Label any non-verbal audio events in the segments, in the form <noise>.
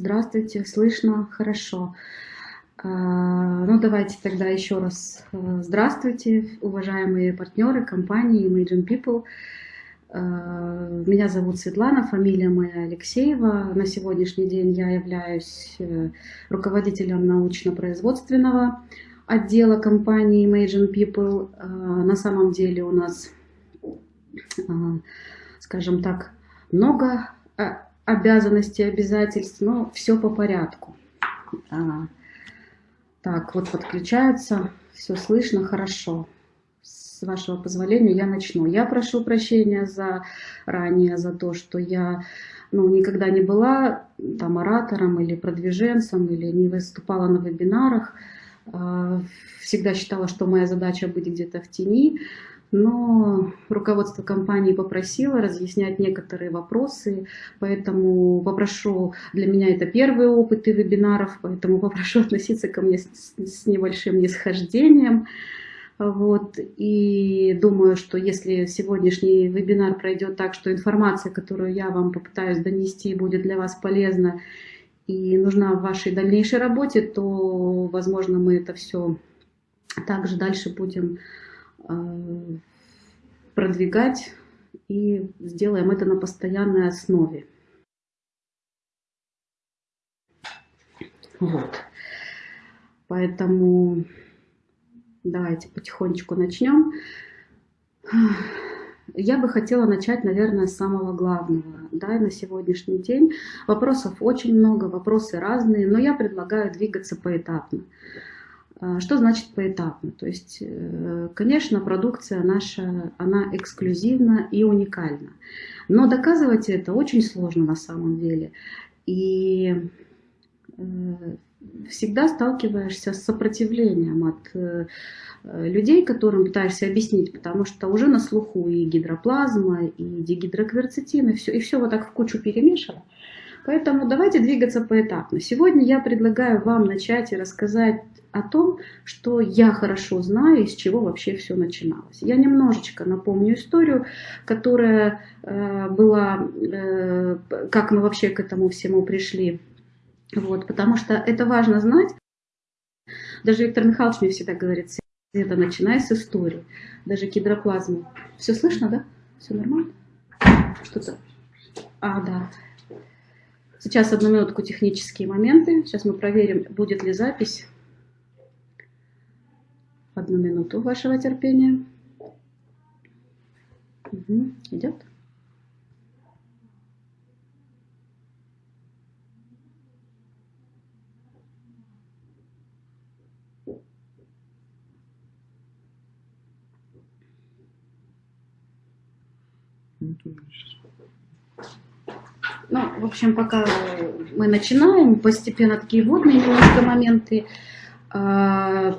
Здравствуйте, слышно хорошо. А, ну, давайте тогда еще раз э, здравствуйте, уважаемые партнеры компании Imagine People. А, меня зовут Светлана, фамилия моя Алексеева. На сегодняшний день я являюсь э, руководителем научно-производственного отдела компании Imagine People. А, на самом деле у нас, скажем так, много обязанностей, обязательств, но все по порядку. Так, вот подключается, все слышно хорошо. С вашего позволения я начну. Я прошу прощения за ранее, за то, что я ну, никогда не была там оратором или продвиженцем, или не выступала на вебинарах. А, всегда считала, что моя задача быть где-то в тени но руководство компании попросило разъяснять некоторые вопросы, поэтому попрошу, для меня это первые опыты вебинаров, поэтому <laughs> попрошу относиться ко мне с, с небольшим нисхождением. Вот, и думаю, что если сегодняшний вебинар пройдет так, что информация, которую я вам попытаюсь донести, будет для вас полезна и нужна в вашей дальнейшей работе, то, возможно, мы это все также дальше будем продвигать и сделаем это на постоянной основе. Вот. Поэтому давайте потихонечку начнем. Я бы хотела начать, наверное, с самого главного да, на сегодняшний день. Вопросов очень много, вопросы разные, но я предлагаю двигаться поэтапно. А, что значит поэтапно? То есть, э, конечно, продукция наша, она эксклюзивна и уникальна. Но доказывать это очень сложно на самом деле. И э, всегда сталкиваешься с сопротивлением от э, людей, которым пытаешься объяснить, потому что уже на слуху и гидроплазма, и дигидрокверцетин, и все, и все вот так в кучу перемешано. Поэтому давайте двигаться поэтапно. Сегодня я предлагаю вам начать и рассказать о том, что я хорошо знаю, из чего вообще все начиналось. Я немножечко напомню историю, которая э, была, э, как мы вообще к этому всему пришли. Вот, потому что это важно знать. Даже Виктор Михайлович мне всегда говорит, это начинай с истории. Даже гидроплазму. Все слышно, да? Все нормально? Что-то... А, да. Сейчас одну минутку технические моменты. Сейчас мы проверим, будет ли запись. Одну минуту вашего терпения. Угу, идет. Ну, в общем, пока мы начинаем, постепенно такие водные немножко моменты. А,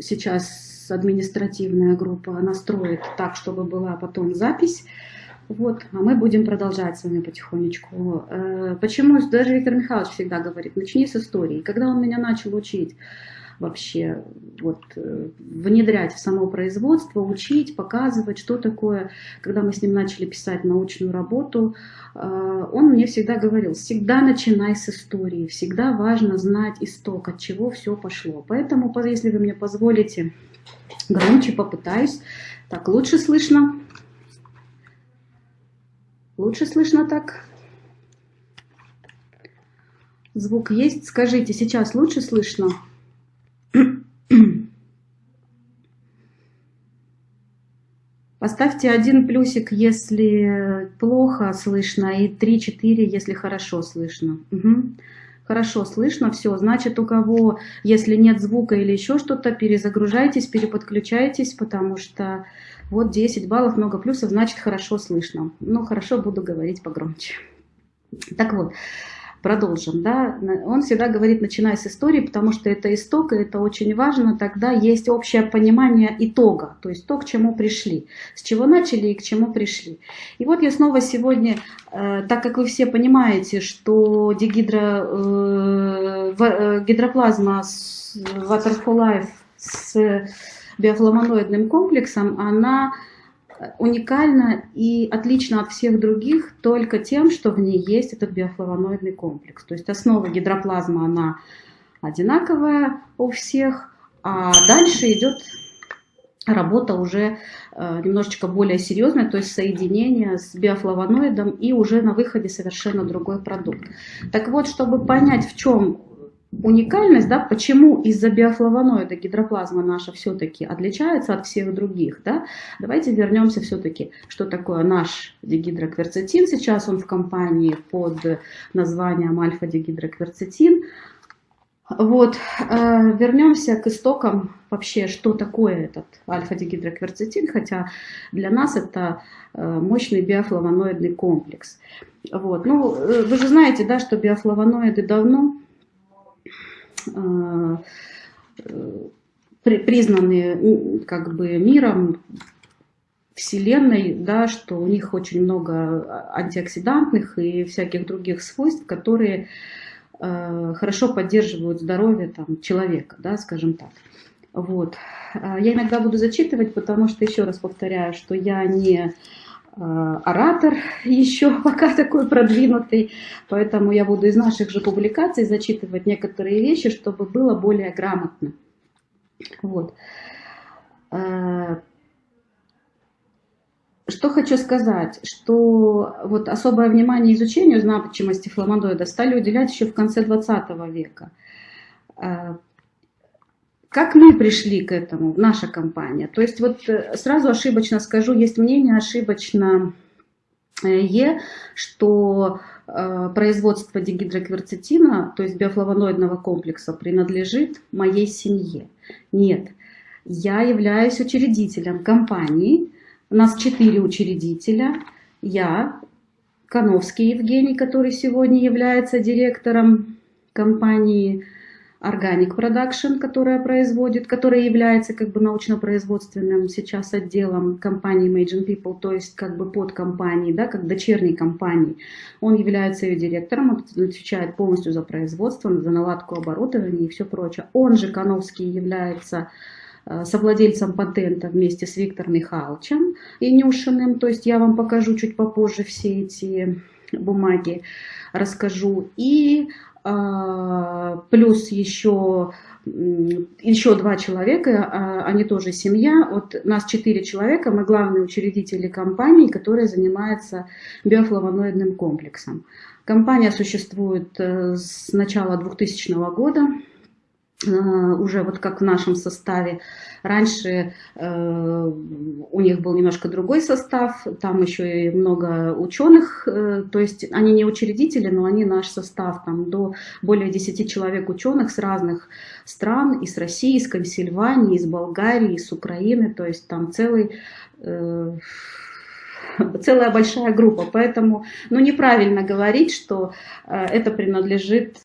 сейчас административная группа настроит так, чтобы была потом запись. Вот, а мы будем продолжать с вами потихонечку. Э, почему даже Виктор Михайлович всегда говорит, начни с истории. Когда он меня начал учить, вообще вот, э, внедрять в само производство, учить, показывать, что такое. Когда мы с ним начали писать научную работу, э, он мне всегда говорил, всегда начинай с истории, всегда важно знать исток, от чего все пошло. Поэтому, если вы мне позволите, громче попытаюсь. Так, лучше слышно? Лучше слышно так? Звук есть? Скажите, сейчас лучше слышно? Поставьте один плюсик, если плохо слышно, и 3-4, если хорошо слышно. Угу. Хорошо слышно, все. Значит, у кого, если нет звука или еще что-то, перезагружайтесь, переподключайтесь, потому что вот 10 баллов, много плюсов, значит, хорошо слышно. Ну, хорошо, буду говорить погромче. Так вот, продолжим, да, он всегда говорит, начинай с истории, потому что это исток, и это очень важно, тогда есть общее понимание итога, то есть то, к чему пришли, с чего начали и к чему пришли. И вот я снова сегодня, э, так как вы все понимаете, что дегидро, э, э, гидроплазма с Waterfall Life с биофлавоноидным комплексом, она уникальна и отлична от всех других только тем, что в ней есть этот биофлавоноидный комплекс. То есть основа гидроплазмы, она одинаковая у всех, а дальше идет работа уже э, немножечко более серьезная, то есть соединение с биофлавоноидом и уже на выходе совершенно другой продукт. Так вот, чтобы понять, в чем уникальность, да, почему из-за биофлавоноида гидроплазма наша все-таки отличается от всех других, да, давайте вернемся все-таки, что такое наш дигидрокверцетин, сейчас он в компании под названием альфа-дигидрокверцетин, вот, э, вернемся к истокам вообще, что такое этот альфа-дигидрокверцетин, хотя для нас это э, мощный биофлавоноидный комплекс. Вот, ну, э, вы же знаете, да, что биофлавоноиды давно признаны как бы миром, Вселенной, да, что у них очень много антиоксидантных и всяких других свойств, которые Э, хорошо поддерживают здоровье там, человека, да, скажем так. Вот. А я иногда буду зачитывать, потому что, еще раз повторяю, что я не э, оратор еще <laughs> пока такой продвинутый, поэтому я буду из наших же публикаций зачитывать некоторые вещи, чтобы было более грамотно. Вот. Э, что хочу сказать, что вот особое внимание изучению значимости фламандоида стали уделять еще в конце 20 века. Как мы пришли к этому, наша компания? То есть вот э, сразу ошибочно скажу, есть мнение ошибочно, э, что э, производство дигидрокверцетина, то есть биофлавоноидного комплекса, принадлежит моей семье. Нет, я являюсь учредителем компании, у нас четыре учредителя. Я, Коновский Евгений, который сегодня является директором компании Organic Production, которая производит, которая является как бы научно-производственным сейчас отделом компании Imagine People, то есть как бы под компанией, да, как дочерней компании. Он является ее директором, отвечает полностью за производство, за наладку оборудования и все прочее. Он же, Коновский, является Э, совладельцем патента вместе с Виктором Михайловичем Инюшиным. То есть я вам покажу чуть попозже все эти бумаги, расскажу. И плюс еще еще два человека, а, они тоже семья, вот нас четыре человека, мы главные учредители компании, которая занимается биофлавоноидным комплексом. Компания существует э, с начала 2000 года, уже вот как в нашем составе. Раньше э, у них был немножко другой состав, там еще и много ученых, э, то есть они не учредители, но они наш состав, там до более 10 человек ученых с разных стран, из России, из Консильвании, из Болгарии, из Украины, то есть там целый... Э, целая большая группа, поэтому ну, неправильно говорить, что э, это принадлежит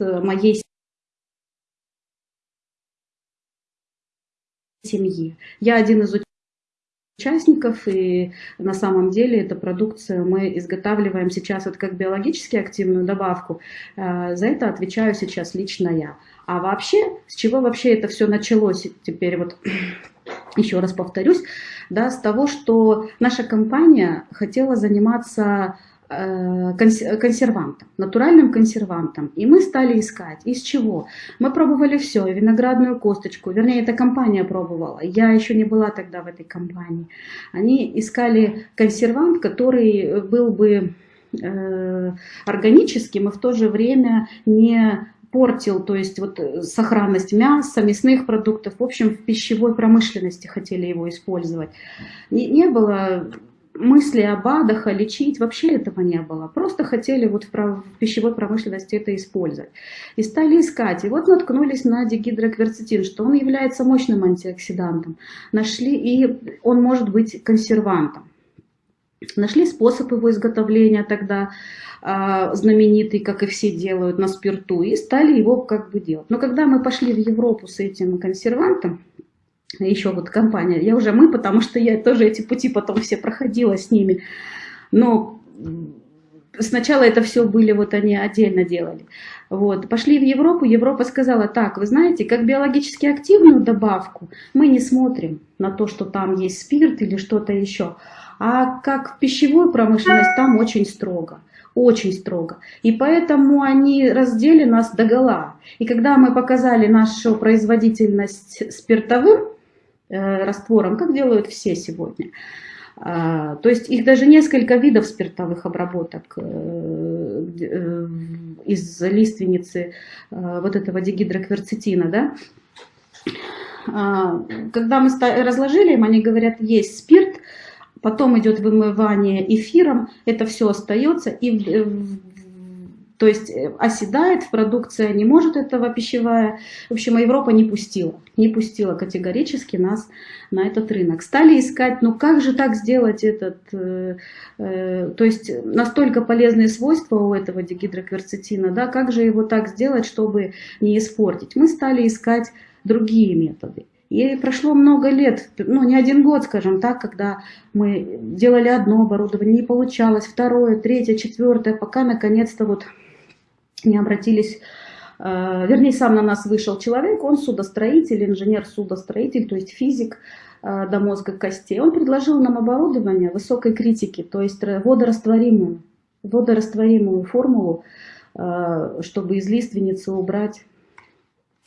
моей семьи. Я один из участников, и на самом деле эту продукцию мы изготавливаем сейчас вот как биологически активную добавку. Э, за это отвечаю сейчас лично я. А вообще, с чего вообще это все началось, теперь вот <clears throat> еще раз повторюсь, да, с того, что наша компания хотела заниматься Э, консервантом, натуральным консервантом. И мы стали искать. Из чего? Мы пробовали все, виноградную косточку, вернее, эта компания пробовала. Я еще не была тогда в этой компании. Они искали консервант, который был бы э, органическим и в то же время не портил, то есть вот сохранность мяса, мясных продуктов, в общем, в пищевой промышленности хотели его использовать. Не, не было мысли об адах, лечить, вообще этого не было. Просто хотели вот в, прав... в пищевой промышленности это использовать. И стали искать. И вот наткнулись на дигидрокверцетин, что он является мощным антиоксидантом. Нашли, и он может быть консервантом. Нашли способ его изготовления тогда, а, знаменитый, как и все делают, на спирту, и стали его как бы делать. Но когда мы пошли в Европу с этим консервантом, еще вот компания, я уже мы, потому что я тоже эти пути потом все проходила с ними, но сначала это все были, вот они отдельно делали. Вот. Пошли в Европу, Европа сказала, так, вы знаете, как биологически активную добавку мы не смотрим на то, что там есть спирт или что-то еще, а как пищевую промышленность там очень строго очень строго. И поэтому они раздели нас до гола. И когда мы показали нашу производительность спиртовым раствором, как делают все сегодня, а, то есть их даже несколько видов спиртовых обработок э, э, из лиственницы э, вот этого дигидрокверцетина, да. А, когда мы разложили им, они говорят, есть спирт, потом идет вымывание эфиром, это все остается, и то есть э, оседает в продукции, не может этого пищевая. В общем, Европа не пустила, не пустила категорически нас на этот рынок. Стали искать, ну как же так сделать этот, э, э, то есть настолько полезные свойства у этого дигидрокверцетина, да, как же его так сделать, чтобы не испортить. Мы стали искать другие методы. И прошло много лет, ну не один год, скажем так, когда мы делали одно оборудование, не получалось, второе, третье, четвертое, пока наконец-то вот не обратились, э, вернее, сам на нас вышел человек, он судостроитель, инженер-судостроитель, то есть физик э, до мозга костей. Он предложил нам оборудование высокой критики, то есть водорастворимую, водорастворимую формулу, э, чтобы из лиственницы убрать,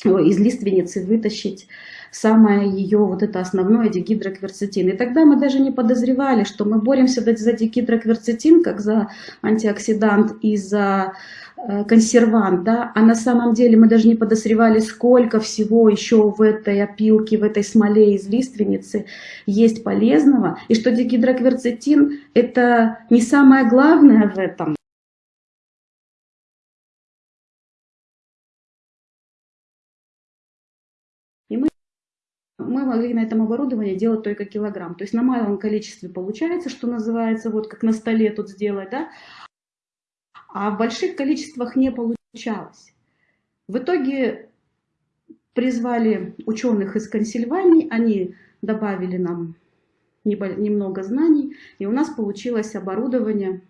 из лиственницы вытащить самое ее вот это основное дигидрокверцетин. И тогда мы даже не подозревали, что мы боремся за дигидрокверцетин, как за антиоксидант и за Э, консервант, да, а на самом деле мы даже не подозревали, сколько всего еще в этой опилке, в этой смоле из лиственницы есть полезного, и что дигидрокверцетин это не самое главное в этом. Мы могли на этом оборудовании делать только килограмм. То есть на малом количестве получается, что называется, вот как на столе тут сделать, да, а в больших количествах не получалось. В итоге призвали ученых из Консильвании, они добавили нам немного знаний, и у нас получилось оборудование,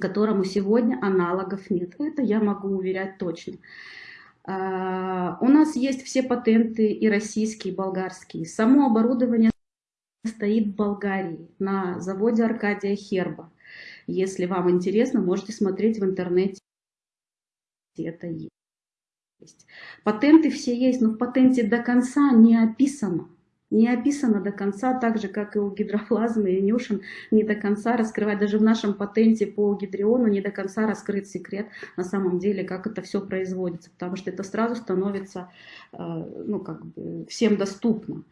которому сегодня аналогов нет. Это я могу уверять точно. А, у нас есть все патенты и российские, и болгарские. Само оборудование стоит в Болгарии на заводе Аркадия Херба. Если вам интересно, можете смотреть в интернете. Это есть. Патенты все есть, но в патенте до конца не описано. Не описано до конца, так же, как и у гидроплазмы и нюшин, не до конца раскрывать. Даже в нашем патенте по гидриону не до конца раскрыт секрет на самом деле, как это все производится, потому что это сразу становится э, ну, как бы всем доступно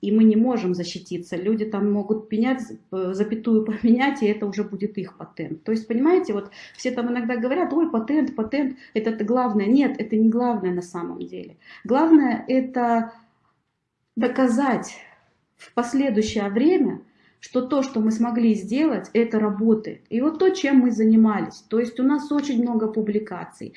и мы не можем защититься. Люди там могут пенять, э, запятую <laughs> поменять, и это уже будет их патент. То есть, понимаете, вот все там иногда говорят, ой, патент, патент, это, это главное. Нет, это не главное на самом деле. Главное это доказать в последующее время, что то, что мы смогли сделать, это работает. И вот то, чем мы занимались. То есть у нас очень много публикаций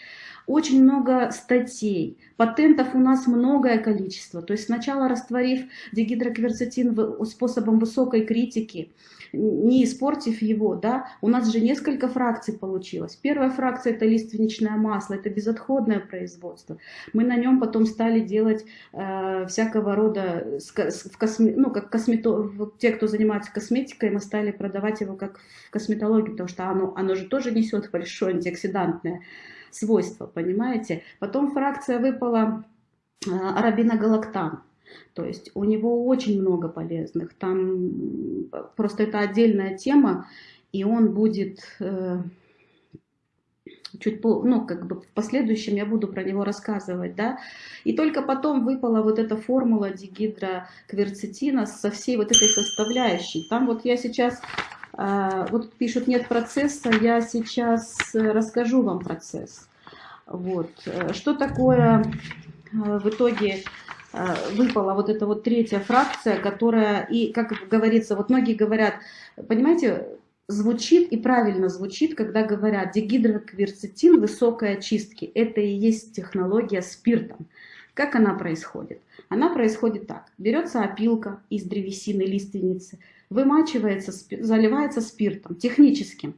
очень много статей, патентов у нас многое количество. То есть сначала растворив дигидрокверцетин способом высокой критики, не испортив его, да, у нас же несколько фракций получилось. Первая фракция это лиственничное масло, это безотходное производство. Мы на нем потом стали делать э, всякого рода, в косме, ну, как космето, те, кто занимается косметикой, мы стали продавать его как в косметологии, потому что оно, оно же тоже несет большое антиоксидантное свойства, понимаете? Потом фракция выпала э, арабиногалактан. То есть у него очень много полезных. Там просто это отдельная тема, и он будет э, чуть по, ну, как бы в последующем я буду про него рассказывать, да. И только потом выпала вот эта формула дигидрокверцетина со всей вот этой составляющей. Там вот я сейчас а, вот пишут, нет процесса, я сейчас э, расскажу вам процесс. Вот. Э, что такое э, в итоге выпала вот эта вот третья фракция, которая, и как говорится, вот многие говорят, понимаете, звучит и правильно звучит, когда говорят дигидрокверцетин высокой очистки. Это и есть технология спиртом. Как она происходит? Она происходит так. Берется опилка из древесины лиственницы, вымачивается, заливается спиртом техническим.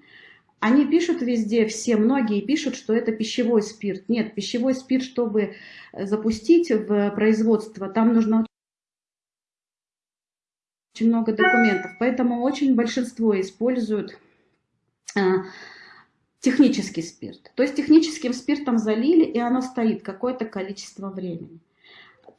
Они пишут везде, все, многие пишут, что это пищевой спирт. Нет, пищевой спирт, чтобы запустить в производство, там нужно очень много документов. Поэтому очень большинство используют а, технический спирт. То есть техническим спиртом залили, и оно стоит какое-то количество времени.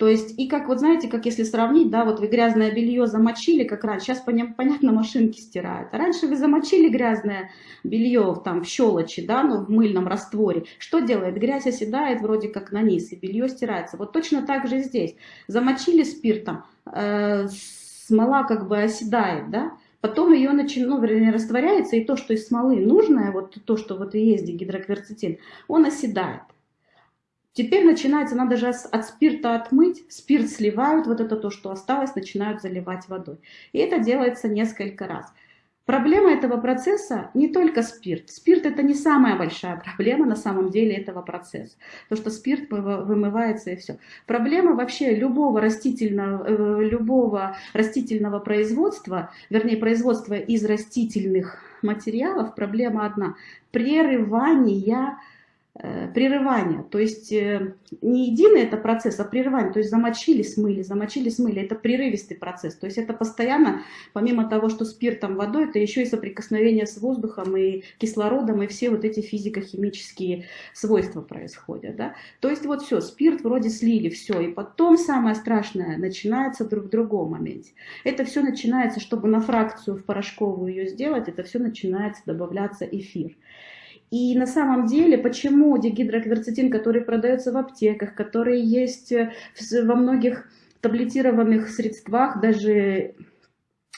То есть, и как, вот знаете, как если сравнить, да, вот вы грязное белье замочили, как раньше, сейчас, понятно, машинки стирают. А раньше вы замочили грязное белье там в щелочи, да, ну, в мыльном растворе. Что делает? Грязь оседает вроде как на низ, и белье стирается. Вот точно так же здесь. Замочили спиртом, э, смола как бы оседает, да, потом ее начинает, ну, вернее, растворяется, и то, что из смолы нужное, вот то, что вот и есть гидрокверцетин, он оседает. Теперь начинается, надо же от спирта отмыть, спирт сливают, вот это то, что осталось, начинают заливать водой. И это делается несколько раз. Проблема этого процесса не только спирт. Спирт это не самая большая проблема на самом деле этого процесса. То, что спирт вымывается и все. Проблема вообще любого растительного, э, любого растительного производства, вернее производства из растительных материалов, проблема одна. Прерывание Э, прерывания, то есть э, не единый это процесс, а прерывание, то есть замочили, смыли, замочили, смыли, это прерывистый процесс, то есть это постоянно, помимо того, что спиртом, водой, это еще и соприкосновение с воздухом и кислородом, и все вот эти физико-химические свойства происходят, да, то есть вот все, спирт вроде слили, все, и потом самое страшное начинается в другом моменте, это все начинается, чтобы на фракцию в порошковую ее сделать, это все начинается добавляться эфир, и на самом деле, почему дигидрокверцетин, который продается в аптеках, который есть э, во многих таблетированных средствах, даже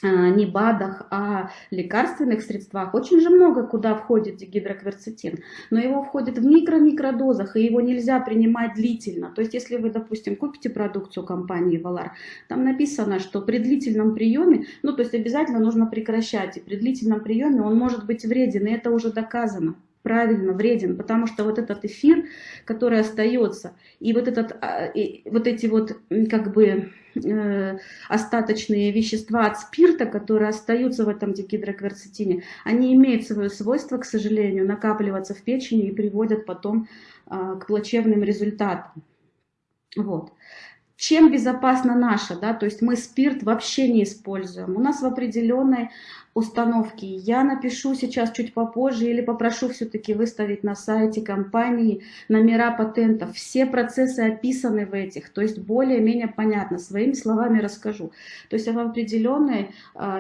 а, не БАДах, а лекарственных средствах, очень же много куда входит дигидрокверцетин, но его входит в микро-микродозах, и его нельзя принимать длительно. То есть, если вы, допустим, купите продукцию компании Valar, там написано, что при длительном приеме, ну, то есть обязательно нужно прекращать, и при длительном приеме он может быть вреден, и это уже доказано правильно вреден, потому что вот этот эфир, который остается, и вот, этот, а, и вот эти вот как бы э, остаточные вещества от спирта, которые остаются в этом дигидрокверцетине, они имеют свое свойство, к сожалению, накапливаться в печени и приводят потом э, к плачевным результатам. Вот. Чем безопасна наша, да, то есть мы спирт вообще не используем. У нас в определенной установки. Я напишу сейчас чуть попозже или попрошу все-таки выставить на сайте компании номера патентов. Все процессы описаны в этих, то есть более-менее понятно, своими словами расскажу. То есть в определенной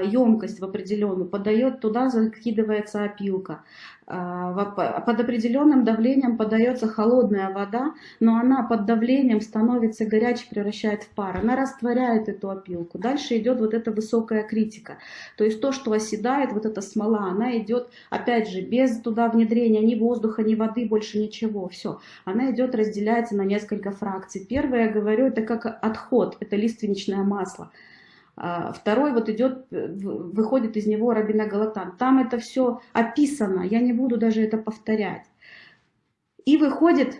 емкость, в определенную, подает туда, закидывается опилка. А, под определенным давлением подается холодная вода, но она под давлением становится горячей, превращает в пар. Она растворяет эту опилку. Дальше идет вот эта высокая критика. То есть то, что оседает, вот эта смола, она идет, опять же, без туда внедрения ни воздуха, ни воды, больше ничего. Все. Она идет, разделяется на несколько фракций. Первое, я говорю, это как отход, это лиственничное масло. А, второй вот идет, выходит из него рабиногалатан. Там это все описано, я не буду даже это повторять. И выходит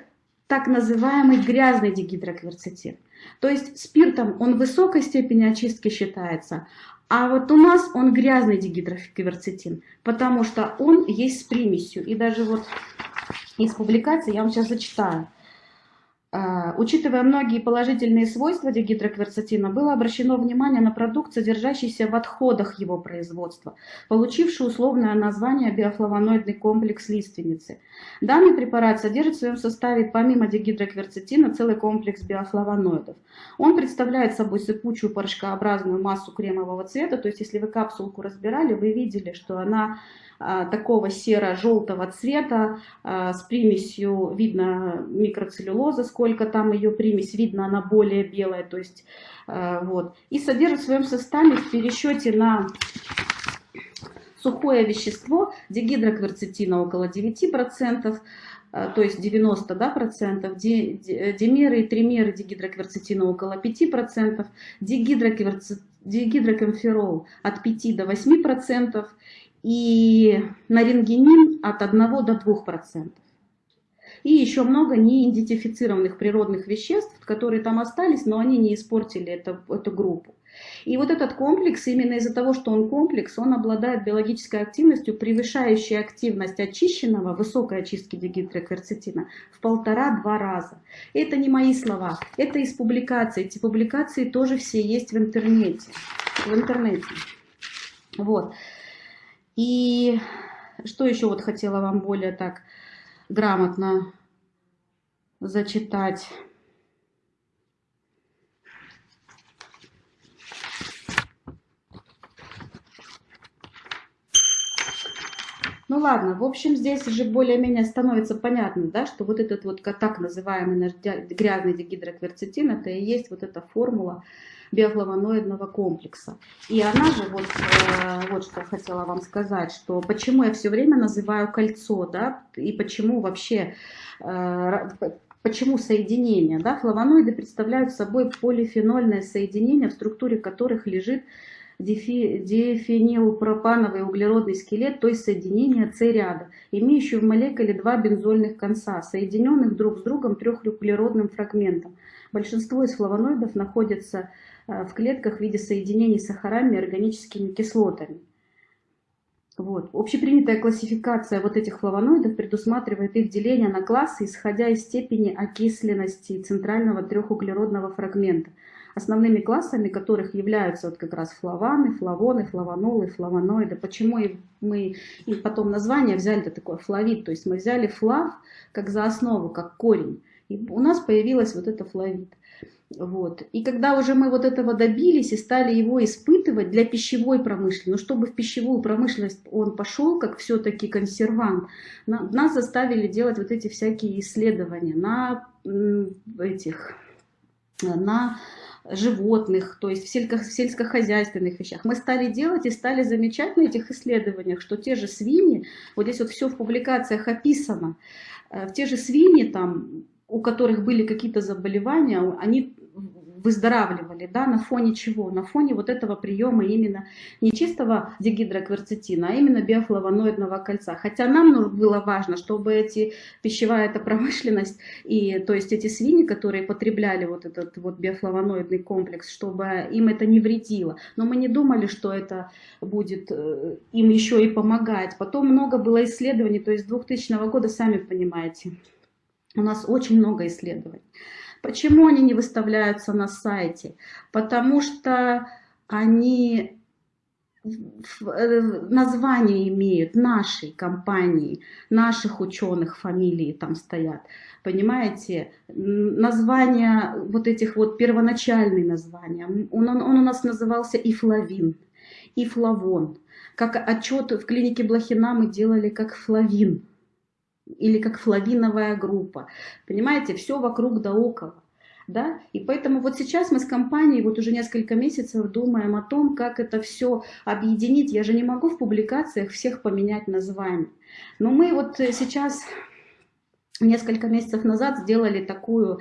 так называемый грязный дигидрокверцетин. То есть спиртом он высокой степени очистки считается, а вот у нас он грязный дигидрокверцетин, потому что он есть с примесью. И даже вот из публикации я вам сейчас зачитаю. А, учитывая многие положительные свойства дигидрокверцетина, было обращено внимание на продукт, содержащийся в отходах его производства, получивший условное название биофлавоноидный комплекс лиственницы. Данный препарат содержит в своем составе помимо дигидрокверцетина целый комплекс биофлавоноидов. Он представляет собой сыпучую порошкообразную массу кремового цвета, то есть если вы капсулку разбирали, вы видели, что она такого серо-желтого цвета а, с примесью, видно микроцеллюлоза, сколько там ее примесь, видно она более белая, то есть а, вот. И содержит в своем составе в пересчете на сухое вещество дигидрокверцетина около 9%, то есть 90 да, процентов, димеры и тримеры дигидрокверцетина около 5%, дигидрокомферол от 5 до 8%, и нарингенин от 1 до 2%. И еще много неидентифицированных природных веществ, которые там остались, но они не испортили это, эту группу. И вот этот комплекс, именно из-за того, что он комплекс, он обладает биологической активностью, превышающей активность очищенного, высокой очистки дигидрокверцетина в полтора-два раза. Это не мои слова, это из публикаций. Эти публикации тоже все есть в интернете. В интернете. Вот. И что еще вот хотела вам более так грамотно зачитать. Ну ладно, в общем, здесь уже более-менее становится понятно, да, что вот этот вот так называемый наш грязный дигидрокверцетин, это и есть вот эта формула биофлавоноидного комплекса. И она же, вот, э, вот что хотела вам сказать, что почему я все время называю кольцо, да, и почему вообще, э, почему соединение, да, флавоноиды представляют собой полифенольное соединение, в структуре которых лежит дифенилпропановый углеродный скелет, то есть соединение С-ряда, имеющий в молекуле два бензольных конца, соединенных друг с другом трехуглеродным фрагментом. Большинство из флавоноидов находятся э, в клетках в виде соединений с сахарами и органическими кислотами. Вот. Общепринятая классификация вот этих флавоноидов предусматривает их деление на классы, исходя из степени окисленности центрального трехуглеродного фрагмента – основными классами которых являются вот как раз флаваны, флавоны, флавонолы, флавоноиды. Почему мы и потом название взяли -то такое флавид, то есть мы взяли флав как за основу, как корень. И у нас появилась вот это флавид. Вот. И когда уже мы вот этого добились и стали его испытывать для пищевой промышленности, но чтобы в пищевую промышленность он пошел как все-таки консервант, нас заставили делать вот эти всякие исследования на этих, на животных, то есть в, сельско в сельскохозяйственных вещах. Мы стали делать и стали замечать на этих исследованиях, что те же свиньи, вот здесь вот все в публикациях описано, э, те же свиньи, там, у которых были какие-то заболевания, они выздоравливали, да, на фоне чего? На фоне вот этого приема именно не чистого дигидрокверцетина, а именно биофлавоноидного кольца. Хотя нам было важно, чтобы эти пищевая эта промышленность и то есть эти свиньи, которые потребляли вот этот вот биофлавоноидный комплекс, чтобы им это не вредило. Но мы не думали, что это будет э, им еще и помогать. Потом много было исследований, то есть с 2000 года, сами понимаете, у нас очень много исследований. Почему они не выставляются на сайте? Потому что они э, название имеют нашей компании, наших ученых, фамилии там стоят. Понимаете, названия вот этих вот первоначальные названия, он, он, он у нас назывался и Флавин, и Флавон. Как отчет в клинике Блохина мы делали как Флавин или как флавиновая группа. Понимаете, все вокруг да около. Да? И поэтому вот сейчас мы с компанией вот уже несколько месяцев думаем о том, как это все объединить. Я же не могу в публикациях всех поменять название. Но мы вот сейчас несколько месяцев назад сделали такую э,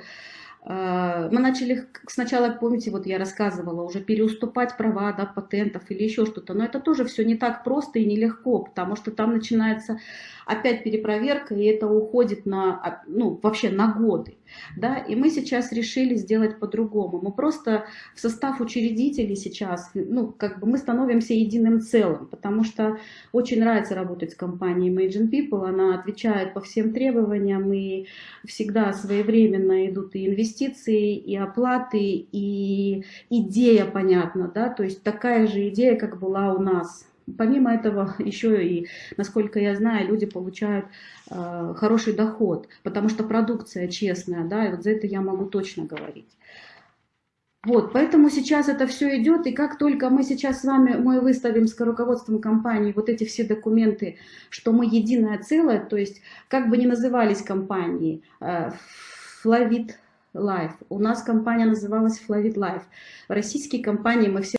мы начали сначала, помните, вот я рассказывала, уже переуступать права да, патентов или еще что-то, но это тоже все не так просто и нелегко, потому что там начинается опять перепроверка, и это уходит на, а, ну, вообще на годы. Да? И мы сейчас решили сделать по-другому. Мы просто в состав учредителей сейчас, ну, как бы мы становимся единым целым, потому что очень нравится работать с компанией Imagine People, она отвечает по всем требованиям, и всегда своевременно идут и инвестиции, и оплаты, и идея понятна, да, то есть такая же идея, как была у нас Помимо этого, <laughs> еще и, насколько я знаю, люди получают э, хороший доход, потому что продукция честная, да, и вот за это я могу точно говорить. Вот, поэтому сейчас это все идет, и как только мы сейчас с вами, мы выставим с руководством компании вот эти все документы, что мы единое целое, то есть как бы ни назывались компании, э, Flavit Life, у нас компания называлась Flavit Life, российские компании мы все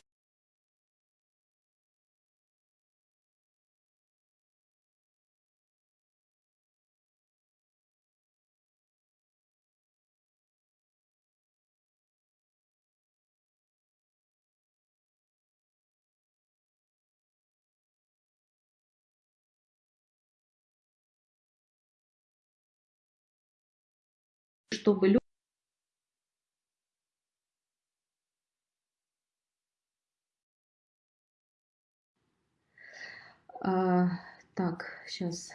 чтобы А, так, сейчас.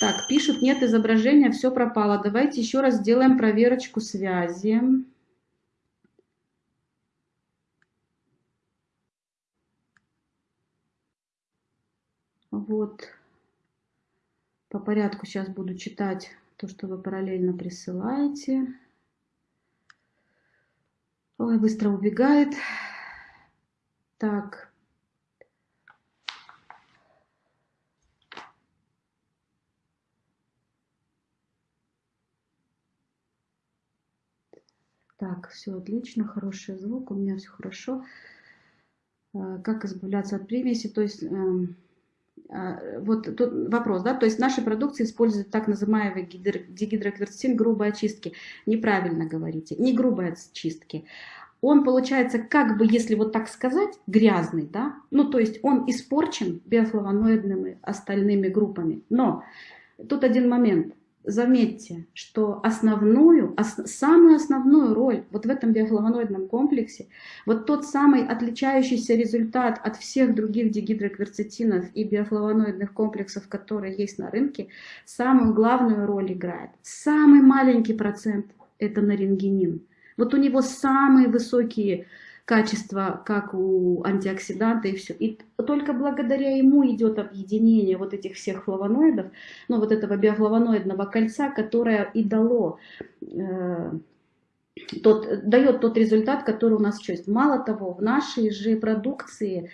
Так, пишут, нет изображения, все пропало. Давайте еще раз сделаем проверочку связи. Вот. По порядку сейчас буду читать то, что вы параллельно присылаете. Ой, быстро убегает. Так. Так, все отлично, хороший звук, у меня все хорошо. А, как избавляться от примеси? То есть эм, а, вот тут вопрос, да, то есть наши продукции используют так называемый дигидрокверцетин грубой очистки. Неправильно говорите, не грубой очистки. Он получается, как бы, если вот так сказать, грязный, да, ну то есть он испорчен биофлавоноидными остальными группами. Но тут один момент заметьте, что основную, ос, самую основную роль вот в этом биофлавоноидном комплексе, вот тот самый отличающийся результат от всех других дигидрокверцетинов и биофлавоноидных комплексов, которые есть на рынке, самую главную роль играет. Самый маленький процент – это нарингенин. Вот у него самые высокие качества, как у антиоксиданта и все. И только благодаря ему идет объединение вот этих всех флавоноидов, ну вот этого биофлавоноидного кольца, которое и дало э, тот, дает тот результат, который у нас есть. Мало того, в нашей же продукции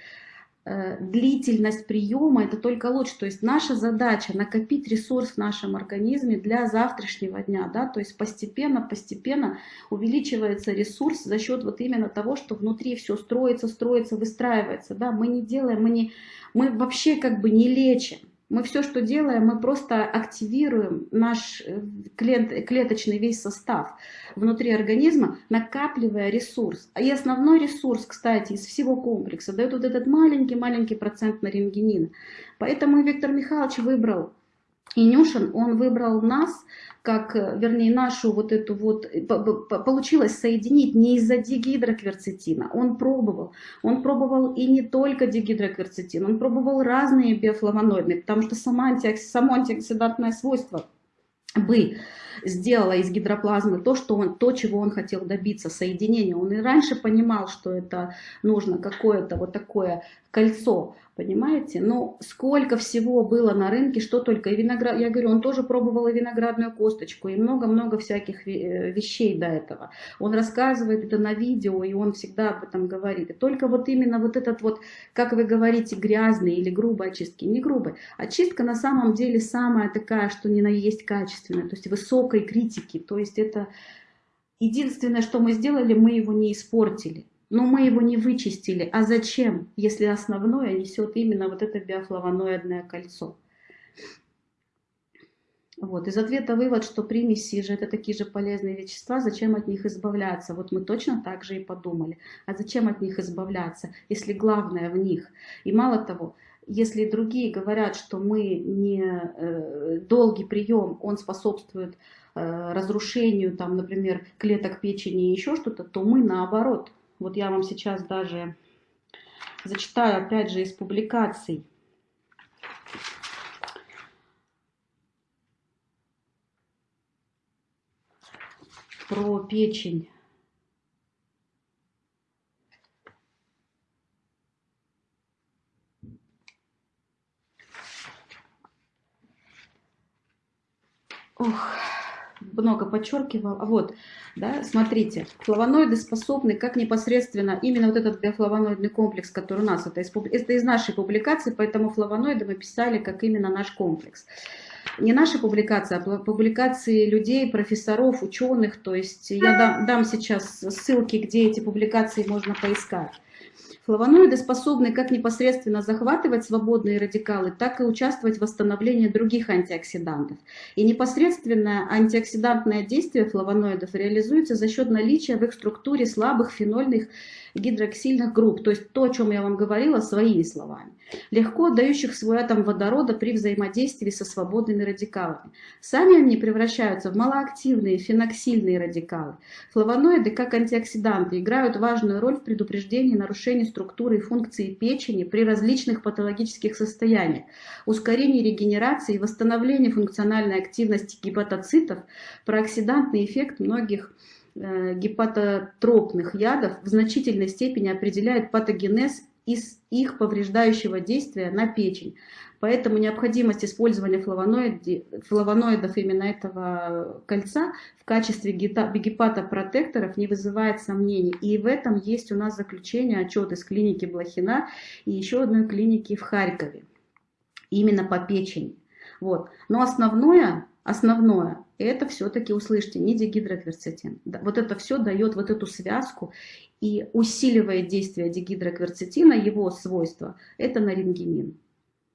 длительность приема, это только лучше. То есть наша задача накопить ресурс в нашем организме для завтрашнего дня. Да? То есть постепенно, постепенно увеличивается ресурс за счет вот именно того, что внутри все строится, строится, выстраивается. Да? Мы не делаем, мы, не, мы вообще как бы не лечим. Мы все, что делаем, мы просто активируем наш э, клеточный весь состав внутри организма, накапливая ресурс. И основной ресурс, кстати, из всего комплекса дает вот этот маленький-маленький процент на рентгенина. Поэтому Виктор Михайлович выбрал и Нюшин, он выбрал нас, как, э, вернее, нашу вот эту вот, э, получилось соединить не из-за дигидрокверцетина, он пробовал. Он пробовал и не только дигидрокверцетин, он пробовал разные биофлавоноиды, потому что сама антиоксид, само антиоксидантное свойство бы сделала из гидроплазмы то, что он, то, чего он хотел добиться, соединения. Он и раньше понимал, что это нужно какое-то вот такое кольцо, понимаете? Но сколько всего было на рынке, что только. И виноград, я говорю, он тоже пробовал и виноградную косточку, и много-много всяких э, вещей до этого. Он рассказывает это на видео, и он всегда об этом говорит. И только вот именно вот этот вот, как вы говорите, грязный или грубой очистки, не грубой. Очистка на самом деле самая такая, что не на есть качественная, то есть высокой критики. То есть это единственное, что мы сделали, мы его не испортили. Но мы его не вычистили. А зачем, если основное несет именно вот это биофлавоноидное кольцо? Вот. Из ответа вывод, что примеси же это такие же полезные вещества, зачем от них избавляться? Вот мы точно так же и подумали. А зачем от них избавляться, если главное в них? И мало того, если другие говорят, что мы не э, долгий прием, он способствует э, разрушению, там, например, клеток печени и еще что-то, то мы наоборот вот я вам сейчас даже зачитаю, опять же, из публикаций. Про печень. Ох много подчеркивал. Вот, да, смотрите, флавоноиды способны, как непосредственно, именно вот этот биофлавоноидный комплекс, который у нас, это из, это из нашей публикации, поэтому флавоноиды мы писали как именно наш комплекс. Не наши публикации, а публикации людей, профессоров, ученых, то есть я дам, дам сейчас ссылки, где эти публикации можно поискать. Флавоноиды способны как непосредственно захватывать свободные радикалы, так и участвовать в восстановлении других антиоксидантов. И непосредственное антиоксидантное действие флавоноидов реализуется за счет наличия в их структуре слабых фенольных гидроксильных групп, то есть то, о чем я вам говорила своими словами. Легко отдающих свой атом водорода при взаимодействии со свободными радикалами. Сами они превращаются в малоактивные феноксильные радикалы. Флавоноиды, как антиоксиданты, играют важную роль в предупреждении нарушений структуры и функции печени при различных патологических состояниях, ускорении регенерации и восстановлении функциональной активности гепатоцитов, прооксидантный эффект многих э, гепатотропных ядов в значительной степени определяет патогенез из их повреждающего действия на печень. Поэтому необходимость использования флавоноидов именно этого кольца в качестве гепатопротекторов не вызывает сомнений. И в этом есть у нас заключение, отчет из клиники Блохина и еще одной клиники в Харькове. Именно по печени. Вот. Но основное, основное, это все-таки, услышьте, не дигидрокверцетин. Вот это все дает вот эту связку и усиливает действие дигидрокверцетина, его свойства, это нарингемин.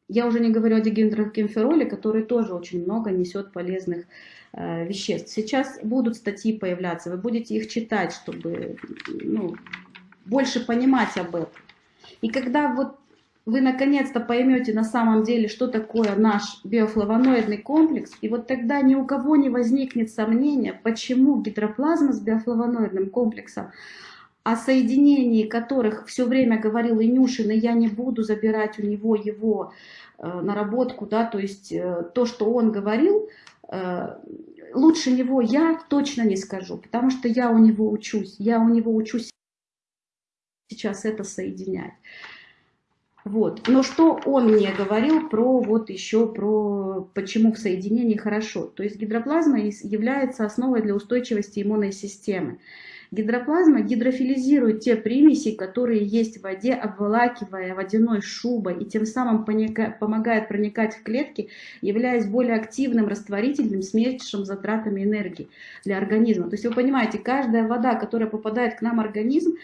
Я уже не говорю о дигидрокемфероле, который тоже очень много несет полезных э, веществ. Сейчас будут статьи появляться, вы будете их читать, чтобы ну, больше понимать об этом. И когда вот вы наконец-то поймете на самом деле, что такое наш биофлавоноидный комплекс, и вот тогда ни у кого не возникнет сомнения, почему гидроплазма с биофлавоноидным комплексом, о соединении которых все время говорил Инюшин, и я не буду забирать у него его э, наработку, да, то есть э, то, что он говорил, э, лучше него я точно не скажу, потому что я у него учусь, я у него учусь сейчас это соединять. Вот. Но что он мне говорил про вот еще про почему в соединении хорошо. То есть гидроплазма является основой для устойчивости иммунной системы. Гидроплазма гидрофилизирует те примеси, которые есть в воде, обволакивая водяной шубой и тем самым помогает проникать в клетки, являясь более активным растворительным с меньшим затратами энергии для организма. То есть вы понимаете, каждая вода, которая попадает к нам в организм,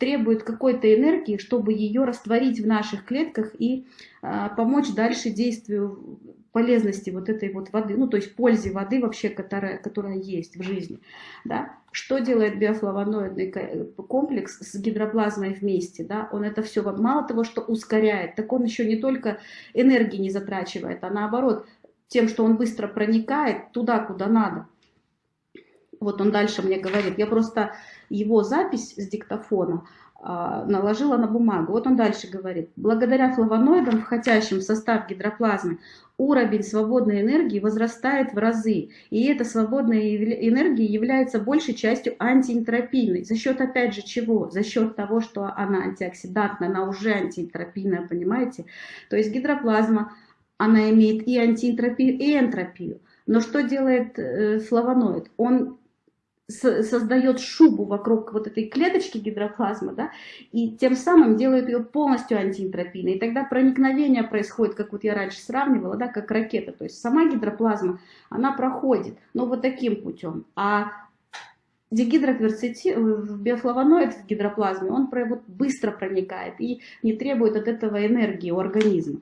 требует какой-то энергии, чтобы ее растворить в наших клетках и а, помочь дальше действию полезности вот этой вот воды, ну то есть пользе воды вообще, которая, которая есть в жизни. Да? Что делает биофлавоноидный комплекс с гидроплазмой вместе? Да? Он это все мало того, что ускоряет, так он еще не только энергии не затрачивает, а наоборот, тем, что он быстро проникает туда, куда надо. Вот он дальше мне говорит, я просто его запись с диктофона наложила на бумагу. Вот он дальше говорит. Благодаря флавоноидам, входящим в состав гидроплазмы, уровень свободной энергии возрастает в разы. И эта свободная энергия является большей частью антиэнтропийной. За счет, опять же, чего? За счет того, что она антиоксидантная, она уже антиэнтропийная, понимаете? То есть гидроплазма, она имеет и антиэнтропию, и энтропию. Но что делает э, флавоноид? Он создает шубу вокруг вот этой клеточки гидроплазмы, да, и тем самым делает ее полностью антиэнтропийной. И тогда проникновение происходит, как вот я раньше сравнивала, да, как ракета. То есть сама гидроплазма, она проходит, но вот таким путем. А дигидрокверцетин, э, биофлавоноид в гидроплазме, он вот быстро проникает и не требует от этого энергии у организма.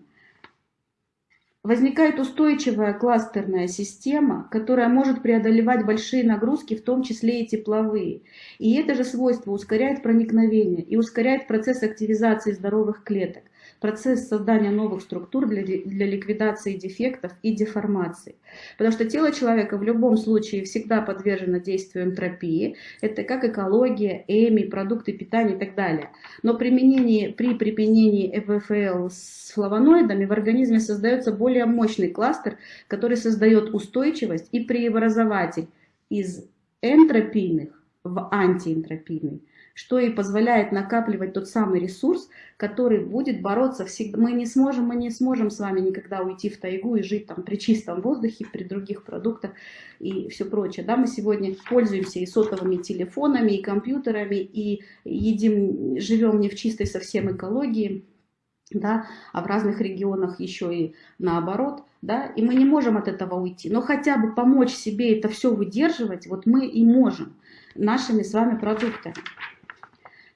Возникает устойчивая кластерная система, которая может преодолевать большие нагрузки, в том числе и тепловые. И это же свойство ускоряет проникновение и ускоряет процесс активизации здоровых клеток процесс создания новых структур для, для ликвидации дефектов и деформаций. Потому что тело человека в любом случае всегда подвержено действию энтропии. Это как экология, эми, продукты питания и так далее. Но применение, при применении ЭВФЛ с флавоноидами в организме создается более мощный кластер, который создает устойчивость и преобразователь из энтропийных в антиэнтропийный что и позволяет накапливать тот самый ресурс, который будет бороться всегда. Мы не сможем, мы не сможем с вами никогда уйти в тайгу и жить там при чистом воздухе, при других продуктах и все прочее. Да, мы сегодня пользуемся и сотовыми телефонами, и компьютерами, и едим, живем не в чистой совсем экологии, да, а в разных регионах еще и наоборот, да, и мы не можем от этого уйти, но хотя бы помочь себе это все выдерживать, вот мы и можем нашими с вами продуктами.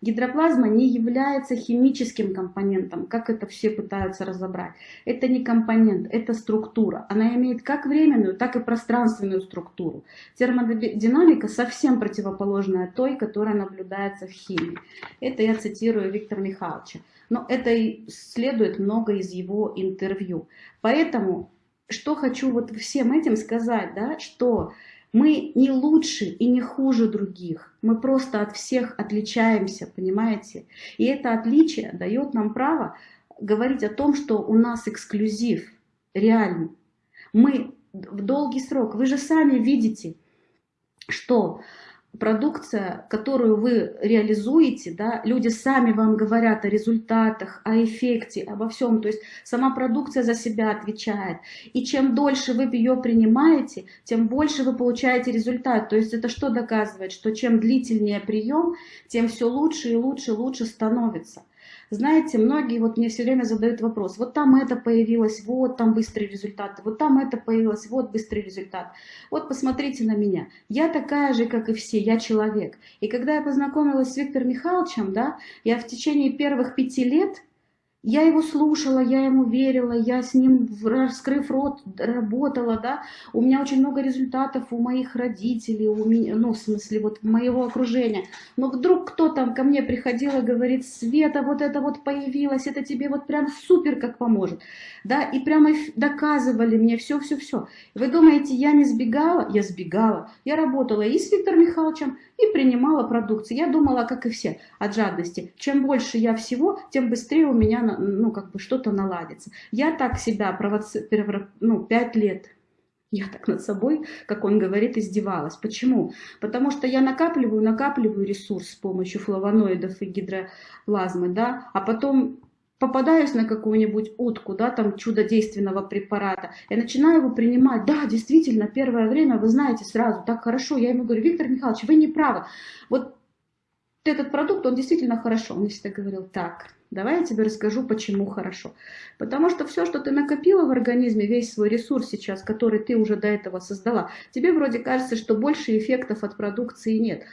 Гидроплазма не является химическим компонентом, как это все пытаются разобрать. Это не компонент, это структура. Она имеет как временную, так и пространственную структуру. Термодинамика совсем противоположная той, которая наблюдается в химии. Это я цитирую Виктора Михайловича. Но это и следует много из его интервью. Поэтому, что хочу вот всем этим сказать, да, что мы не лучше и не хуже других, мы просто от всех отличаемся, понимаете? И это отличие дает нам право говорить о том, что у нас эксклюзив, реально. Мы в долгий срок, вы же сами видите, что продукция, которую вы реализуете, да, люди сами вам говорят о результатах, о эффекте, обо всем. То есть сама продукция за себя отвечает. И чем дольше вы ее принимаете, тем больше вы получаете результат. То есть это что доказывает? Что чем длительнее прием, тем все лучше и лучше, лучше становится. Знаете, многие вот мне все время задают вопрос, вот там это появилось, вот там быстрый результат, вот там это появилось, вот быстрый результат. Вот посмотрите на меня, я такая же, как и все, я человек. И когда я познакомилась с Виктором Михайловичем, да, я в течение первых пяти лет я его слушала, я ему верила, я с ним, раскрыв рот, работала, да. У меня очень много результатов у моих родителей, у меня, ну, в смысле, вот моего окружения. Но вдруг кто там ко мне приходил и говорит, Света, вот это вот появилось, это тебе вот прям супер как поможет, да. И прямо доказывали мне все-все-все. Вы думаете, я не сбегала? Я сбегала. Я работала и с Виктором Михайловичем, и принимала продукцию. Я думала, как и все, от жадности. Чем больше я всего, тем быстрее у меня ну, как бы что-то наладится. Я так себя провоци... ну, пять лет я так над собой, как он говорит, издевалась. Почему? Потому что я накапливаю, накапливаю ресурс с помощью флавоноидов и гидроплазмы, да, а потом попадаюсь на какую-нибудь утку, да, там чудодейственного препарата, я начинаю его принимать, да, действительно, первое время, вы знаете, сразу, так хорошо, я ему говорю, Виктор Михайлович, вы не правы, вот этот продукт, он действительно хорошо, он всегда говорил, так, давай я тебе расскажу, почему хорошо, потому что все, что ты накопила в организме, весь свой ресурс сейчас, который ты уже до этого создала, тебе вроде кажется, что больше эффектов от продукции нет,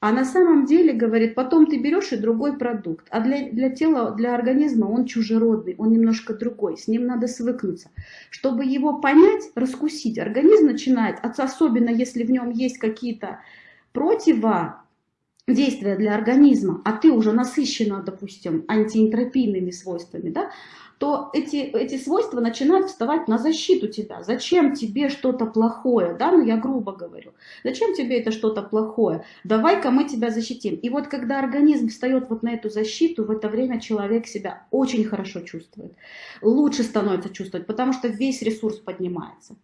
а на самом деле, говорит, потом ты берешь и другой продукт. А для, для тела, для организма он чужеродный, он немножко другой, с ним надо свыкнуться. Чтобы его понять, раскусить, организм начинает, особенно если в нем есть какие-то противо действия для организма, а ты уже насыщена, допустим, антиэнтропийными свойствами, да, то эти, эти свойства начинают вставать на защиту тебя. Зачем тебе что-то плохое? Да, ну я грубо говорю. Зачем тебе это что-то плохое? Давай-ка мы тебя защитим. И вот когда организм встает вот на эту защиту, в это время человек себя очень хорошо чувствует. Лучше становится чувствовать, потому что весь ресурс поднимается.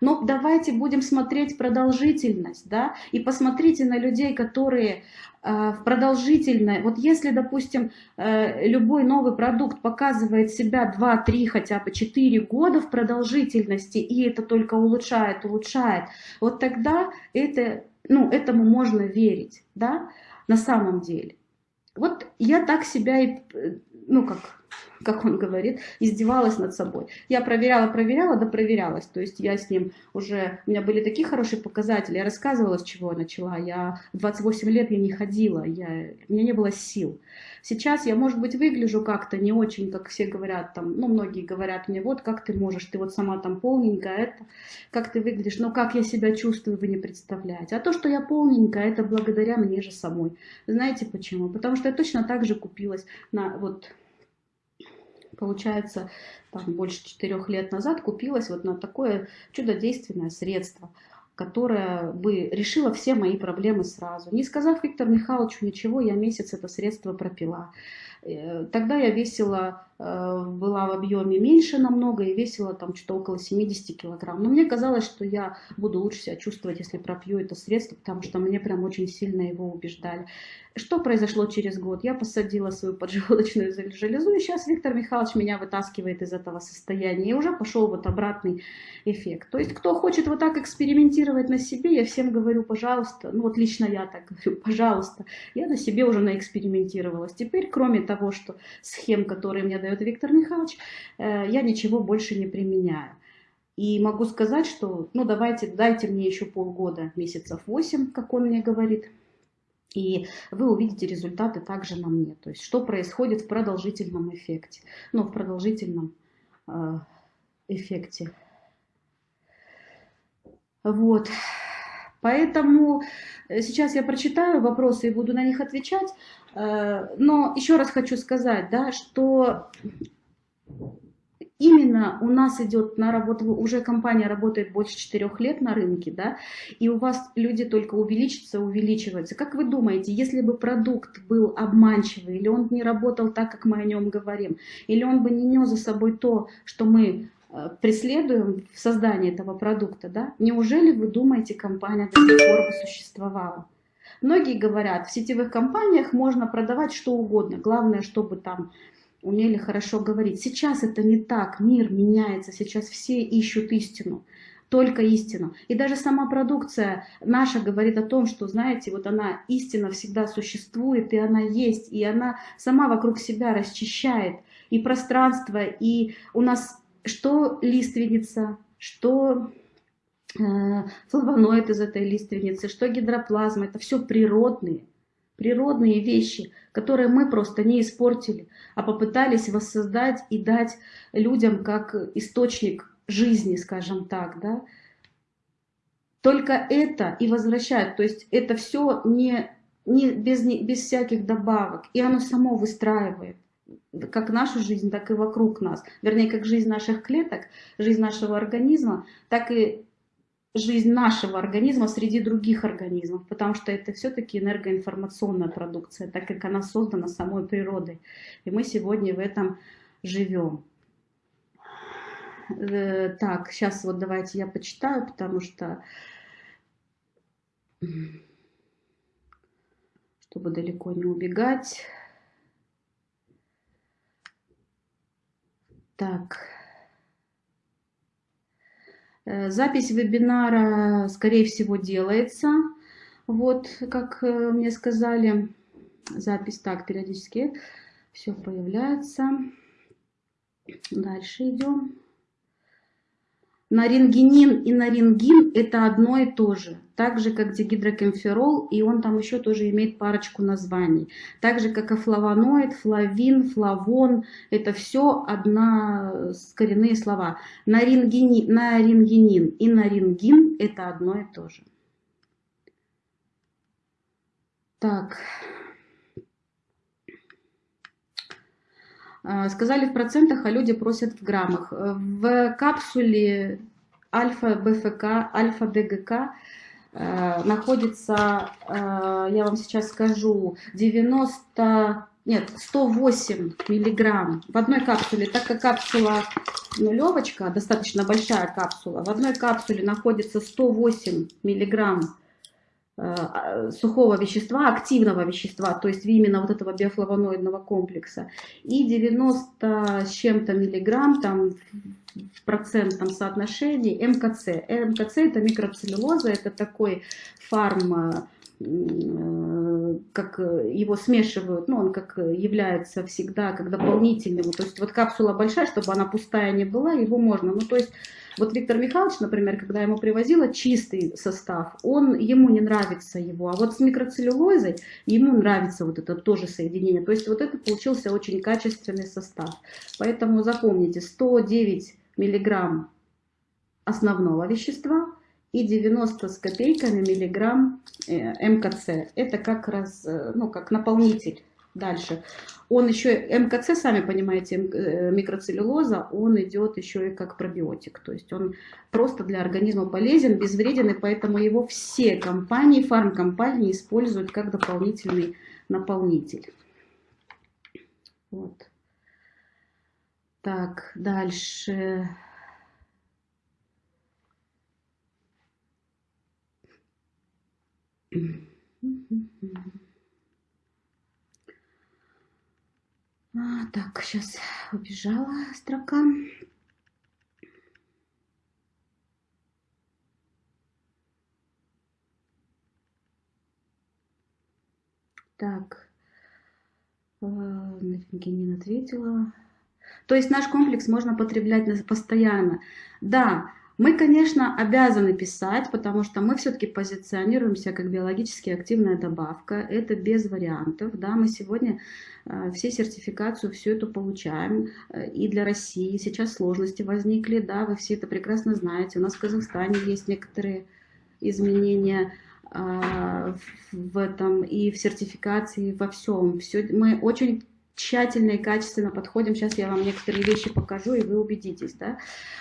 Но давайте будем смотреть продолжительность, да, и посмотрите на людей, которые э, в продолжительной, вот если, допустим, э, любой новый продукт показывает себя 2-3, хотя бы 4 года в продолжительности, и это только улучшает, улучшает, вот тогда это, ну, этому можно верить, да, на самом деле. Вот я так себя и, э, ну, как как он говорит, издевалась над собой. Я проверяла, проверяла, да проверялась. То есть я с ним уже, у меня были такие хорошие показатели. Я рассказывала, с чего я начала. Я 28 лет я не ходила, я, у меня не было сил. Сейчас я, может быть, выгляжу как-то не очень, как все говорят, там, ну, многие говорят мне, вот как ты можешь, ты вот сама там полненькая, это, как ты выглядишь, но как я себя чувствую, вы не представляете. А то, что я полненькая, это благодаря мне же самой. Знаете почему? Потому что я точно так же купилась на вот получается, там, больше четырех лет назад купилась вот на такое чудодейственное средство, которое бы решило все мои проблемы сразу. Не сказав Виктору Михайловичу ничего, я месяц это средство пропила. Э, тогда я весила, э, была в объеме меньше намного и весила там что-то около 70 килограмм. Но мне казалось, что я буду лучше себя чувствовать, если пропью это средство, потому что мне прям очень сильно его убеждали. Что произошло через год? Я посадила свою поджелудочную железу, и сейчас Виктор Михайлович меня вытаскивает из этого состояния, и уже пошел вот обратный эффект. То есть, кто хочет вот так экспериментировать на себе, я всем говорю, пожалуйста, ну вот лично я так говорю, <laughs> пожалуйста, я на себе уже наэкспериментировалась. Теперь, кроме того, что схем, которые мне дает Виктор Михайлович, э, я ничего больше не применяю. И могу сказать, что, ну давайте, дайте мне еще полгода, месяцев 8, как он мне говорит, и вы увидите результаты также на мне. То есть, что происходит в продолжительном эффекте. Ну, в продолжительном э, эффекте. Вот. Поэтому сейчас я прочитаю вопросы и буду на них отвечать, но еще раз хочу сказать, да, что именно у нас идет на работу, уже компания работает больше четырех лет на рынке, да, и у вас люди только увеличатся, увеличиваются. Как вы думаете, если бы продукт был обманчивый, или он не работал так, как мы о нем говорим, или он бы не нес за собой то, что мы э, преследуем в создании этого продукта, да, неужели вы думаете, компания до сих пор бы существовала? Многие говорят, в сетевых компаниях можно продавать что угодно, главное, чтобы там умели хорошо говорить. Сейчас это не так, мир меняется, сейчас все ищут истину, только истину. И даже сама продукция наша говорит о том, что, знаете, вот она, истина всегда существует, и она есть, и она сама вокруг себя расчищает и пространство, и у нас что лиственница, что э, флавоноид из этой лиственницы, что гидроплазма, это все природные природные вещи, которые мы просто не испортили, а попытались воссоздать и дать людям как источник жизни, скажем так, да. Только это и возвращает, то есть это все не, не, без, без всяких добавок, и оно само выстраивает как нашу жизнь, так и вокруг нас. Вернее, как жизнь наших клеток, жизнь нашего организма, так и жизнь нашего организма среди других организмов, потому что это все-таки энергоинформационная продукция, так как она создана самой природой. И мы сегодня в этом живем. Э, так, сейчас вот давайте я почитаю, потому что, чтобы далеко не убегать. Так. Э, запись вебинара, скорее всего, делается. Вот, как э, мне сказали, запись так периодически все появляется. Дальше идем. Нарингинин и нарингин это одно и то же. Так же, как дигидрокемферол, и он там еще тоже имеет парочку названий. Так же, как и флавоноид, флавин, флавон, это все одна коренные слова. Нарингинин, нарингинин и нарингин это одно и то же. Так. Сказали в процентах, а люди просят в граммах. В капсуле альфа-БФК, альфа-ДГК э, находится, э, я вам сейчас скажу, 90, нет, 108 миллиграмм в одной капсуле, так как капсула нулевочка, достаточно большая капсула, в одной капсуле находится 108 миллиграмм Э, сухого вещества, активного вещества, то есть именно вот этого биофлавоноидного комплекса. И 90 с чем-то миллиграмм там в процентном соотношении МКЦ. МКЦ это микроцеллюлоза, это такой фарм э, как его смешивают, ну, он как является всегда как дополнительным, то есть вот капсула большая, чтобы она пустая не была, его можно, ну, то есть вот Виктор Михайлович, например, когда ему привозила чистый состав, он, ему не нравится его, а вот с микроцеллюлозой ему нравится вот это тоже соединение. То есть вот это получился очень качественный состав. Поэтому запомните, 109 миллиграмм основного вещества и 90 с копейками миллиграмм э, МКЦ. Это как раз, э, ну, как наполнитель Дальше. Он еще, МКЦ, сами понимаете, э, микроцеллюлоза, он идет еще и как пробиотик. То есть он просто для организма полезен, безвреден, и поэтому его все компании, фармкомпании используют как дополнительный наполнитель. Вот. Так, дальше. Mm-hmm. А, так, сейчас убежала строка. Так, э, Евгения ответила. То есть наш комплекс можно потреблять постоянно. Да, мы, конечно, обязаны писать, потому что мы все-таки позиционируемся как биологически активная добавка. Это без вариантов. Да, мы сегодня э, все сертификацию, всю эту получаем. Э, и для России сейчас сложности возникли. Да, вы все это прекрасно знаете. У нас в Казахстане есть некоторые изменения. а, в этом и в сертификации, во всем. Все, мы очень тщательно и качественно подходим. Сейчас я вам некоторые вещи покажу, и вы убедитесь да,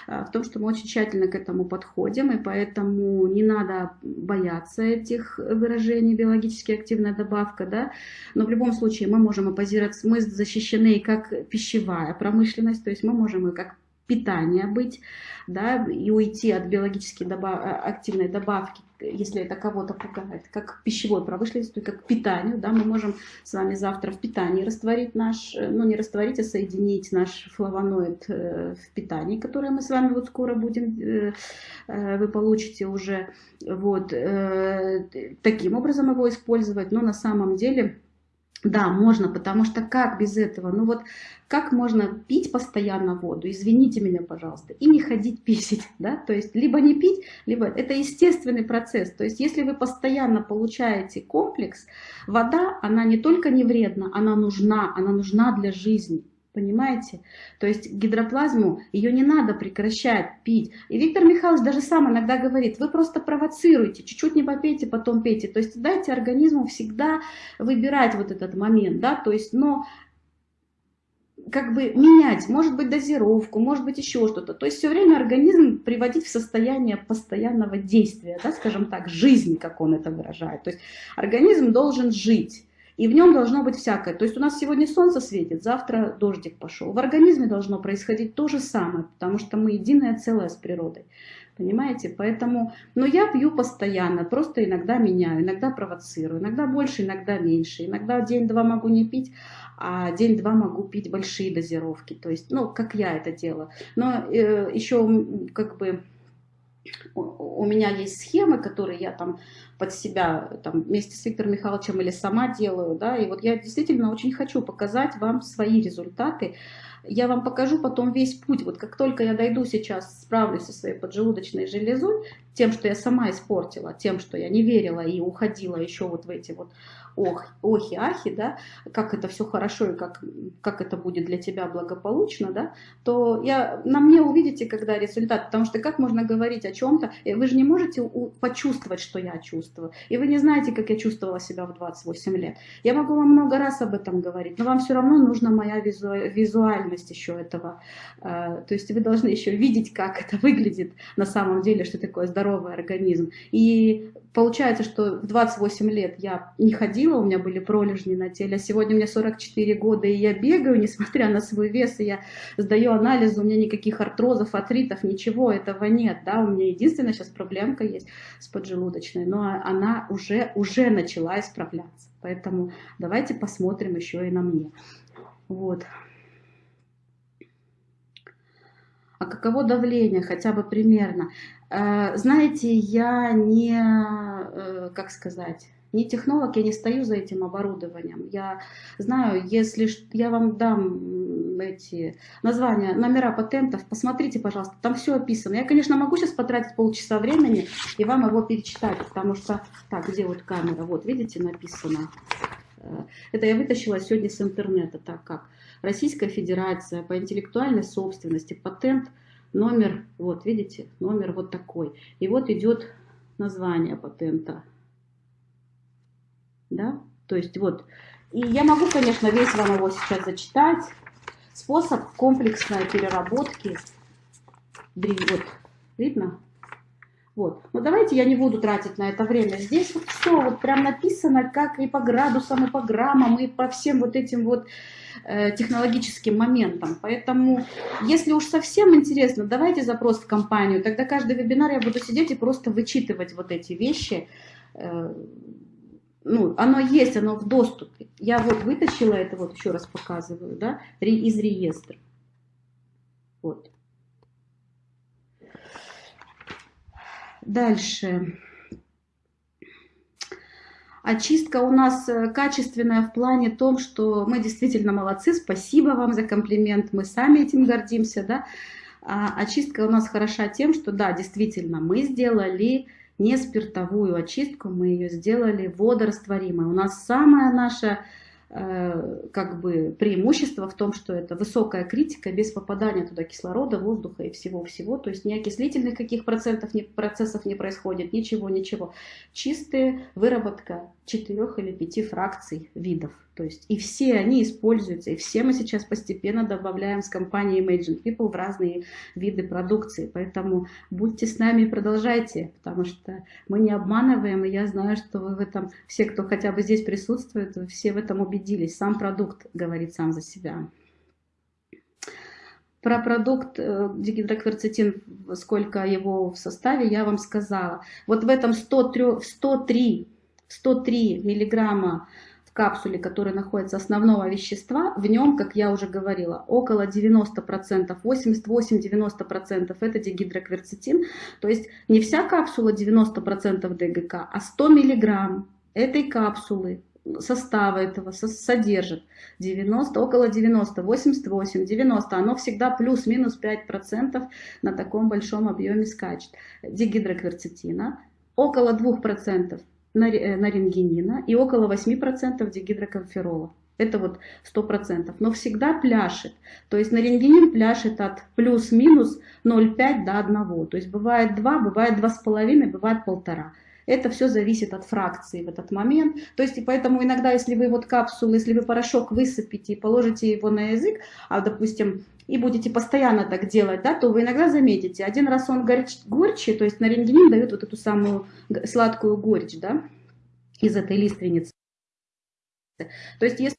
а, в том, что мы очень тщательно к этому подходим, и поэтому не надо бояться этих выражений биологически активная добавка, да, но в любом случае мы можем оппозироваться, мы защищены как пищевая промышленность, то есть мы можем и как питание быть, да, и уйти от биологически добав... активной добавки если это кого-то пугает, как к пищевой промышленности, как питанию, да, мы можем с вами завтра в питании растворить наш, э, ну не растворить, а соединить наш флавоноид э, в питании, которое мы с вами вот скоро будем, э, вы получите уже, вот, таким образом его использовать, но на самом деле да, можно, потому что как без этого? Ну вот как можно пить постоянно воду, извините меня, пожалуйста, и не ходить <laughs> писать, да? То есть либо не пить, либо это естественный процесс. То есть если вы постоянно получаете комплекс, вода, она не только не вредна, она нужна, она нужна для жизни. Понимаете? То есть гидроплазму, ее не надо прекращать пить. И Виктор Михайлович даже сам иногда говорит, вы просто провоцируете, чуть-чуть не попейте, потом пейте. То есть дайте организму всегда выбирать вот этот момент, да, то есть, но как бы менять, может быть, дозировку, может быть, еще что-то. То есть все время организм приводить в состояние постоянного действия, да, скажем так, жизни, как он это выражает. То есть организм должен жить. И в нем должно быть всякое. То есть у нас сегодня солнце светит, завтра дождик пошел. В организме должно происходить то же самое, потому что мы единое целое с природой. Понимаете? Поэтому, но я пью постоянно, просто иногда меняю, иногда провоцирую, иногда больше, иногда меньше. Иногда день-два могу не пить, а день-два могу пить большие дозировки. То есть, ну, как я это делаю. Но э, еще как бы у меня есть схемы, которые я там под себя там, вместе с Виктором Михайловичем или сама делаю, да, и вот я действительно очень хочу показать вам свои результаты. Я вам покажу потом весь путь. Вот как только я дойду сейчас, справлюсь со своей поджелудочной железой, тем, что я сама испортила, тем, что я не верила и уходила еще вот в эти вот ох, охи, ахи, да, как это все хорошо и как, как это будет для тебя благополучно, да, то я, на мне увидите, когда результат, потому что как можно говорить о чем-то, э, вы же не можете почувствовать, что я чувствую, и вы не знаете, как я чувствовала себя в 28 лет. Я могу вам много раз об этом говорить, но вам все равно нужна моя визу, визуальность еще этого, э, то есть вы должны еще видеть, как это выглядит на самом деле, что такое здоровый организм. И получается, что в 28 лет я не ходила, у меня были пролежни на теле, а сегодня мне 44 года, и я бегаю, несмотря на свой вес, и я сдаю анализы, у меня никаких артрозов, артритов, ничего этого нет, да, у меня единственная сейчас проблемка есть с поджелудочной, но она уже, уже начала исправляться, поэтому давайте посмотрим еще и на мне. Вот. А каково давление, хотя бы примерно? Э, знаете, я не, э, как сказать, не технолог, я не стою за этим оборудованием. Я знаю, если я вам дам эти названия, номера патентов, посмотрите, пожалуйста, там все описано. Я, конечно, могу сейчас потратить полчаса времени и вам его перечитать, потому что... Так, где вот камера? Вот, видите, написано. Это я вытащила сегодня с интернета. Так как Российская Федерация по интеллектуальной собственности, патент – номер, вот видите, номер вот такой. И вот идет название патента. Да, то есть вот. И я могу, конечно, весь вам его сейчас зачитать. Способ комплексной переработки. Вот, видно? Вот. Но давайте я не буду тратить на это время. Здесь вот все вот прям написано, как и по градусам, и по граммам, и по всем вот этим вот Э, технологическим моментом. Поэтому, если уж совсем интересно, давайте запрос в компанию. Тогда каждый вебинар я буду сидеть и просто вычитывать вот эти вещи. Э, ну, оно есть, оно в доступе. Я вот вытащила это, вот еще раз показываю, да, из реестра. Вот. Дальше. Очистка у нас э, качественная в плане том, что мы действительно молодцы, спасибо вам за комплимент, мы сами этим гордимся, да. А очистка у нас хороша тем, что да, действительно, мы сделали не спиртовую очистку, мы ее сделали водорастворимой. У нас самая наша как бы преимущество в том, что это высокая критика без попадания туда кислорода, воздуха и всего-всего. То есть ни окислительных каких процентов, ни процессов не происходит, ничего, ничего. Чистая выработка четырех или пяти фракций видов. То есть и все они используются, и все мы сейчас постепенно добавляем с компанией Imagine People в разные виды продукции. Поэтому будьте с нами и продолжайте, потому что мы не обманываем, и я знаю, что вы в этом, все, кто хотя бы здесь присутствует, все в этом убедились. Сам продукт говорит сам за себя. Про продукт э, дигидрокверцетин, сколько его в составе, я вам сказала. Вот в этом 103, 103, 103 миллиграмма в капсуле, который находится основного вещества, в нем, как я уже говорила, около 90%, 88-90% это дигидрокверцетин. То есть не вся капсула 90% ДГК, а 100 миллиграмм этой капсулы состава этого содержит 90, около 90, 88, 90, оно всегда плюс-минус 5% на таком большом объеме скачет. Дигидрокверцетина около 2% нарингенина э, и около 8% дигидроконферола. Это вот 100%. Но всегда пляшет. То есть нарингенин пляшет от плюс-минус 0,5 до 1. То есть бывает 2, бывает 2,5, бывает 1,5. Это все зависит от фракции в этот момент. То есть и поэтому иногда, если вы вот капсулу, если вы порошок высыпите и положите его на язык, а допустим, и будете постоянно так делать, да, то вы иногда заметите, один раз он горч, горче, то есть нарингенин дает вот эту самую сладкую горечь, да, из этой лиственницы. То есть если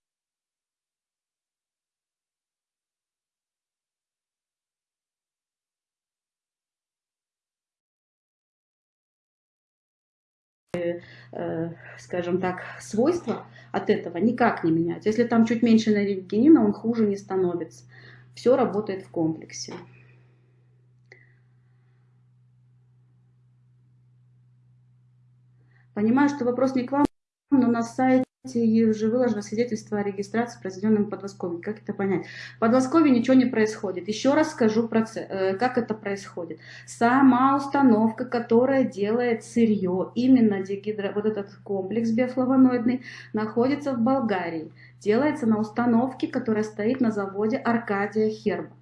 Э, скажем так, свойства от этого никак не меняются. Если там чуть меньше нарингенина, он хуже не становится. Все работает в комплексе. Понимаю, что вопрос не к вам, но на сайте уже выложено свидетельство о регистрации, произведенном в Подмосковье. Как это понять? В Подмосковье ничего не происходит. Еще раз скажу, э, как это происходит. Сама установка, которая делает сырье, именно дегидро, вот этот комплекс биофлавоноидный, находится в Болгарии. Делается на установке, которая стоит на заводе Аркадия Херба.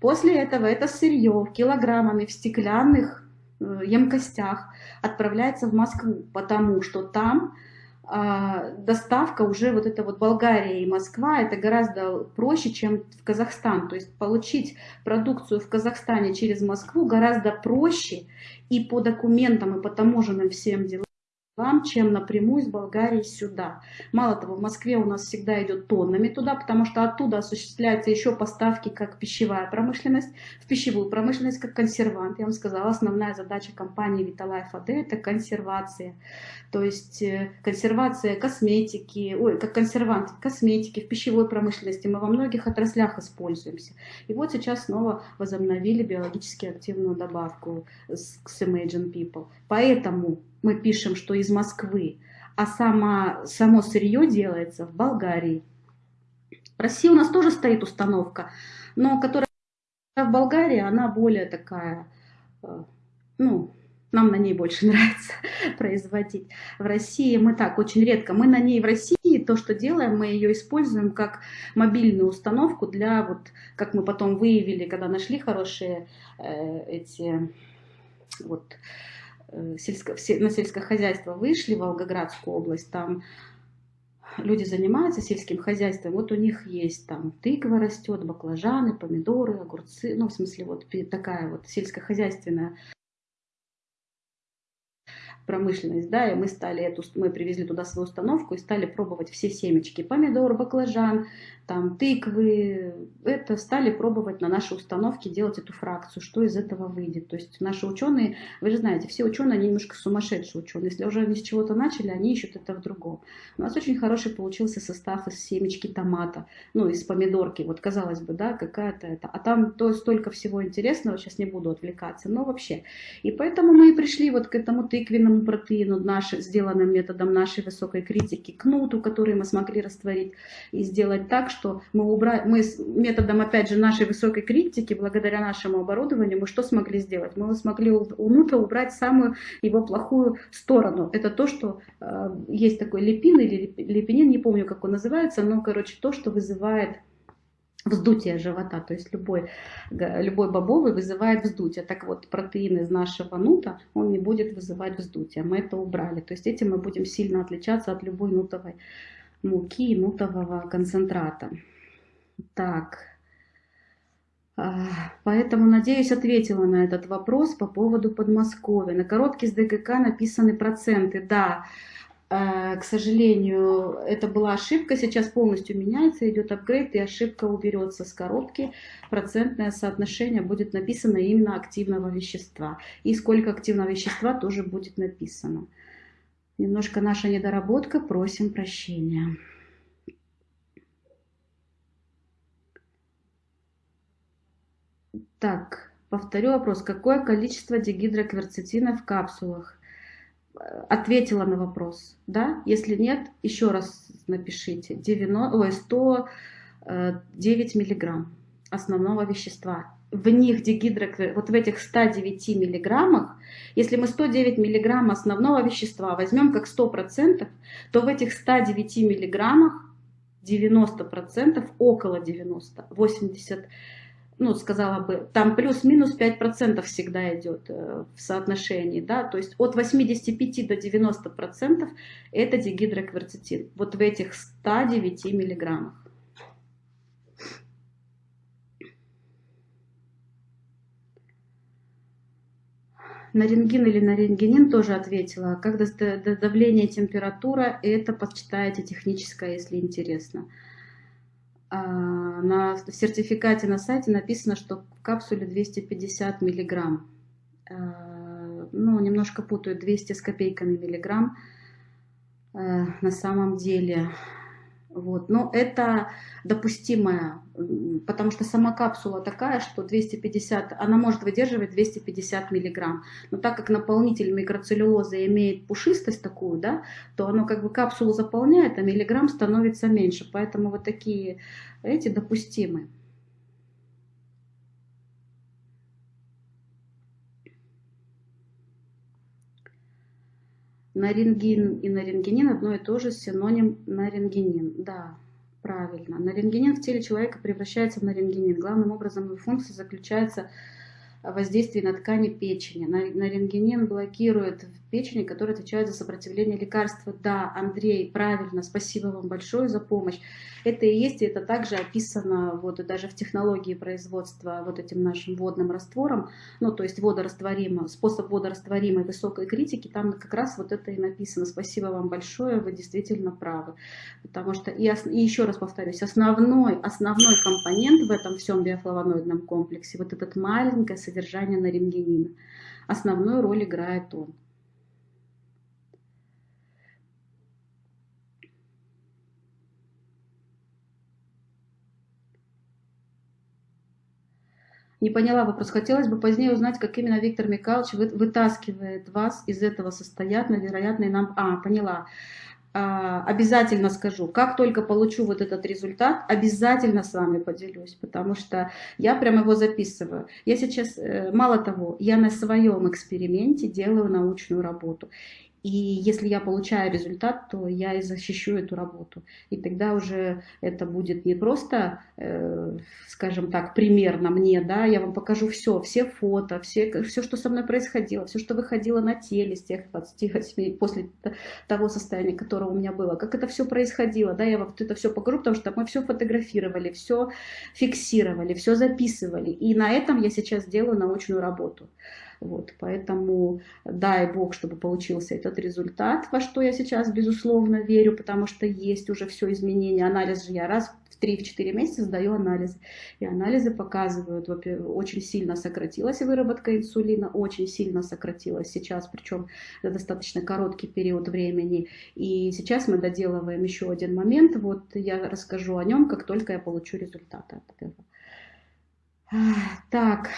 После этого это сырье килограммами в стеклянных э, емкостях отправляется в Москву, потому что там доставка уже вот это вот Болгария и Москва, это гораздо проще, чем в Казахстан. То есть получить продукцию в Казахстане через Москву гораздо проще и по документам, и по таможенным всем делам вам, чем напрямую из Болгарии сюда. Мало того, в Москве у нас всегда идет тоннами туда, потому что оттуда осуществляются еще поставки как пищевая промышленность, в пищевую промышленность как консервант. Я вам сказала, основная задача компании Vitalife AD это консервация. То есть э, консервация косметики, ой, как консервант косметики в пищевой промышленности. Мы во многих отраслях используемся. И вот сейчас снова возобновили биологически активную добавку с, Imagine People. Поэтому мы пишем, что из Москвы, а сама, само сырье делается в Болгарии. В России у нас тоже стоит установка, но которая в Болгарии, она более такая, э, ну, нам на ней больше <laughs> нравится производить. В России мы так, очень редко. Мы на ней в России, то, что делаем, мы ее используем как мобильную установку для, вот, как мы потом выявили, когда нашли хорошие э, эти, вот, сельско, на сельское хозяйство вышли в Волгоградскую область, там люди занимаются сельским хозяйством, вот у них есть там тыква растет, баклажаны, помидоры, огурцы, ну в смысле вот такая вот сельскохозяйственная промышленность, да, и мы стали эту, мы привезли туда свою установку и стали пробовать все семечки, помидор, баклажан, там тыквы, это стали пробовать на нашей установке делать эту фракцию, что из этого выйдет. То есть наши ученые, вы же знаете, все ученые, они немножко сумасшедшие ученые, если уже они с чего-то начали, они ищут это в другом. У нас очень хороший получился состав из семечки томата, ну, из помидорки, вот казалось бы, да, какая-то это, а там то столько всего интересного, сейчас не буду отвлекаться, но вообще. И поэтому мы и пришли вот к этому тыквенному протеину, наш, сделанным методом нашей высокой критики, к нуту, который мы смогли растворить, и сделать так, что мы, убрали, мы с методом, опять же, нашей высокой критики, благодаря нашему оборудованию, мы что смогли сделать? Мы смогли у, нута убрать самую его плохую сторону. Это то, что э, есть такой липин или липинин, не помню, как он называется, но, короче, то, что вызывает вздутие живота, то есть любой, любой бобовый вызывает вздутие. Так вот, протеин из нашего нута, он не будет вызывать вздутие. Мы это убрали. То есть этим мы будем сильно отличаться от любой нутовой муки и нутового концентрата. Так, а, поэтому, надеюсь, ответила на этот вопрос по поводу Подмосковья. На коробке с ДГК написаны проценты. Да, Э, к сожалению, это была ошибка, сейчас полностью меняется, идет апгрейд, и ошибка уберется с коробки. Процентное соотношение будет написано именно активного вещества. И сколько активного вещества тоже будет написано. Немножко наша недоработка, просим прощения. Так, повторю вопрос. Какое количество дигидрокверцетина в капсулах? ответила на вопрос, да? Если нет, еще раз напишите. 90, ой, 109 э, миллиграмм основного вещества. В них дигидроквер, вот в этих 109 миллиграммах, если мы 109 миллиграмм основного вещества возьмем как 100%, то в этих 109 миллиграммах 90%, около 90, 80 ну, сказала бы, там плюс-минус 5% всегда идет э, в соотношении, да, то есть от 85 до 90% это дигидрокверцетин, вот в этих 109 миллиграммах. На рентген или на рентгенин тоже ответила. Когда давление, температура, это почитайте техническое, если интересно. А, на сертификате на сайте написано, что в капсуле 250 миллиграмм. А, ну, немножко путаю, 200 с копейками миллиграмм э, на самом деле. Вот. Но это допустимое, потому что сама капсула такая, что 250, она может выдерживать 250 миллиграмм. Но так как наполнитель микроцеллюлозы имеет пушистость такую, да, то оно как бы капсулу заполняет, а миллиграмм становится меньше. Поэтому вот такие эти допустимы. Нарингин и нарингенин одно и то же, синоним нарингенин. Да, правильно. Нарингенин в теле человека превращается в нарингенин. Главным образом его функция заключается в воздействии на ткани печени. Нарингенин блокирует в печени, которая отвечает за сопротивление лекарства. Да, Андрей, правильно, спасибо вам большое за помощь. Это и есть, и это также описано вот даже в технологии производства вот этим нашим водным раствором, ну то есть водорастворимый, способ водорастворимой высокой критики, там как раз вот это и написано. Спасибо вам большое, вы действительно правы. Потому что, и, и еще раз повторюсь, основной, основной компонент в этом всем биофлавоноидном комплексе, вот этот маленькое нарингенина, основную роль играет он. Не поняла вопрос. Хотелось бы позднее узнать, как именно Виктор Михайлович вытаскивает вас из этого состояния, вероятно, и нам... А, поняла. А, обязательно скажу, как только получу вот этот результат, обязательно с вами поделюсь, потому что я прям его записываю. Я сейчас, э, мало того, я на своем эксперименте делаю научную работу. И если я получаю результат, то я и защищу эту работу. И тогда уже это будет не просто, э, скажем так, примерно мне, да, я вам покажу все, все фото, все, все, что со мной происходило, все, что выходило на теле с тех 28, после того состояния, которое у меня было, как это все происходило, да, я вам это все покажу, потому что мы все фотографировали, все фиксировали, все записывали. И на этом я сейчас делаю научную работу. Вот, поэтому дай Бог, чтобы получился этот результат, во что я сейчас безусловно верю, потому что есть уже все изменения. Анализ же я раз в 3-4 месяца сдаю анализы. И анализы показывают, очень сильно сократилась выработка инсулина, очень сильно сократилась сейчас, причем за достаточно короткий период времени. И сейчас мы доделываем еще один момент, вот я расскажу о нем, как только я получу результаты от этого. Так,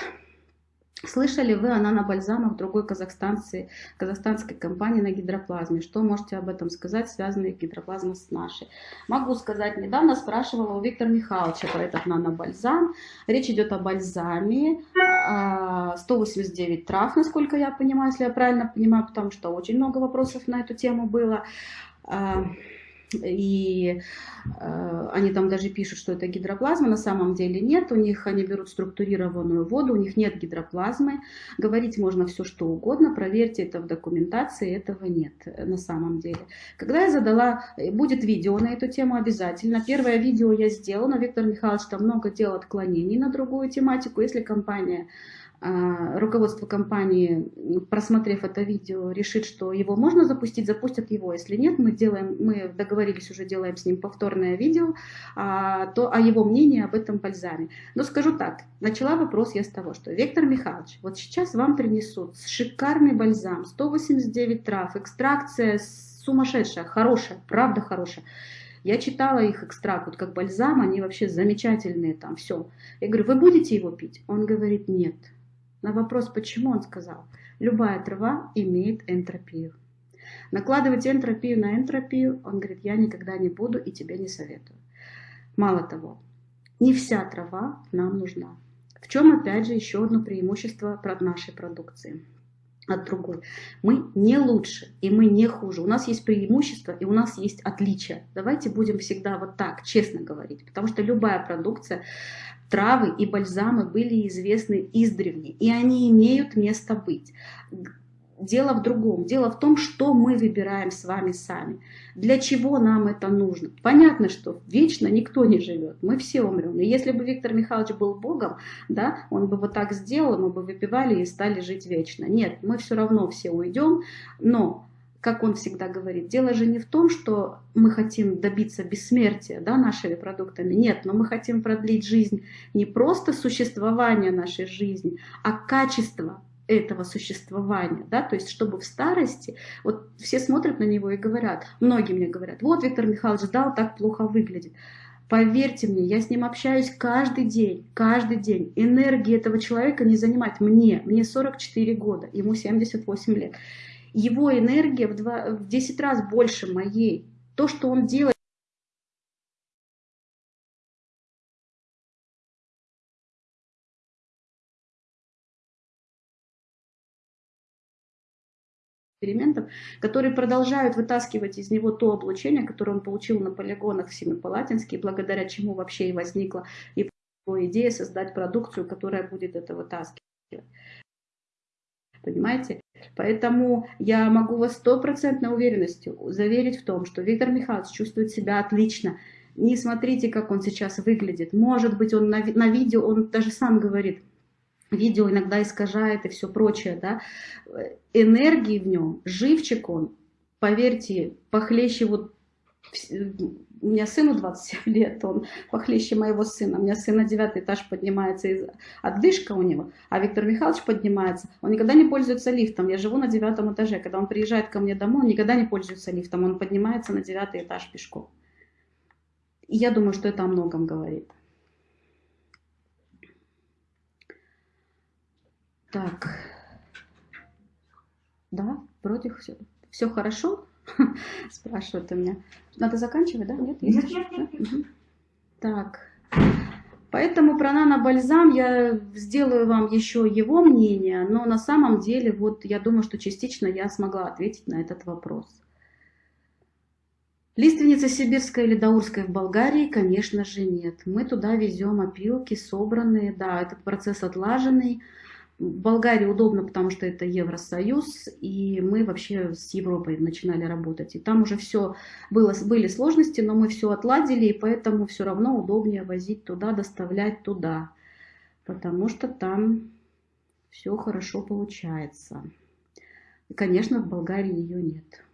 Слышали вы о нанобальзамах другой казахстанской, казахстанской компании на гидроплазме? Что можете об этом сказать, связанные гидроплазма с нашей? Могу сказать, недавно спрашивала у Виктора Михайловича про этот нанобальзам. Речь идет о бальзаме, 189 а, трав, насколько я понимаю, если я правильно понимаю, потому что очень много вопросов на эту тему было. И э, они там даже пишут, что это гидроплазма, на самом деле нет, у них они берут структурированную воду, у них нет гидроплазмы, говорить можно все что угодно, проверьте это в документации, этого нет на самом деле. Когда я задала, будет видео на эту тему обязательно, первое видео я сделала, Виктор Михайлович там много делал отклонений на другую тематику, если компания руководство компании, просмотрев это видео, решит, что его можно запустить, запустят его. Если нет, мы делаем, мы договорились уже, делаем с ним повторное видео, а, то о его мнении об этом бальзаме. Но скажу так, начала вопрос я с того, что Виктор Михайлович, вот сейчас вам принесут шикарный бальзам, 189 трав, экстракция сумасшедшая, хорошая, правда хорошая. Я читала их экстракт, вот как бальзам, они вообще замечательные там, все. Я говорю, вы будете его пить? Он говорит, нет. На вопрос, почему, он сказал, любая трава имеет энтропию. Накладывать энтропию на энтропию, он говорит, я никогда не буду и тебе не советую. Мало того, не вся трава нам нужна. В чем, опять же, еще одно преимущество нашей продукции от другой. Мы не лучше и мы не хуже. У нас есть преимущество и у нас есть отличия. Давайте будем всегда вот так, честно говорить. Потому что любая продукция, травы и бальзамы были известны издревле, и они имеют место быть. Дело в другом. Дело в том, что мы выбираем с вами сами. Для чего нам это нужно? Понятно, что вечно никто не живет. Мы все умрем. И если бы Виктор Михайлович был Богом, да, он бы вот так сделал, мы бы выпивали и стали жить вечно. Нет, мы все равно все уйдем. Но как он всегда говорит, дело же не в том, что мы хотим добиться бессмертия да, нашими продуктами, нет, но мы хотим продлить жизнь не просто существование нашей жизни, а качество этого существования, да, то есть чтобы в старости, вот все смотрят на него и говорят, многие мне говорят, вот Виктор Михайлович дал, так плохо выглядит. Поверьте мне, я с ним общаюсь каждый день, каждый день. Энергии этого человека не занимать мне, мне 44 года, ему 78 лет его энергия в, два, в 10 раз больше моей. То, что он делает, экспериментов, которые продолжают вытаскивать из него то облучение, которое он получил на полигонах в Семипалатинске, благодаря чему вообще и возникла его идея создать продукцию, которая будет это вытаскивать. Понимаете? Поэтому я могу вас стопроцентной уверенностью заверить в том, что Виктор Михайлович чувствует себя отлично. Не смотрите, как он сейчас выглядит. Может быть, он на, на видео, он даже сам говорит, видео иногда искажает и все прочее. Да? Энергии в нем, живчик он, поверьте, похлеще вот у меня сыну 27 лет, он похлеще моего сына. У меня сын на девятый этаж поднимается, из... отдышка у него, а Виктор Михайлович поднимается. Он никогда не пользуется лифтом. Я живу на девятом этаже. Когда он приезжает ко мне домой, он никогда не пользуется лифтом. Он поднимается на девятый этаж пешком. И я думаю, что это о многом говорит. Так. Да, вроде все, все хорошо. <laughs> Спрашивают у меня. Надо заканчивать, да? Нет? Нет, нет, нет. Угу. Так. Поэтому про нанобальзам я сделаю вам еще его мнение, но на самом деле, вот я думаю, что частично я смогла ответить на этот вопрос. Лиственница сибирская или даурская в Болгарии, конечно же, нет. Мы туда везем опилки собранные, да, этот процесс отлаженный. Болгарии удобно, потому что это Евросоюз, и мы вообще с Европой начинали работать. И там уже все было, были сложности, но мы все отладили, и поэтому все равно удобнее возить туда, доставлять туда, потому что там все хорошо получается. И, конечно, в Болгарии ее нет.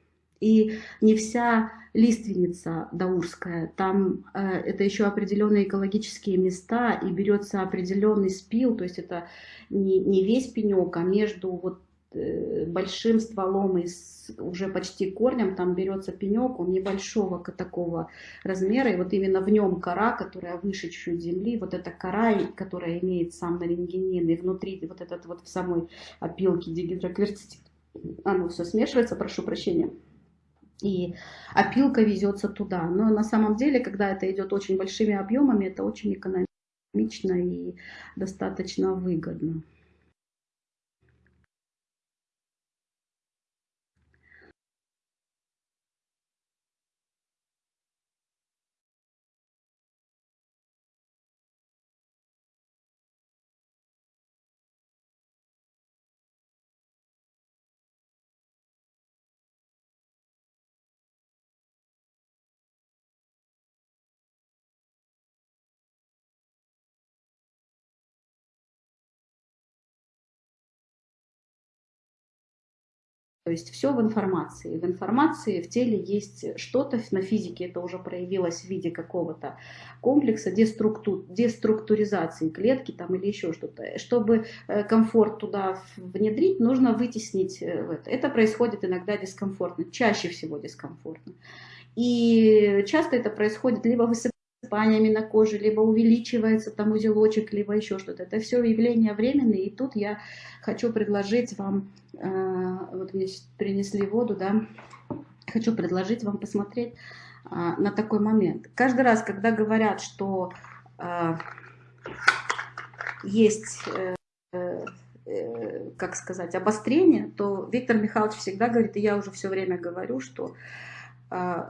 И не вся лиственница даурская, там э, это еще определенные экологические места, и берется определенный спил, то есть это не, не весь пенек, а между вот э, большим стволом и с уже почти корнем, там берется пенек, он небольшого такого размера, и вот именно в нем кора, которая выше чуть-чуть земли, вот эта кора, которая имеет сам нарингенин, и внутри вот этот вот в самой опилке дигидрокверцитин, оно все смешивается, прошу прощения, и опилка везется туда. Но на самом деле, когда это идет очень большими объемами, это очень экономично и достаточно выгодно. То есть все в информации. В информации в теле есть что-то, на физике это уже проявилось в виде какого-то комплекса деструкту, деструктуризации клетки там, или еще что-то. Чтобы э, комфорт туда внедрить, нужно вытеснить э, это. Это происходит иногда дискомфортно, чаще всего дискомфортно. И часто это происходит либо высыпаниями на коже, либо увеличивается там узелочек, либо еще что-то. Это все явления временные, и тут я хочу предложить вам, э, вот мне принесли воду, да, хочу предложить вам посмотреть э, на такой момент. Каждый раз, когда говорят, что э, есть как сказать, обострение, то Виктор Михайлович всегда говорит, и я уже все время говорю, что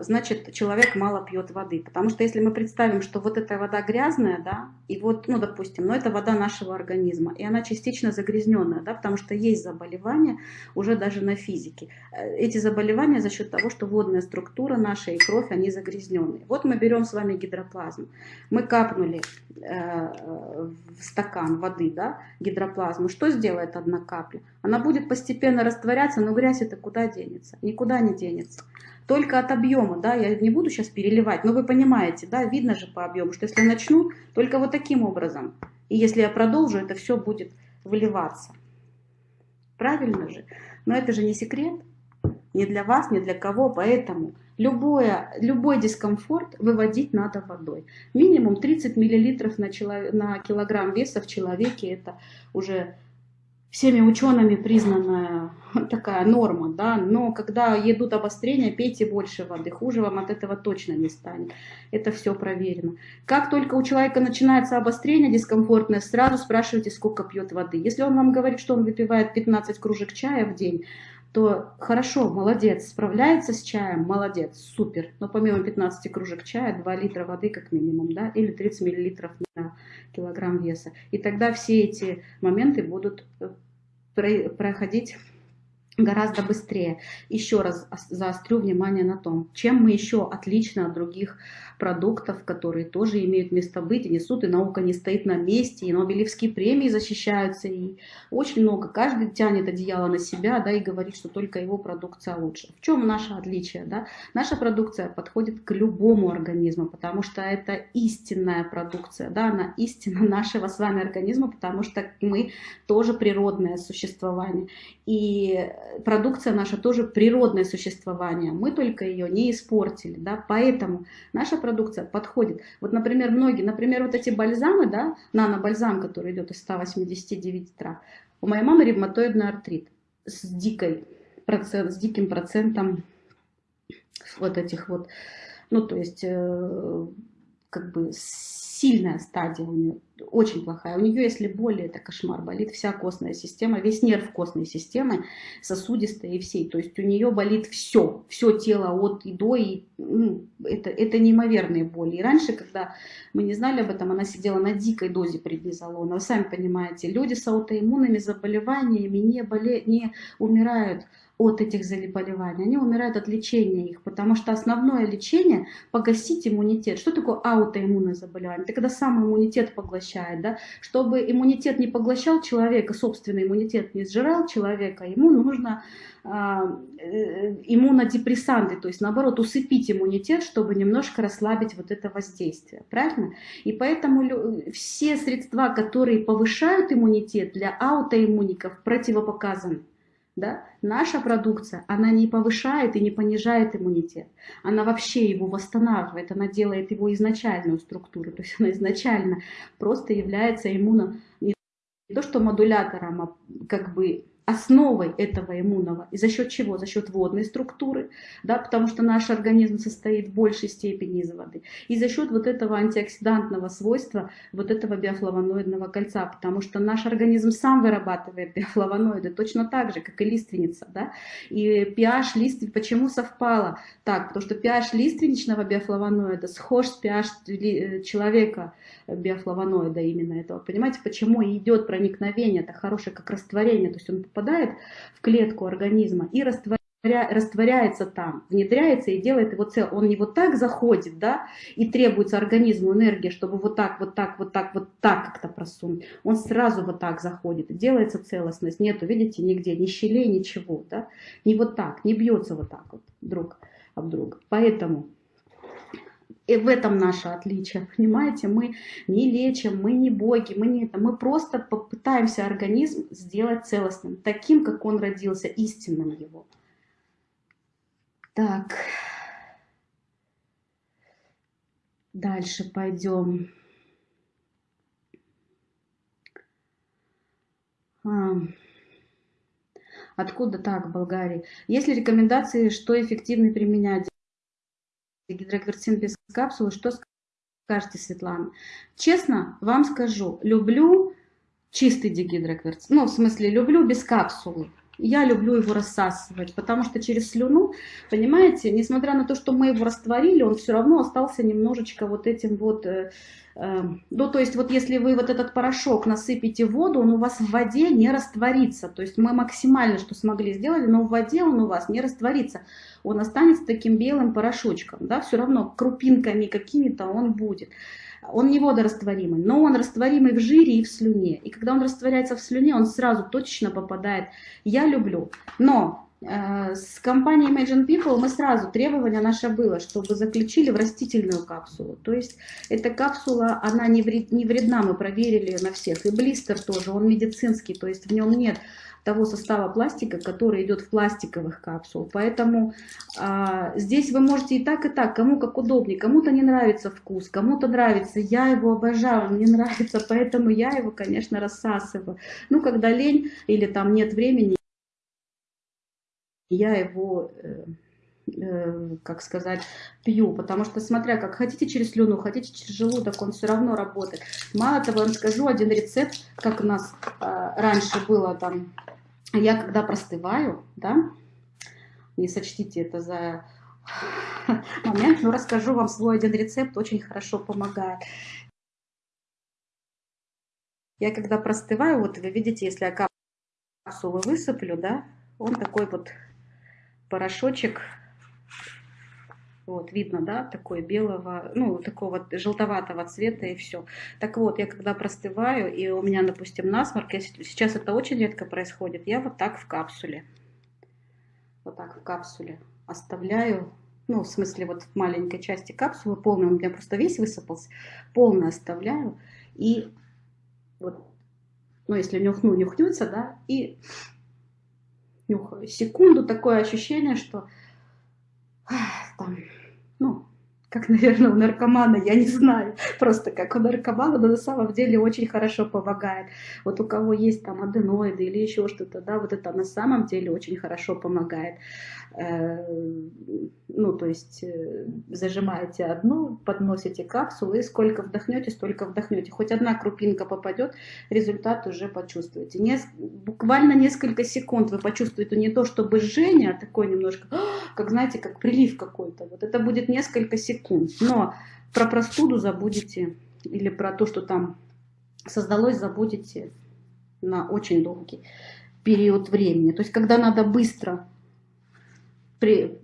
значит, человек мало пьет воды. Потому что если мы представим, что вот эта вода грязная, да, и вот, ну, допустим, но это вода нашего организма, и она частично загрязненная, да, потому что есть заболевания уже даже на физике. Эти заболевания за счет того, что водная структура наша и кровь, они загрязненные. Вот мы берем с вами гидроплазму. Мы капнули э, в стакан воды, да, гидроплазму. Что сделает одна капля? Она будет постепенно растворяться, но грязь это куда денется? Никуда не денется только от объема, да, я не буду сейчас переливать, но вы понимаете, да, видно же по объему, что если начну, только вот таким образом, и если я продолжу, это все будет выливаться. Правильно же? Но это же не секрет, ни для вас, ни для кого, поэтому любое, любой дискомфорт выводить надо водой. Минимум 30 мл на, на килограмм веса в человеке, это уже всеми учеными признанная <laughs> такая норма, да, но когда едут обострения, пейте больше воды, хуже вам от этого точно не станет. Это все проверено. Как только у человека начинается обострение дискомфортное, сразу спрашивайте, сколько пьет воды. Если он вам говорит, что он выпивает 15 кружек чая в день, то хорошо, молодец, справляется с чаем, молодец, супер. Но помимо 15 кружек чая, 2 литра воды как минимум, да, или 30 миллилитров на килограмм веса. И тогда все эти моменты будут э, проходить гораздо быстрее. Еще раз заострю внимание на том, чем мы еще отлично от других продуктов, которые тоже имеют место быть и несут, и наука не стоит на месте, и Нобелевские премии защищаются, и очень много. Каждый тянет одеяло на себя, да, и говорит, что только его продукция лучше. В чем наше отличие, да? Наша продукция подходит к любому организму, потому что это истинная продукция, да, она истина <laughs> нашего с вами организма, потому что мы тоже природное существование. И продукция наша тоже природное существование, мы только ее не испортили, да, поэтому наша продукция продукция подходит. Вот, например, многие, например, вот эти бальзамы, да, нано-бальзам, который идет из 189 трав. У моей мамы ревматоидный артрит с, дикой, процент, с диким процентом вот этих вот, ну, то есть, э, как бы сильная стадия у нее, очень плохая. У нее, если боли, это кошмар, болит вся костная система, весь нерв костной системы, сосудистая и всей. То есть у нее болит все, все тело от и до, и ну, это, это неимоверные боли. И раньше, когда мы не знали об этом, она сидела на дикой дозе преднизолона. Вы сами понимаете, люди с аутоиммунными заболеваниями не, боле, не умирают от этих заболеваний, они умирают от лечения их, потому что основное лечение – погасить иммунитет. Что такое аутоиммунное заболевание? Это когда сам иммунитет поглощает. Да? Чтобы иммунитет не поглощал человека, собственный иммунитет не сжирал человека, ему нужно а, э, иммунодепрессанты, то есть наоборот усыпить иммунитет, чтобы немножко расслабить вот это воздействие, правильно? И поэтому все средства, которые повышают иммунитет для аутоиммуников противопоказаны Да? Наша продукция, она не повышает и не понижает иммунитет. Она вообще его восстанавливает, она делает его изначальную структуру. То есть она изначально просто является иммуно... не то что модулятором, а как бы основой этого иммунного. И за счет чего? За счет водной структуры, да, потому что наш организм состоит в большей степени из воды. И за счет вот этого антиоксидантного свойства, вот этого биофлавоноидного кольца, потому что наш организм сам вырабатывает биофлавоноиды точно так же, как и лиственница. Да? И pH лиственницы, почему совпало? Так, потому что pH лиственничного биофлавоноида схож с pH э, человека биофлавоноида именно этого. Понимаете, почему идет проникновение, это хорошее как растворение, то есть он попадает в клетку организма и растворяется растворяется там, внедряется и делает его цел. Он не вот так заходит, да, и требуется организму энергия, чтобы вот так, вот так, вот так, вот так как-то просунуть. Он сразу вот так заходит, делается целостность. Нету, видите, нигде, ни щелей, ничего, да. Не вот так, не бьется вот так вот друг об друга. Поэтому и в этом наше отличие, понимаете? Мы не лечим, мы не боги, мы не это. Мы просто попытаемся организм сделать целостным, таким, как он родился, истинным его. Так. Дальше пойдем. А. Откуда так, в Болгарии? Есть ли рекомендации, что эффективно применять? Гидроквертин без капсулы. Что скажете, Светлана? Честно вам скажу, люблю чистый дигидроквертин. Ну, в смысле, люблю без капсулы. Я люблю его рассасывать, потому что через слюну, понимаете, несмотря на то, что мы его растворили, он все равно остался немножечко вот этим вот э, Эм, ну, то есть вот если вы вот этот порошок насыпите в воду, он у вас в воде не растворится. То есть мы максимально, что смогли, сделали, но в воде он у вас не растворится. Он останется таким белым порошочком, да, все равно крупинками какими-то он будет. Он не водорастворимый, но он растворимый в жире и в слюне. И когда он растворяется в слюне, он сразу точно попадает. Я люблю. Но с компанией Imagine People мы сразу, требование наше было, чтобы заключили в растительную капсулу. То есть эта капсула, она не, вред, не вредна, мы проверили на всех. И блистер тоже, он медицинский, то есть в нем нет того состава пластика, который идет в пластиковых капсул. Поэтому а, здесь вы можете и так, и так, кому как удобнее. Кому-то не нравится вкус, кому-то нравится. Я его обожаю, мне <laughs> нравится, поэтому я его, конечно, рассасываю. Ну, когда лень или там нет времени, я его, э, э, как сказать, пью, потому что, смотря как хотите через слюну, хотите через желудок, он все равно работает. Мало того, я вам скажу один рецепт, как у нас э, раньше было там, я когда простываю, да, не сочтите это за <laughs> момент, но расскажу вам свой один рецепт, очень хорошо помогает. Я когда простываю, вот вы видите, если я капсулу высыплю, да, он такой вот порошочек, вот, видно, да, такой белого, ну, такого желтоватого цвета и все. Так вот, я когда простываю, и у меня, допустим, насморк, я, сейчас это очень редко происходит, я вот так в капсуле, вот так в капсуле оставляю, ну, в смысле, вот в маленькой части капсулы, полная, у меня просто весь высыпался, полно оставляю, и вот, ну, если нюхну, нюхнется, да, и нюхаю. Секунду такое ощущение, что там, ну, как, наверное, у наркомана, я не знаю, просто как у наркомана, но на самом деле очень хорошо помогает. Вот у кого есть там аденоиды или еще что-то, да, вот это на самом деле очень хорошо помогает. Э, ну, то есть э, зажимаете одну, подносите капсулу, и сколько вдохнете, столько вдохнете. Хоть одна крупинка попадет, результат уже почувствуете. Нес, буквально несколько секунд вы почувствуете не то, чтобы жжение, а такое немножко, <gasps> как знаете, как прилив какой-то. Вот это будет несколько секунд. Но про простуду забудете или про то, что там создалось, забудете на очень долгий период времени. То есть, когда надо быстро при,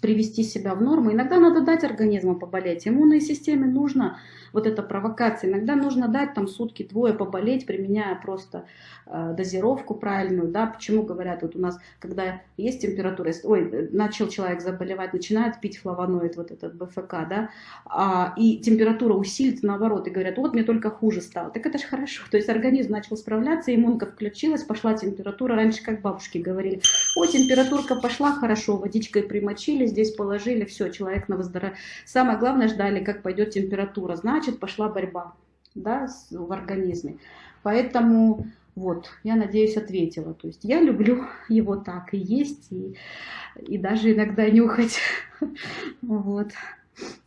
привести себя в норму. Иногда надо дать организму поболеть. Иммунной системе нужно вот эта провокация. Иногда нужно дать там сутки-двое поболеть, применяя просто э, дозировку правильную. Да? Почему говорят, вот у нас, когда есть температура, ой, начал человек заболевать, начинает пить флавоноид, вот этот БФК, да, а, и температура усилится наоборот, и говорят, вот мне только хуже стало. Так это же хорошо. То есть организм начал справляться, иммунка включилась, пошла температура. Раньше, как бабушки говорили, о, температурка пошла хорошо, водичкой примочили, здесь положили, все, человек на выздоровление. Самое главное, ждали, как пойдет температура. Значит, пошла борьба да, в организме. Поэтому вот, я надеюсь, ответила. То есть я люблю <laughs> его так и есть, и, и даже иногда нюхать. <laughs> Вот.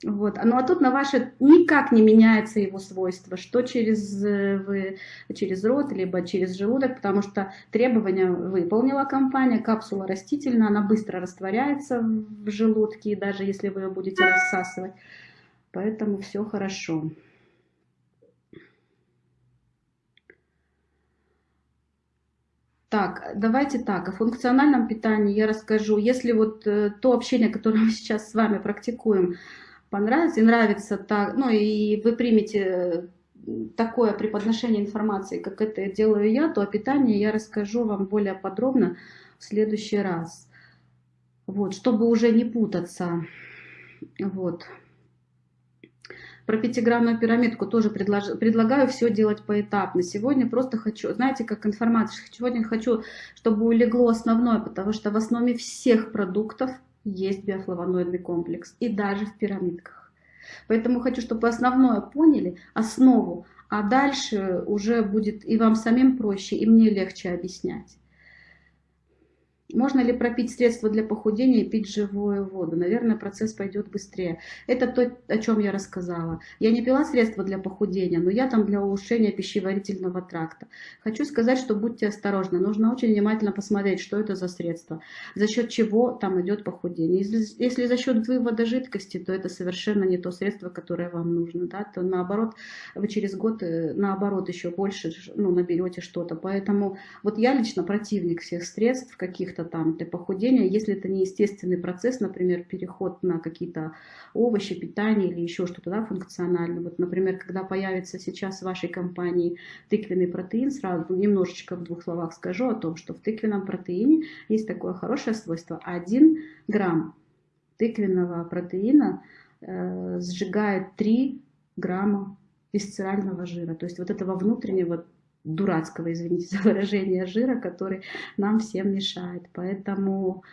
Вот. Ну а тут на ваше никак не меняется его свойство, что через, э, вы, через рот, либо через желудок, потому что требования выполнила компания, капсула растительная, она быстро растворяется в желудке, даже если вы ее будете рассасывать. Поэтому все хорошо. Так, давайте так, о функциональном питании я расскажу. Если вот э, то общение, которое мы сейчас с вами практикуем, понравится и нравится так, ну и вы примете такое преподношение информации, как это делаю я, то о питании я расскажу вам более подробно в следующий раз. Вот, чтобы уже не путаться. Вот. Про пятигранную пирамидку тоже предлож... предлагаю все делать поэтапно. Сегодня просто хочу, знаете, как информация, сегодня хочу, чтобы улегло основное, потому что в основе всех продуктов есть биофлавоноидный комплекс, и даже в пирамидках. Поэтому хочу, чтобы основное поняли, основу, а дальше уже будет и вам самим проще, и мне легче объяснять. Можно ли пропить средства для похудения и пить живую воду? Наверное, процесс пойдет быстрее. Это то, о чем я рассказала. Я не пила средства для похудения, но я там для улучшения пищеварительного тракта. Хочу сказать, что будьте осторожны. Нужно очень внимательно посмотреть, что это за средство, за счет чего там идет похудение. Если, если за счет вывода жидкости, то это совершенно не то средство, которое вам нужно. Да? То наоборот, вы через год, э, наоборот, еще больше ну, наберете что-то. Поэтому вот я лично противник всех средств каких-то каких-то там для похудения, если это не естественный процесс, например, переход на какие-то овощи, питание или еще что-то да, функциональное. Вот, например, когда появится сейчас в вашей компании тыквенный протеин, сразу немножечко в двух словах скажу о том, что в тыквенном протеине есть такое хорошее свойство. 1 грамм тыквенного протеина э, сжигает 3 грамма висцерального жира, то есть вот этого внутреннего дурацкого, извините за выражение, жира, который нам всем мешает. Поэтому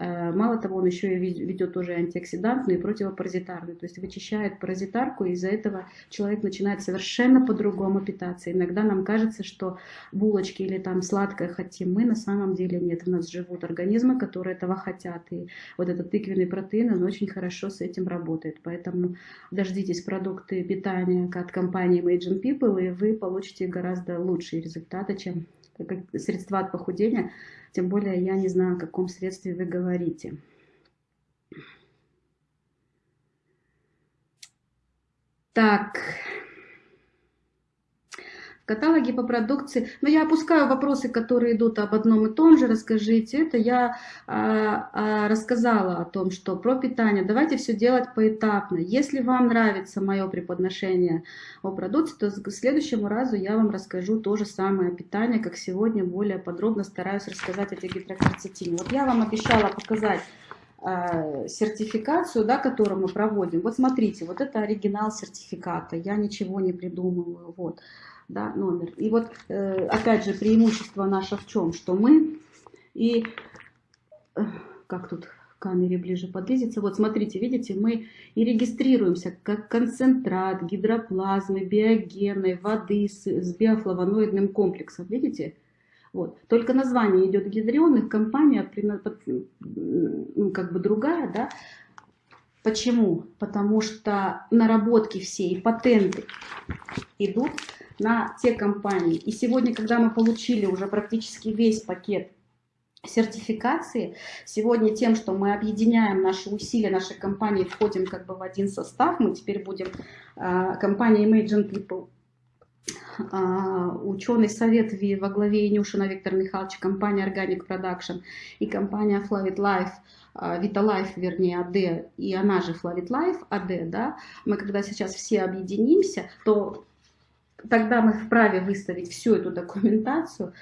мало того, он еще и ведет тоже антиоксидантную и противопаразитарную, то есть вычищает паразитарку, и из-за этого человек начинает совершенно по-другому питаться. Иногда нам кажется, что булочки или там сладкое хотим мы, на самом деле нет. У нас живут организмы, которые этого хотят, и вот этот тыквенный протеин, он очень хорошо с этим работает. Поэтому дождитесь продукты питания от компании Imagine People, и вы получите гораздо лучшие результаты, чем средства от похудения, тем более я не знаю, о каком средстве вы говорите. Так, каталоге по продукции. Но я опускаю вопросы, которые идут об одном и том же. Расскажите. Это я а, а, рассказала о том, что про питание. Давайте все делать поэтапно. Если вам нравится мое преподношение о продукции, то к следующему разу я вам расскажу то же самое питание, как сегодня более подробно стараюсь рассказать о гидрокверцетине. Вот я вам обещала показать а, сертификацию, да, которую мы проводим. Вот смотрите, вот это оригинал сертификата, я ничего не придумываю. Вот да, номер. И вот, э, опять же, преимущество наше в чем? Что мы и, э, как тут камере ближе подлизится, вот смотрите, видите, мы и регистрируемся как концентрат гидроплазмы, биогенной, воды с, с биофлавоноидным комплексом, видите? Вот. Только название идет гидрионных, компания ну, как бы другая, да, Почему? Потому что наработки все и патенты идут на те компании. И сегодня, когда мы получили уже практически весь пакет сертификации, сегодня тем, что мы объединяем наши усилия, наши компании, входим как бы в один состав, мы теперь будем, э, компания Imagine People, а, ученый совет во главе Инюшина Виктор Михайлович, компания Organic Production и компания Flavit Life, Vitalife, вернее, AD, и она же Flavit Life, AD, да, мы когда сейчас все объединимся, то тогда мы вправе выставить всю эту документацию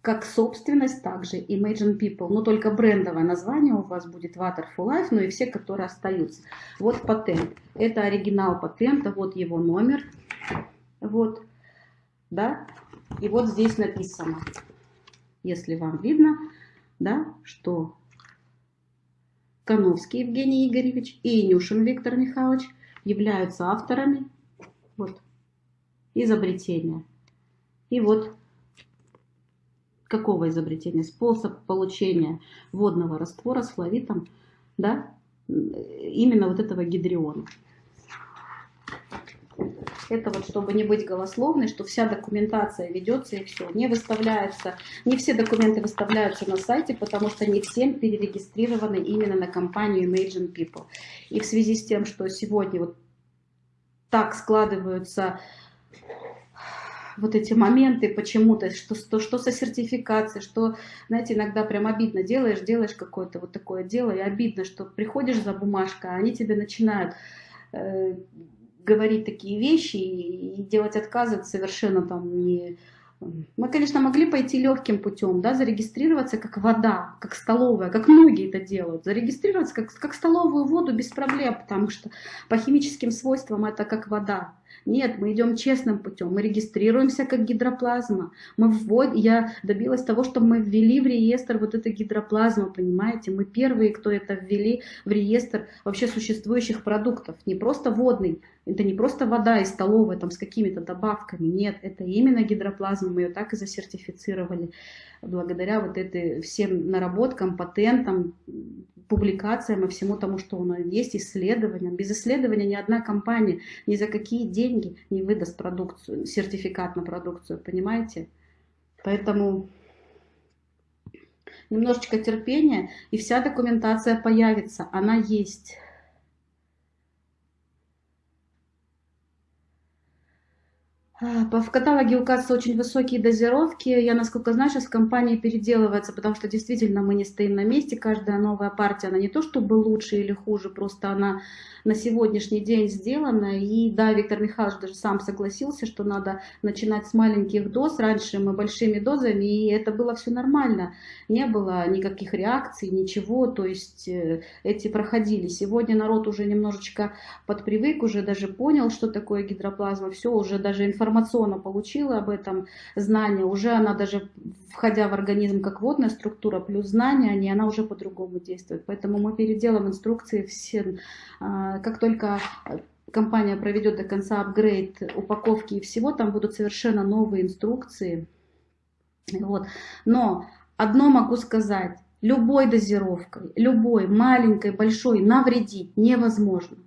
как собственность также Imagine People, но только брендовое название у вас будет Water for Life, но и все, которые остаются. Вот патент. Это оригинал патента, вот его номер. Вот да, и вот здесь написано, если вам видно, да, что Коновский Евгений Игоревич и Инюшин Виктор Михайлович являются авторами изобретения. И вот какого изобретения? Способ получения водного раствора с флавитом, да, именно вот этого гидриона. Это вот чтобы не быть голословной, что вся документация ведется и все. Не выставляется, не все документы выставляются на сайте, потому что не всем перерегистрированы именно на компанию Imagine People. И в связи с тем, что сегодня вот так складываются вот эти моменты почему-то, что, что, что со сертификацией, что, знаете, иногда прям обидно, делаешь, делаешь какое-то вот такое дело, и обидно, что приходишь за бумажкой, а они тебе начинают э, говорить такие вещи и делать отказы совершенно там не... Мы, конечно, могли пойти легким путем, да, зарегистрироваться как вода, как столовая, как многие это делают. Зарегистрироваться как, как столовую воду без проблем, потому что по химическим свойствам это как вода. Нет, мы идем честным путем, мы регистрируемся как гидроплазма. Мы ввод... Я добилась того, что мы ввели в реестр вот эту гидроплазму, понимаете? Мы первые, кто это ввели в реестр вообще существующих продуктов. Не просто водный, это не просто вода из столовой там, с какими-то добавками. Нет, это именно гидроплазма. Мы ее так и засертифицировали благодаря вот этой всем наработкам, патентам, публикациям и всему тому, что у нас есть, исследованиям. Без исследования ни одна компания ни за какие деньги не выдаст продукцию, сертификат на продукцию, понимаете? Поэтому немножечко терпения, и вся документация появится, она есть. А, в каталоге указываются очень высокие дозировки. Я, насколько знаю, сейчас компания переделывается, потому что действительно мы не стоим на месте. Каждая новая партия, она не то чтобы лучше или хуже, просто она на сегодняшний день сделано. И да, Виктор Михайлович даже сам согласился, что надо начинать с маленьких доз. Раньше мы большими дозами, и это было все нормально. Не было никаких реакций, ничего. То есть э, эти проходили. Сегодня народ уже немножечко подпривык, уже даже понял, что такое гидроплазма. Все, уже даже информационно получила об этом знание. Уже она даже, входя в организм как водная структура, плюс знания, они, она уже по-другому действует. Поэтому мы переделаем инструкции все а, как только компания проведет до конца апгрейд упаковки и всего, там будут совершенно новые инструкции. Вот. Но одно могу сказать, любой дозировкой, любой, маленькой, большой, навредить невозможно.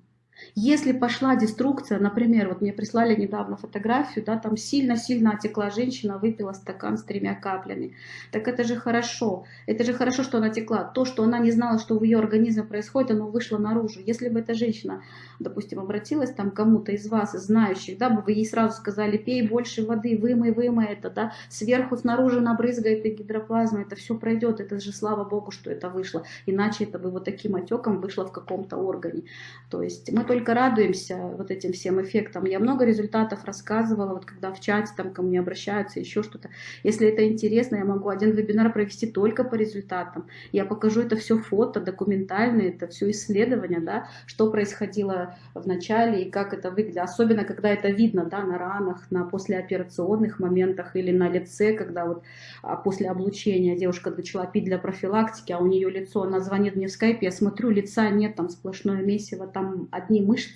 Если пошла деструкция, например, вот мне прислали недавно фотографию, да, там сильно-сильно отекла женщина, выпила стакан с тремя каплями. Так это же хорошо. Это же хорошо, что она текла. То, что она не знала, что в ее организме происходит, оно вышло наружу. Если бы эта женщина, допустим, обратилась там кому-то из вас, знающих, да, бы вы ей сразу сказали, пей больше воды, вымой, вымой это, да, сверху, снаружи набрызгает и гидроплазма, это все пройдет, это же слава богу, что это вышло. Иначе это бы вот таким отеком вышло в каком-то органе. То есть мы только радуемся вот этим всем эффектам. Я много результатов рассказывала, вот когда в чате там ко мне обращаются, еще что-то. Если это интересно, я могу один вебинар провести только по результатам. Я покажу это все фото, документальное, это все исследование, да, что происходило в начале и как это выглядит. Особенно, когда это видно, да, на ранах, на послеоперационных моментах или на лице, когда вот а, после облучения девушка начала пить для профилактики, а у нее лицо, она звонит мне в скайпе, я смотрю, лица нет, там сплошное месиво, там одни мышц,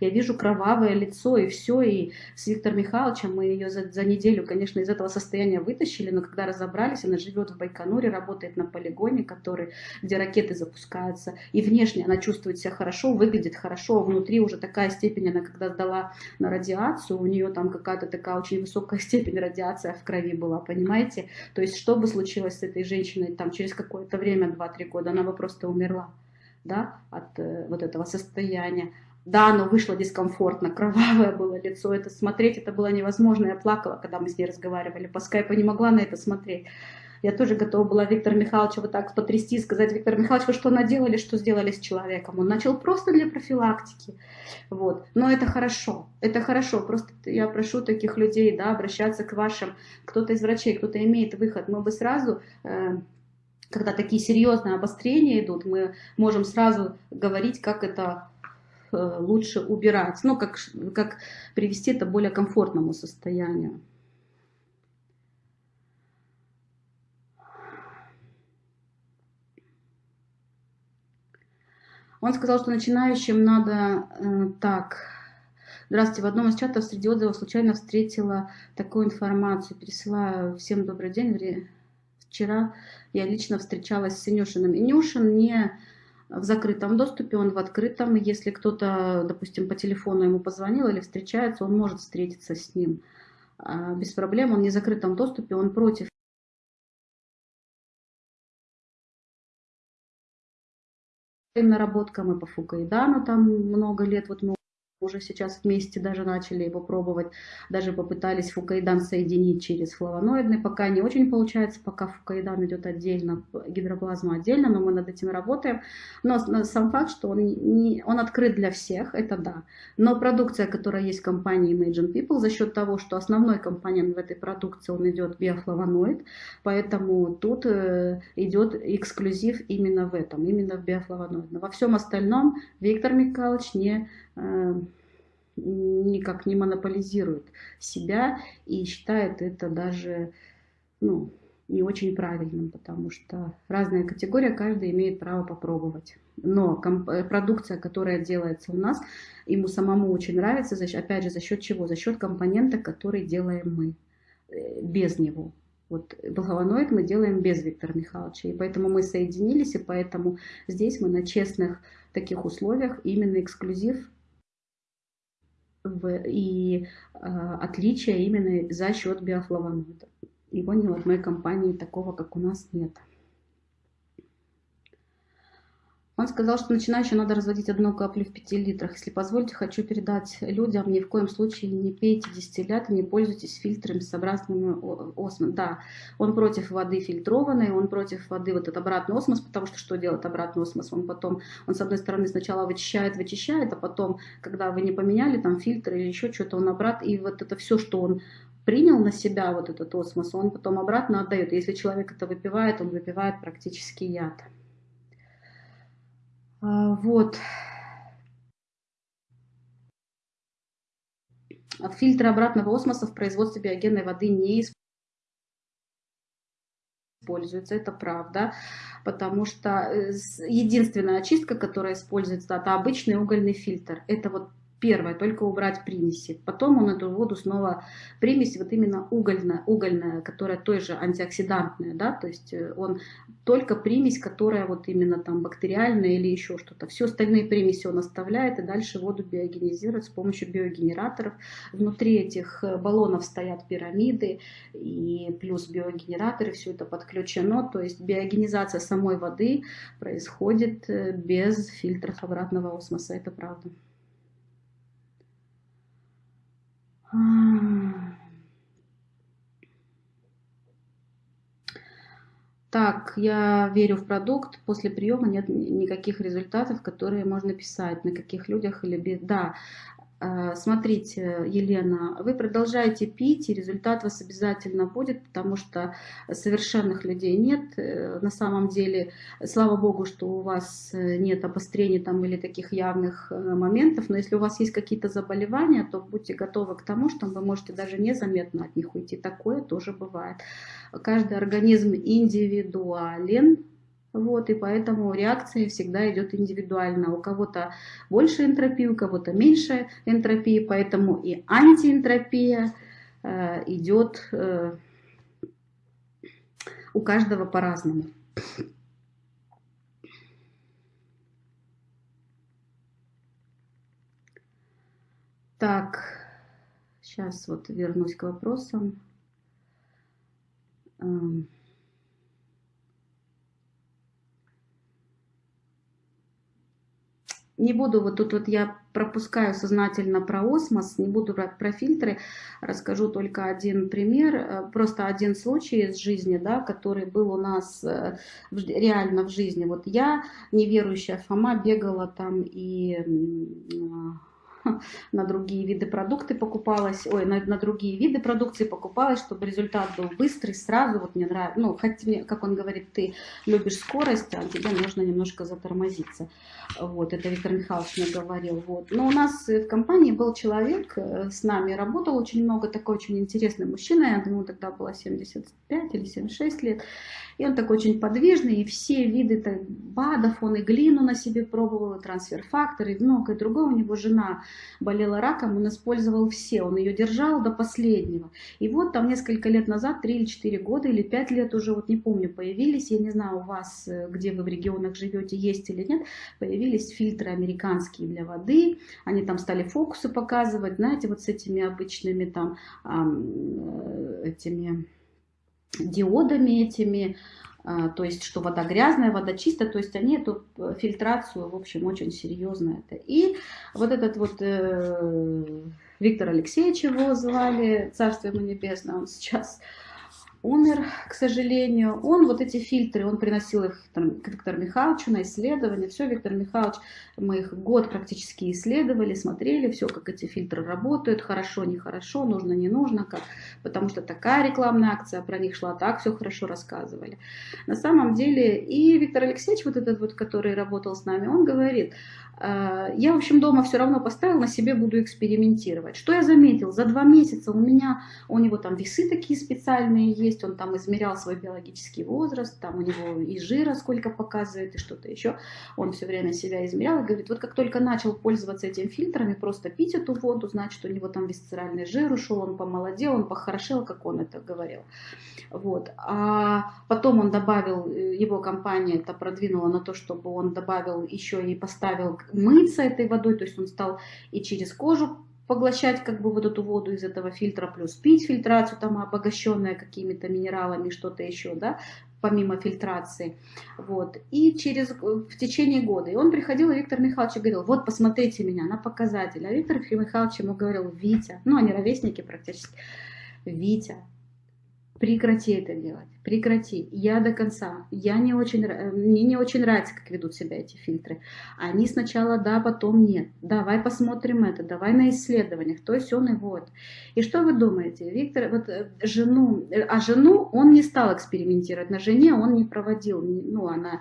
я вижу кровавое лицо и все, и с Виктором Михайловичем мы ее за, за неделю, конечно, из этого состояния вытащили, но когда разобрались, она живет в Байконуре, работает на полигоне, который, где ракеты запускаются, и внешне она чувствует себя хорошо, выглядит хорошо, внутри уже такая степень, она когда сдала на радиацию, у нее там какая-то такая очень высокая <laughs> степень радиации в крови была, понимаете? То есть что бы случилось с этой женщиной там через какое-то время, 2-3 года, она бы просто умерла да, от э, вот этого состояния. Да, но вышло дискомфортно, кровавое было лицо, это смотреть, это было невозможно. Я плакала, когда мы с ней разговаривали по скайпу, не могла на это смотреть. Я тоже готова была Виктора Михайловича вот так потрясти, сказать, Виктор Михайлович, вы что наделали, что сделали с человеком? Он начал просто для профилактики. Вот. Но это хорошо, это хорошо. Просто я прошу таких людей да, обращаться к вашим, кто-то из врачей, кто-то имеет выход. Мы бы сразу... Э, когда такие серьезные обострения идут, мы можем сразу говорить, как это лучше убирать, ну, как, как привести это к более комфортному состоянию. Он сказал, что начинающим надо э, так. Здравствуйте, в одном из чатов среди отзывов случайно встретила такую информацию. Пересылаю всем добрый день. Вчера я лично встречалась с Инюшиным. Инюшин не в закрытом доступе, он в открытом. Если кто-то, допустим, по телефону ему позвонил или встречается, он может встретиться с ним а, без проблем. Он не в закрытом доступе, он против наработка, мы по Фукаидану там много лет, вот мы уже сейчас вместе даже начали его пробовать, даже попытались фукаидан соединить через флавоноидный, пока не очень получается, пока фукаидан идет отдельно, гидроплазма отдельно, но мы над этим работаем. Но сам факт, что он, не, он открыт для всех, это да. Но продукция, которая есть в компании Imagine People, за счет того, что основной компонент в этой продукции, он идет биофлавоноид, поэтому тут э, идет эксклюзив именно в этом, именно в биофлавоноид. Во всем остальном Виктор Михайлович не никак не монополизирует себя и считает это даже ну, не очень правильным, потому что разная категория, каждый имеет право попробовать. Но э, продукция, которая делается у нас, ему самому очень нравится, опять же, за счет чего? За счет компонента, который делаем мы, э, без него. Вот благовоноид мы делаем без Виктора Михайловича, и поэтому мы соединились, и поэтому здесь мы на честных таких условиях именно эксклюзив и э, отличие именно за счет биофлавоноида. Его ни в одной компании такого, как у нас, нет. Он сказал, что начинающим надо разводить одну каплю в 5 литрах. Если позволите, хочу передать людям, ни в коем случае не пейте дистиллят, не пользуйтесь фильтрами с обратными осмосами. Да, он против воды фильтрованной, он против воды вот этот обратный осмос, потому что что делает обратный осмос? Он потом, он с одной стороны сначала вычищает, вычищает, а потом, когда вы не поменяли там фильтр или еще что-то, он обратно, и вот это все, что он принял на себя вот этот осмос, он потом обратно отдает. Если человек это выпивает, он выпивает практически яд. А, вот. Фильтры обратного осмоса в производстве биогенной воды не используются, это правда, потому что э, единственная очистка, которая используется, это обычный угольный фильтр. Это вот Первое, только убрать примеси. Потом он эту воду снова, примесь вот именно угольная, угольная, которая той же антиоксидантная, да, то есть э, он только примесь, которая вот именно там бактериальная или еще что-то. Все остальные примеси он оставляет и дальше воду биогенизирует с помощью биогенераторов. Внутри этих э, баллонов стоят пирамиды и плюс биогенераторы, все это подключено, то есть биогенизация самой воды происходит э, без фильтров обратного осмоса, это правда. Так, я верю в продукт, после приема нет никаких результатов, которые можно писать, на каких людях или без... Да, смотрите, Елена, вы продолжаете пить, и результат вас обязательно будет, потому что совершенных людей нет. Э, на самом деле, слава богу, что у вас э, нет обострений там или таких явных моментов, но если у вас есть какие-то заболевания, то будьте готовы к тому, что вы можете даже незаметно от них уйти. Такое тоже бывает. Каждый организм индивидуален, вот, и поэтому реакция всегда идет индивидуально. У кого-то больше энтропии, у кого-то меньше энтропии, поэтому и антиэнтропия э, идет э, у каждого по-разному. Так, сейчас вот вернусь к вопросам. Не буду, вот тут вот я пропускаю сознательно про осмос, не буду брать про фильтры, расскажу только один пример, э, просто один случай из жизни, да, который был у нас э, реально в жизни. Вот я, неверующая Фома, бегала там и <laughs> на другие виды продукты покупалась, ой, на, на другие виды продукции покупалась, чтобы результат был быстрый, сразу, вот мне нравится, ну, хотя, как он говорит, ты любишь скорость, а тебе нужно немножко затормозиться. Вот, это Виктор Михайлович мне говорил, вот. Но у нас в компании был человек, э, с нами работал очень много, такой очень интересный мужчина, я думаю, тогда было 75 или 76 лет, и он такой очень подвижный, и все виды так, БАДов, он и глину на себе пробовал, и трансфер-фактор, и многое другое. У него жена болела раком, он использовал все, он ее держал до последнего. И вот там несколько лет назад, 3 или 4 года, или 5 лет уже, вот не помню, появились, я не знаю, у вас, э, где вы в регионах живете, есть или нет, появились фильтры американские для воды, они там стали фокусы показывать, знаете, вот с этими обычными там, э, этими диодами этими, а, то есть что вода грязная, вода чистая, то есть они эту э, фильтрацию, в общем, очень серьезно это. И вот этот вот э, Виктор Алексеевич его звали, царство ему небесное, он сейчас умер, к сожалению. Он вот эти фильтры, он приносил их к Виктору Михайловичу на исследование. Все, Виктор Михайлович, мы их год практически исследовали, смотрели, все, как эти фильтры работают, хорошо, нехорошо, нужно, не нужно, как, потому что такая рекламная акция про них шла, так все хорошо рассказывали. На самом деле, и Виктор Алексеевич, вот этот вот, который работал с нами, он говорит, «Э, я, в общем, дома все равно поставил, на себе буду экспериментировать. Что я заметил? За два месяца у меня, у него там весы такие специальные есть, он там измерял свой биологический возраст, там у него и жира сколько показывает, и что-то еще. Он все время себя измерял и говорит, вот как только начал пользоваться этими фильтрами, просто пить эту воду, значит, у него там висцеральный жир ушел, он помолодел, он похорошел, как он это говорил. Вот. А потом он добавил, э, его компания это продвинула на то, чтобы он добавил еще и поставил мыться этой водой, то есть он стал и через кожу поглощать как бы вот эту воду из этого фильтра, плюс пить фильтрацию, там обогащенная какими-то минералами, что-то еще, да, помимо фильтрации. Вот. И через, в течение года. И он приходил, и Виктор Михайлович говорил, вот посмотрите меня на показатель. А Виктор Михайлович ему говорил, Витя, ну они ровесники практически, Витя, прекрати это делать, прекрати. Я до конца. Я не очень, мне не очень нравится, как ведут себя эти фильтры. Они сначала да, потом нет. Давай посмотрим это, давай на исследованиях. То есть он и вот. И что вы думаете? Виктор, вот э, жену, э, а жену он не стал экспериментировать. На жене он не проводил, ну она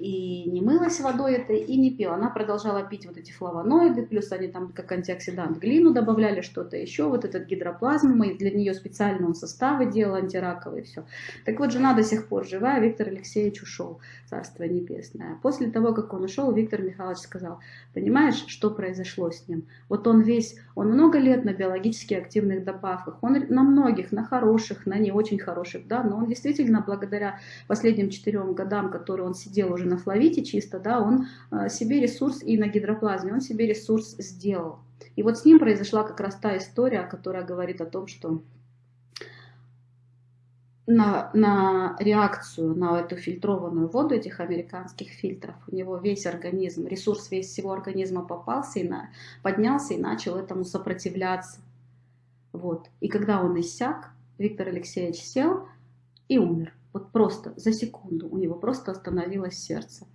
и не мылась водой это, и не пила. Она продолжала пить вот эти флавоноиды, плюс они там как антиоксидант глину добавляли, что-то еще, вот этот гидроплазм, мы для нее специально он составы делал антираковые, все. Так вот, жена до сих пор жива, Виктор Алексеевич ушел, царство небесное. После того, как он ушел, Виктор Михайлович сказал, понимаешь, что произошло с ним? Вот он весь, он много лет на биологически активных добавках, он на многих, на хороших, на не очень хороших, да, но он действительно благодаря последним четырем годам, которые он сидел уже на флавите чисто, да, он э, себе ресурс и на гидроплазме, он себе ресурс сделал. И вот с ним произошла как раз та история, которая говорит о том, что на, на реакцию на эту фильтрованную воду этих американских фильтров. У него весь организм, ресурс весь всего организма попался и на, поднялся и начал этому сопротивляться. Вот. И когда он иссяк, Виктор Алексеевич сел и умер. Вот просто за секунду у него просто остановилось сердце.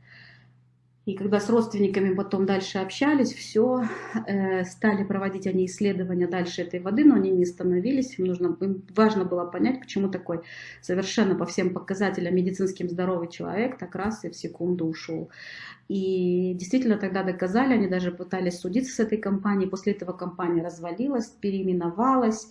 И когда с родственниками потом дальше общались, все, э, стали проводить они исследования дальше этой воды, но они не остановились. Им, нужно, им важно было понять, почему такой совершенно по всем показателям медицинским здоровый человек так раз и в секунду ушел. И действительно тогда доказали, они даже пытались судиться с этой компанией. После этого компания развалилась, переименовалась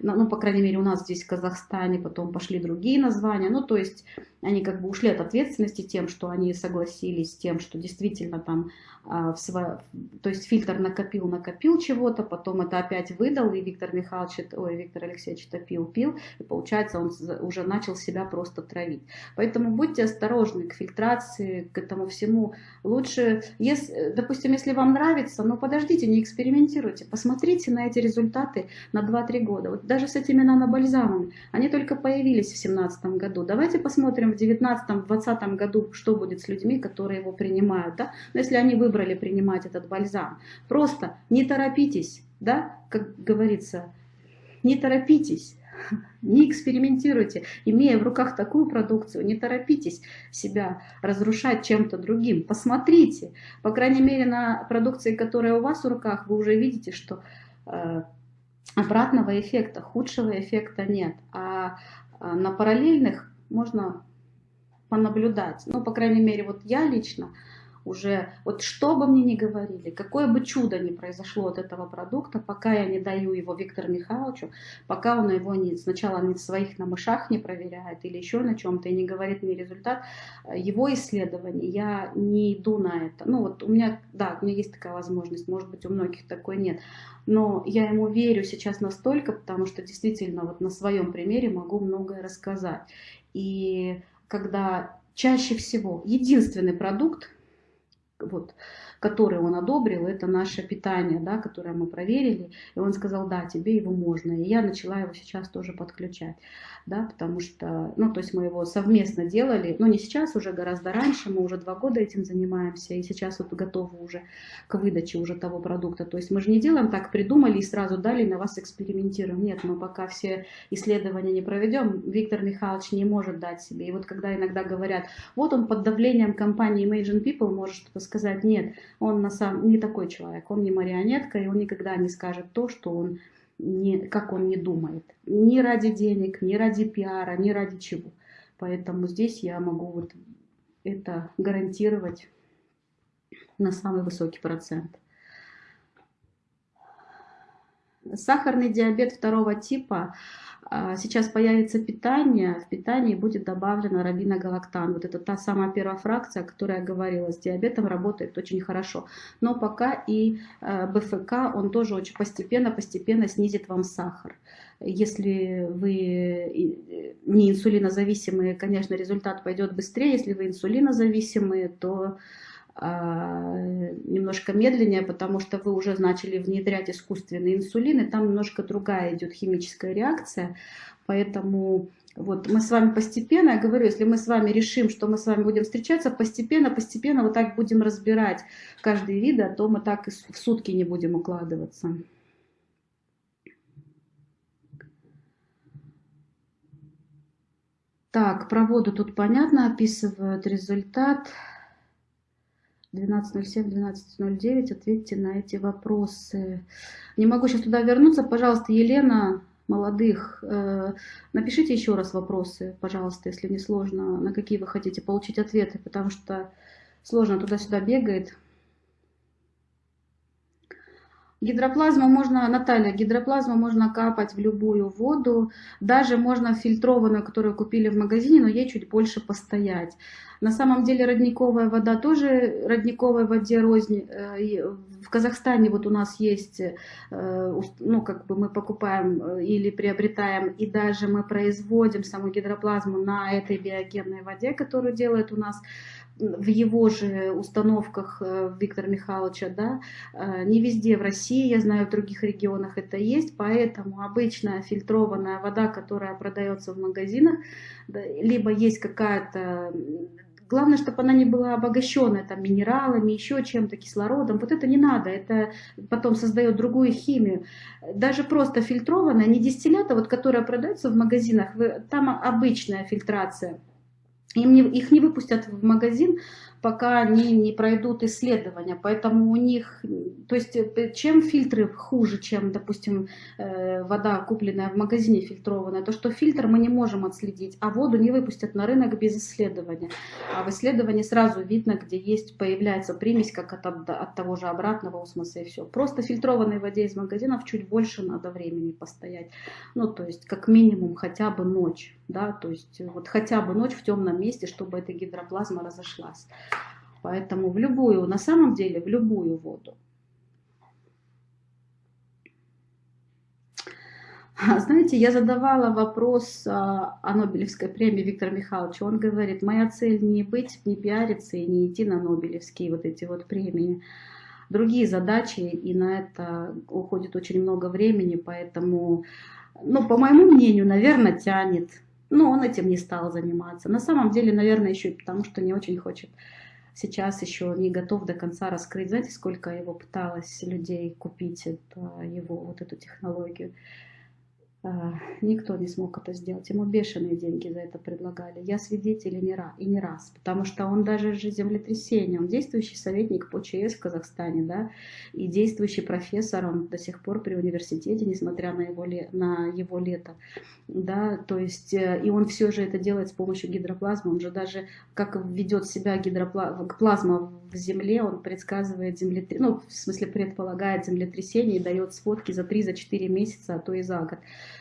ну, по крайней мере, у нас здесь в Казахстане, потом пошли другие названия, ну, то есть они как бы ушли от ответственности тем, что они согласились с тем, что действительно там а, в сво... то есть фильтр накопил, накопил чего-то, потом это опять выдал, и Виктор Михайлович, ой, Виктор Алексеевич это пил, пил, и получается он уже начал себя просто травить. Поэтому будьте осторожны к фильтрации, к этому всему. Лучше, если, допустим, если вам нравится, но подождите, не экспериментируйте, посмотрите на эти результаты на 2-3 года. Вот даже с этими нанобальзамами, они только появились в 2017 году. Давайте посмотрим в 2019-2020 году, что будет с людьми, которые его принимают да, но если они выбрали принимать этот бальзам, просто не торопитесь, да, как говорится, не торопитесь, <laughs> не экспериментируйте, имея в руках такую продукцию, не торопитесь себя разрушать чем-то другим. Посмотрите, по крайней мере, на продукции, которая у вас в руках, вы уже видите, что э, обратного эффекта, худшего эффекта нет. А э, на параллельных можно понаблюдать. Ну, по крайней мере, вот я лично уже, вот что бы мне ни говорили, какое бы чудо ни произошло от этого продукта, пока я не даю его Виктору Михайловичу, пока он его не, сначала не своих на мышах не проверяет или еще на чем-то и не говорит мне результат его исследований, я не иду на это. Ну вот у меня, да, у меня есть такая возможность, может быть у многих такой нет, но я ему верю сейчас настолько, потому что действительно вот на своем примере могу многое рассказать. И когда чаще всего единственный продукт, вот, который он одобрил, это наше питание, да, которое мы проверили. И он сказал, да, тебе его можно. И я начала его сейчас тоже подключать, да, потому что, ну, то есть мы его совместно делали, но не сейчас, уже гораздо раньше, мы уже два года этим занимаемся, и сейчас вот готовы уже к выдаче уже того продукта. То есть мы же не делаем так, придумали и сразу дали, на вас экспериментируем. Нет, мы пока все исследования не проведем, Виктор Михайлович не может дать себе. И вот когда иногда говорят, вот он под давлением компании Imagine People может что-то сказать, нет, он на самом не такой человек, он не марионетка, и он никогда не скажет то, что он не, как он не думает. Ни ради денег, ни ради пиара, ни ради чего. Поэтому здесь я могу вот это гарантировать на самый высокий процент. Сахарный диабет второго типа – сейчас появится питание, в питании будет добавлено равиногалактан. Вот это та самая первая фракция, о которой я говорила, с диабетом работает очень хорошо. Но пока и э, БФК, он тоже очень постепенно-постепенно снизит вам сахар. Если вы не инсулинозависимые, конечно, результат пойдет быстрее. Если вы инсулинозависимые, то а, немножко медленнее, потому что вы уже начали внедрять искусственный инсулин, и там немножко другая идет химическая реакция, поэтому вот мы с вами постепенно, я говорю, если мы с вами решим, что мы с вами будем встречаться, постепенно, постепенно вот так будем разбирать каждый вид, а то мы так в сутки не будем укладываться. Так, про воду тут понятно, описывают результат. 12.07, 12.09, ответьте на эти вопросы. Не могу сейчас туда вернуться. Пожалуйста, Елена, молодых, э, напишите еще раз вопросы, пожалуйста, если не сложно, на какие вы хотите получить ответы, потому что сложно туда-сюда бегает. Гидроплазму можно, Наталья, гидроплазму можно капать в любую воду, даже можно фильтрованную, которую купили в магазине, но ей чуть больше постоять. На самом деле родниковая вода тоже родниковой воде рознь. Э, в Казахстане вот у нас есть, э, ну как бы мы покупаем э, или приобретаем, и даже мы производим саму гидроплазму на этой биогенной воде, которую делает у нас в его же установках э, Виктора Михайловича, да, э, не везде в России, я знаю, в других регионах это есть, поэтому обычная фильтрованная вода, которая продается в магазинах, либо есть какая-то Главное, чтобы она не была обогащенная там, минералами, еще чем-то, кислородом. Вот это не надо, это потом создает другую химию. Даже просто фильтрованная, не дистиллята, вот, которая продается в магазинах, там обычная фильтрация – им не, их не выпустят в магазин, пока они не пройдут исследования. Поэтому у них, то есть э, чем фильтры хуже, чем, допустим, э, вода, купленная в магазине фильтрованная, то что фильтр мы не можем отследить, а воду не выпустят на рынок без исследования. А в исследовании сразу видно, где есть, появляется примесь, как от, от того же обратного осмоса и все. Просто фильтрованной воде из магазинов чуть больше надо времени постоять. Ну, то есть как минимум хотя бы ночь, да, то есть вот хотя бы ночь в темном месте, чтобы эта гидроплазма разошлась. Поэтому в любую, на самом деле, в любую воду. Знаете, я задавала вопрос а, о Нобелевской премии Виктора Михайловича. Он говорит, моя цель не быть, не пиариться и не идти на Нобелевские вот эти вот премии. Другие задачи, и на это уходит очень много времени, поэтому, ну, по моему мнению, наверное, тянет. Но он этим не стал заниматься. На самом деле, наверное, еще и потому, что не очень хочет сейчас еще не готов до конца раскрыть. Знаете, сколько его пыталось людей купить это, его вот эту технологию? А, никто не смог это сделать. Ему бешеные деньги за это предлагали. Я свидетель и не раз, и не раз потому что он даже же землетрясение, он действующий советник по ЧС в Казахстане, да, и действующий профессор, он до сих пор при университете, несмотря на его, на его лето, да, то есть, э, и он все же это делает с помощью гидроплазмы, он же даже, как ведет себя гидроплазма в земле, он предсказывает землетрясение, ну, в смысле предполагает землетрясение и дает сводки за 3-4 месяца, а то и за год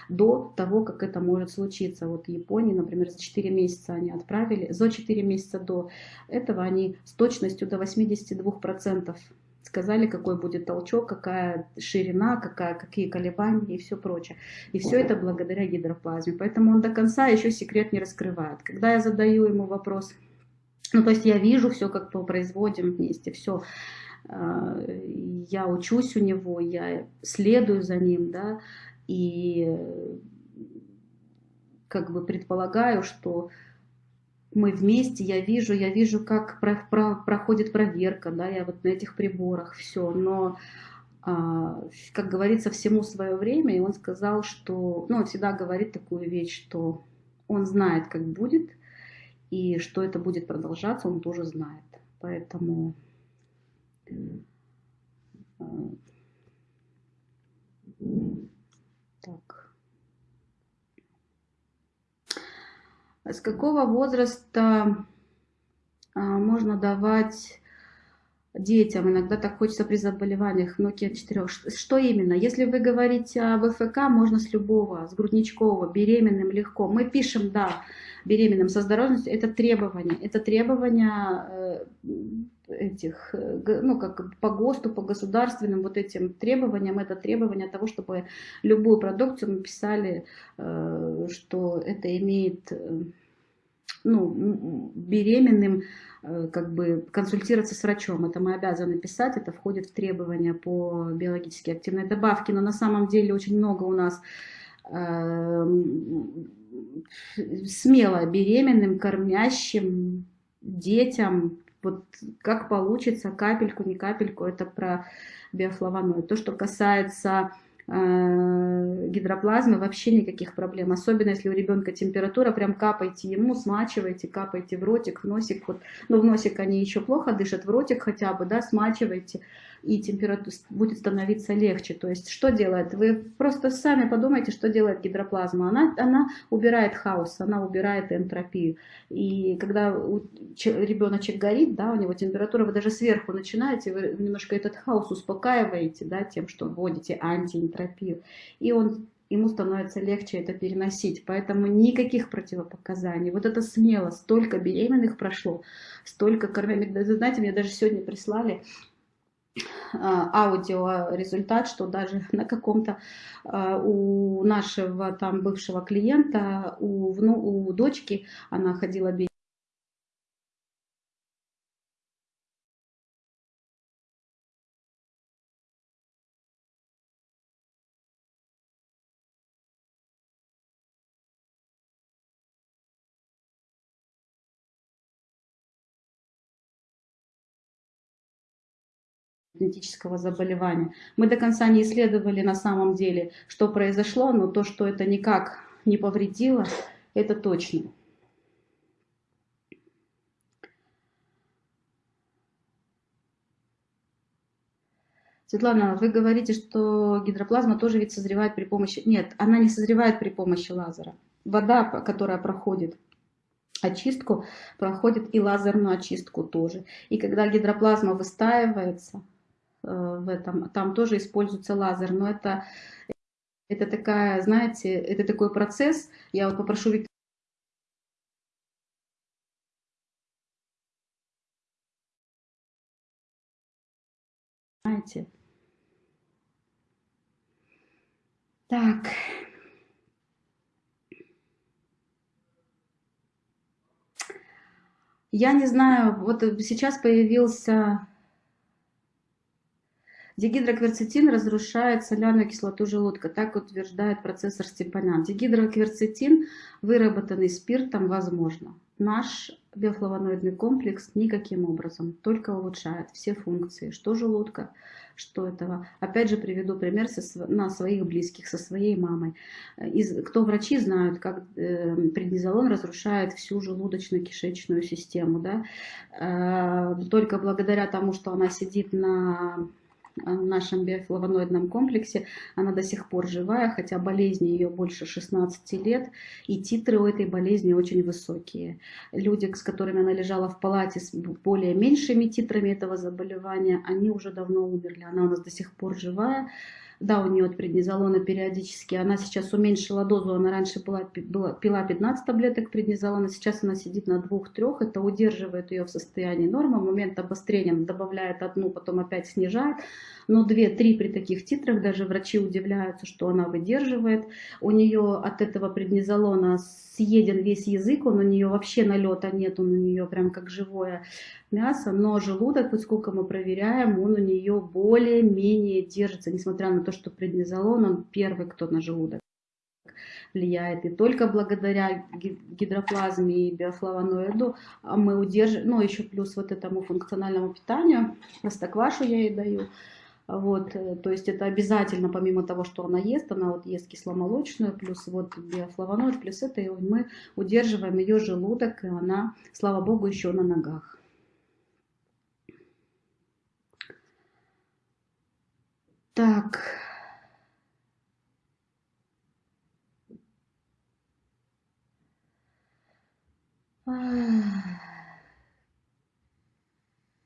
до того, как это может случиться. Вот в Японии, например, за 4 месяца они отправили, за 4 месяца до этого они с точностью до 82% сказали, какой будет толчок, какая ширина, какая, какие колебания и все прочее. И все это благодаря гидроплазме. Поэтому он до конца еще секрет не раскрывает. Когда я задаю ему вопрос, ну то есть я вижу все, как мы производим вместе, все, а, я учусь у него, я следую за ним, да, и как бы предполагаю, что мы вместе, я вижу, я вижу, как про, про, проходит проверка, да, я вот на этих приборах, все, но, а, как говорится, всему свое время, и он сказал, что, ну, он всегда говорит такую вещь, что он знает, как будет, и что это будет продолжаться, он тоже знает, поэтому... А, так. С какого возраста а, можно давать детям? Иногда так хочется при заболеваниях Nokia 4. Что именно? Если вы говорите об ФК, можно с любого, с грудничкового, беременным легко. Мы пишем, да, беременным со здоровьем, это требование. Это требование э, этих, э, ну, как по ГОСТу, по государственным вот этим требованиям, это требование того, чтобы любую продукцию мы писали, э, что это имеет, э, ну, беременным, как бы консультироваться с врачом. Это мы обязаны писать, это входит в требования по биологически активной добавке, но на самом деле очень много у нас смело беременным, кормящим детям, вот как получится, капельку, не капельку, это про биофлавоноид. То, что касается э, гидроплазмы, вообще никаких проблем. Особенно, если у ребенка температура, прям капайте ему, смачивайте, капайте в ротик, в носик. Вот, ну, в носик они еще плохо дышат, в ротик хотя бы, да, смачивайте и температура будет становиться легче. То есть что делает? Вы просто сами подумайте, что делает гидроплазма. Она, она убирает хаос, она убирает энтропию. И когда ребеночек горит, да, у него температура, вы даже сверху начинаете, вы немножко этот хаос успокаиваете, да, тем, что вводите антиэнтропию. И он ему становится легче это переносить. Поэтому никаких противопоказаний. Вот это смело. Столько беременных прошло, столько кормящих. Знаете, мне даже сегодня прислали аудио результат, что даже <laughs> на каком-то а, у нашего там бывшего клиента, у, у дочки, она ходила бить генетического заболевания. Мы до конца не исследовали на самом деле, что произошло, но то, что это никак не повредило, это точно. Светлана, вы говорите, что гидроплазма тоже ведь созревает при помощи... Нет, она не созревает при помощи лазера. Вода, которая проходит очистку, проходит и лазерную очистку тоже. И когда гидроплазма выстаивается, в этом. Там тоже используется лазер, но это, это такая, знаете, это такой процесс. Я вот попрошу Виктора знаете. Так. Я не знаю, вот сейчас появился Дигидрокверцетин разрушает соляную кислоту желудка, так утверждает профессор Степанян. Дигидрокверцетин, выработанный спиртом, возможно. Наш биофлавоноидный комплекс никаким образом, только улучшает все функции, что желудка, что этого. Опять же приведу пример со, на своих близких, со своей мамой. Из, кто врачи знают, как э, преднизолон разрушает всю желудочно-кишечную систему. Да? Э, только благодаря тому, что она сидит на в нашем биофлавоноидном комплексе, она до сих пор живая, хотя болезни ее больше 16 лет, и титры у этой болезни очень высокие. Люди, с которыми она лежала в палате с более меньшими титрами этого заболевания, они уже давно умерли. Она у нас до сих пор живая, да, у нее от преднизолона периодически, она сейчас уменьшила дозу, она раньше была, была, пила 15 таблеток преднизолона, сейчас она сидит на 2-3, это удерживает ее в состоянии нормы, момент обострения добавляет одну, потом опять снижает, но 2-3 при таких титрах даже врачи удивляются, что она выдерживает, у нее от этого преднизолона съеден весь язык, он у нее вообще налета нет, он у нее прям как живое мясо, но желудок, вот сколько мы проверяем, он у нее более-менее держится, несмотря на то, что преднизолон, он первый, кто на желудок влияет. И только благодаря гидроплазме и биофлавоноиду а мы удерживаем, ну еще плюс вот этому функциональному питанию, простоквашу я ей даю, вот, э, то есть это обязательно, помимо того, что она ест, она вот ест кисломолочную, плюс вот биофлавоноид, плюс это, и мы удерживаем ее желудок, и она, слава богу, еще на ногах. Так.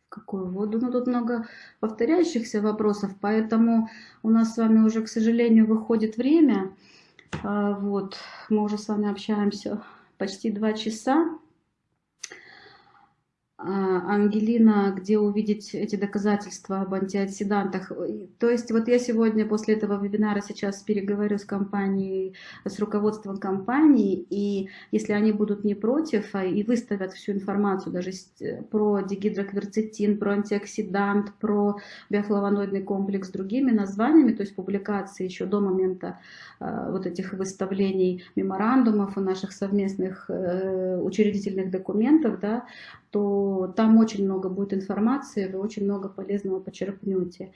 Какую воду? Ну, тут много повторяющихся вопросов, поэтому у нас с вами уже, к сожалению, выходит время. А, вот, мы уже с вами общаемся почти два часа. А, Ангелина, где увидеть эти доказательства об антиоксидантах. То есть вот я сегодня после этого вебинара сейчас переговорю с компанией, с руководством компании, и если они будут не против а, и выставят всю информацию даже про дигидрокверцетин, про антиоксидант, про биофлавоноидный комплекс с другими названиями, то есть публикации еще до момента э, вот этих выставлений меморандумов и наших совместных э, учредительных документов, да, то там очень много будет информации, вы очень много полезного почерпнете.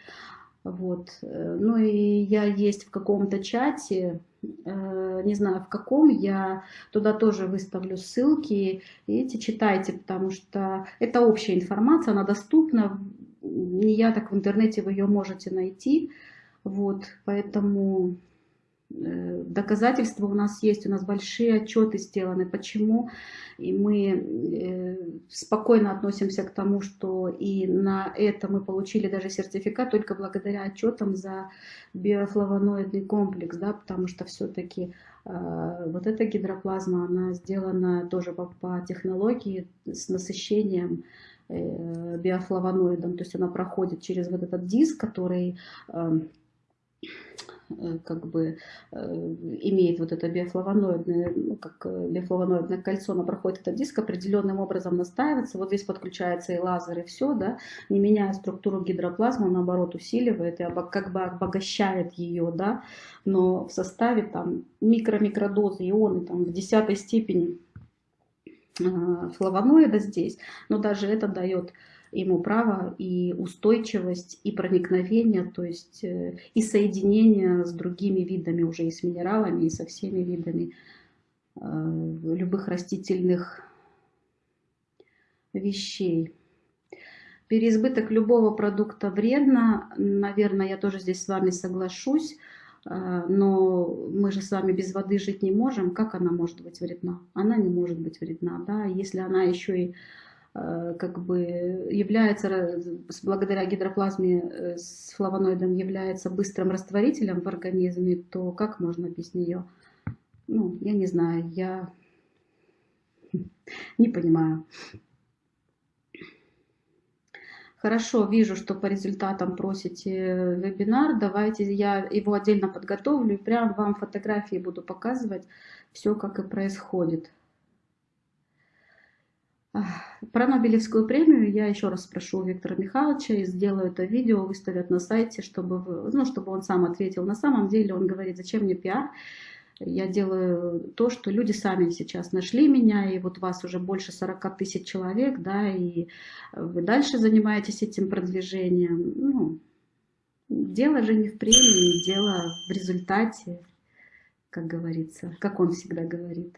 Вот. Ну и я есть в каком-то чате, э, не знаю в каком, я туда тоже выставлю ссылки, и эти читайте, потому что это общая информация, она доступна, не я так в интернете вы ее можете найти, вот, поэтому доказательства у нас есть, у нас большие отчеты сделаны, почему, и мы э, спокойно относимся к тому, что и на это мы получили даже сертификат только благодаря отчетам за биофлавоноидный комплекс, да, потому что все-таки э, вот эта гидроплазма, она сделана тоже по, по технологии с насыщением биофлавоноидом, то есть она проходит через вот этот диск, который Э, как бы э, имеет вот это биофлавоноидное, ну, как э, биофлавоноидное кольцо, оно проходит этот диск, определенным образом настаивается, вот здесь подключается и лазер, и все, да, не меняя структуру гидроплазмы, наоборот усиливает и как бы обогащает ее, да, но в составе там микро-микродозы ионы там в десятой степени флавоноида здесь, но даже это дает ему право и устойчивость, и проникновение, то есть э, и соединение с другими видами, уже и с минералами, и со всеми видами э, любых растительных вещей. Переизбыток любого продукта вредно, наверное, я тоже здесь с вами соглашусь, э, но мы же с вами без воды жить не можем. Как она может быть вредна? Она не может быть вредна, да, если она еще и как бы является, благодаря гидроплазме э, с флавоноидом является быстрым растворителем в организме, то как можно без нее? Ну, я не знаю, я <laughs> не понимаю. Хорошо, вижу, что по результатам просите вебинар. Давайте я его отдельно подготовлю и прям вам фотографии буду показывать все, как и происходит. Про Нобелевскую премию я еще раз спрошу Виктора Михайловича и сделаю это видео, выставят на сайте, чтобы, ну, чтобы он сам ответил. На самом деле он говорит, зачем мне пиар, Я делаю то, что люди сами сейчас нашли меня, и вот вас уже больше 40 тысяч человек, да, и вы дальше занимаетесь этим продвижением. Ну, дело же не в премии, дело в результате, как говорится, как он всегда говорит.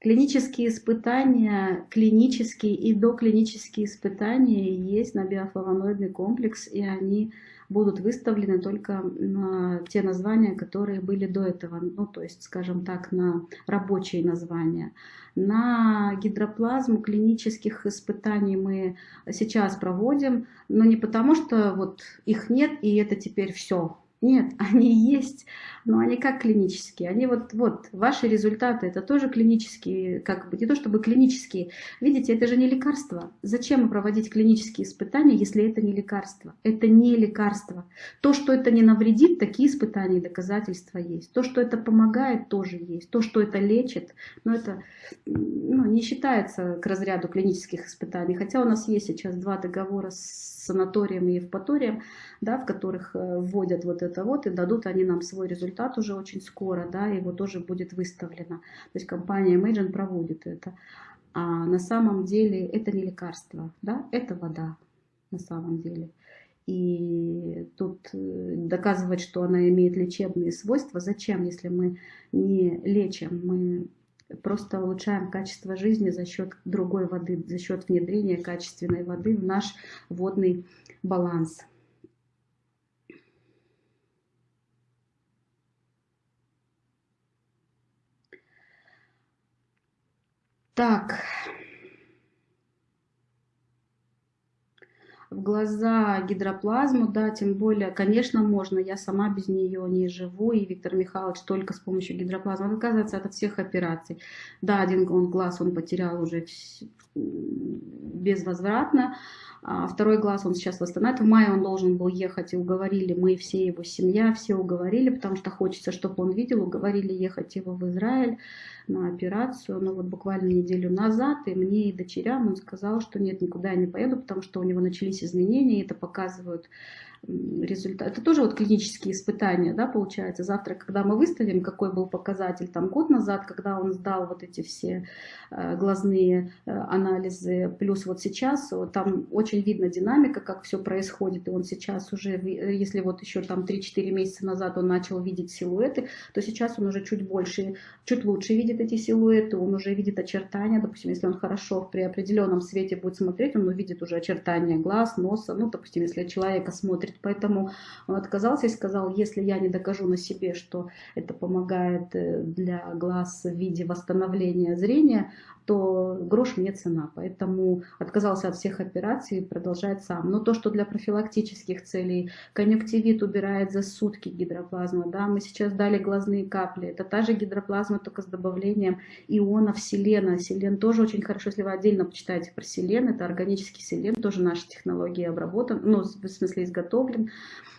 Клинические испытания, клинические и доклинические испытания есть на биофлавоноидный комплекс, и они будут выставлены только на те названия, которые были до этого, ну то есть, скажем так, на рабочие названия. На гидроплазму клинических испытаний мы сейчас проводим, но не потому, что вот их нет и это теперь все, нет, <laughs> они есть, но они как клинические. Они вот, вот, ваши результаты, это тоже клинические, как бы, не то чтобы клинические. Видите, это же не лекарство. Зачем проводить клинические испытания, если это не лекарство? Это не лекарство. То, что это не навредит, такие испытания и доказательства есть. То, что это помогает, тоже есть. То, что это лечит, но это ну, не считается к разряду клинических испытаний. Хотя у нас есть сейчас два договора с санаторием и Евпаторием, да, в которых э, вводят вот это вот, и дадут они нам свой результат уже очень скоро, да, его тоже будет выставлено. То есть компания Imagine проводит это. А на самом деле это не лекарство, да, это вода на самом деле. И тут э, доказывать, что она имеет лечебные свойства, зачем, если мы не лечим, мы просто улучшаем качество жизни за счет другой воды, за счет внедрения качественной воды в наш водный баланс. Так, в глаза гидроплазму, да, тем более, конечно, можно, я сама без нее не живу, и Виктор Михайлович только с помощью гидроплазмы он отказывается от всех операций. Да, один он глаз он потерял уже безвозвратно, а второй глаз он сейчас восстанавливает. В мае он должен был ехать, и уговорили мы, все его семья, все уговорили, потому что хочется, чтобы он видел, уговорили ехать его в Израиль на операцию, но вот буквально неделю назад, и мне и дочерям он сказал, что нет, никуда я не поеду, потому что у него начались изменения, и это показывают результат. Это тоже вот клинические испытания, да, получается. Завтра, когда мы выставим, какой был показатель там год назад, когда он сдал вот эти все э, глазные э, анализы, плюс вот сейчас, там очень видно динамика, как все происходит, и он сейчас уже, э, если вот еще там 3-4 месяца назад он начал видеть силуэты, то сейчас он уже чуть больше, чуть лучше видит эти силуэты, он уже видит очертания, допустим, если он хорошо при определенном свете будет смотреть, он увидит уже очертания глаз, носа, ну, допустим, если человека смотрит смотрит. Поэтому он отказался и сказал, если я не докажу на себе, что это помогает э, для глаз в виде восстановления зрения, то грош мне цена. Поэтому отказался от всех операций и продолжает сам. Но то, что для профилактических целей конъюнктивит убирает за сутки гидроплазма, да, мы сейчас дали глазные капли, это та же гидроплазма, только с добавлением ионов селена. Селен тоже очень хорошо, если вы отдельно почитаете про селен, это органический селен, тоже наша технология обработан, ну, в смысле изготовлен.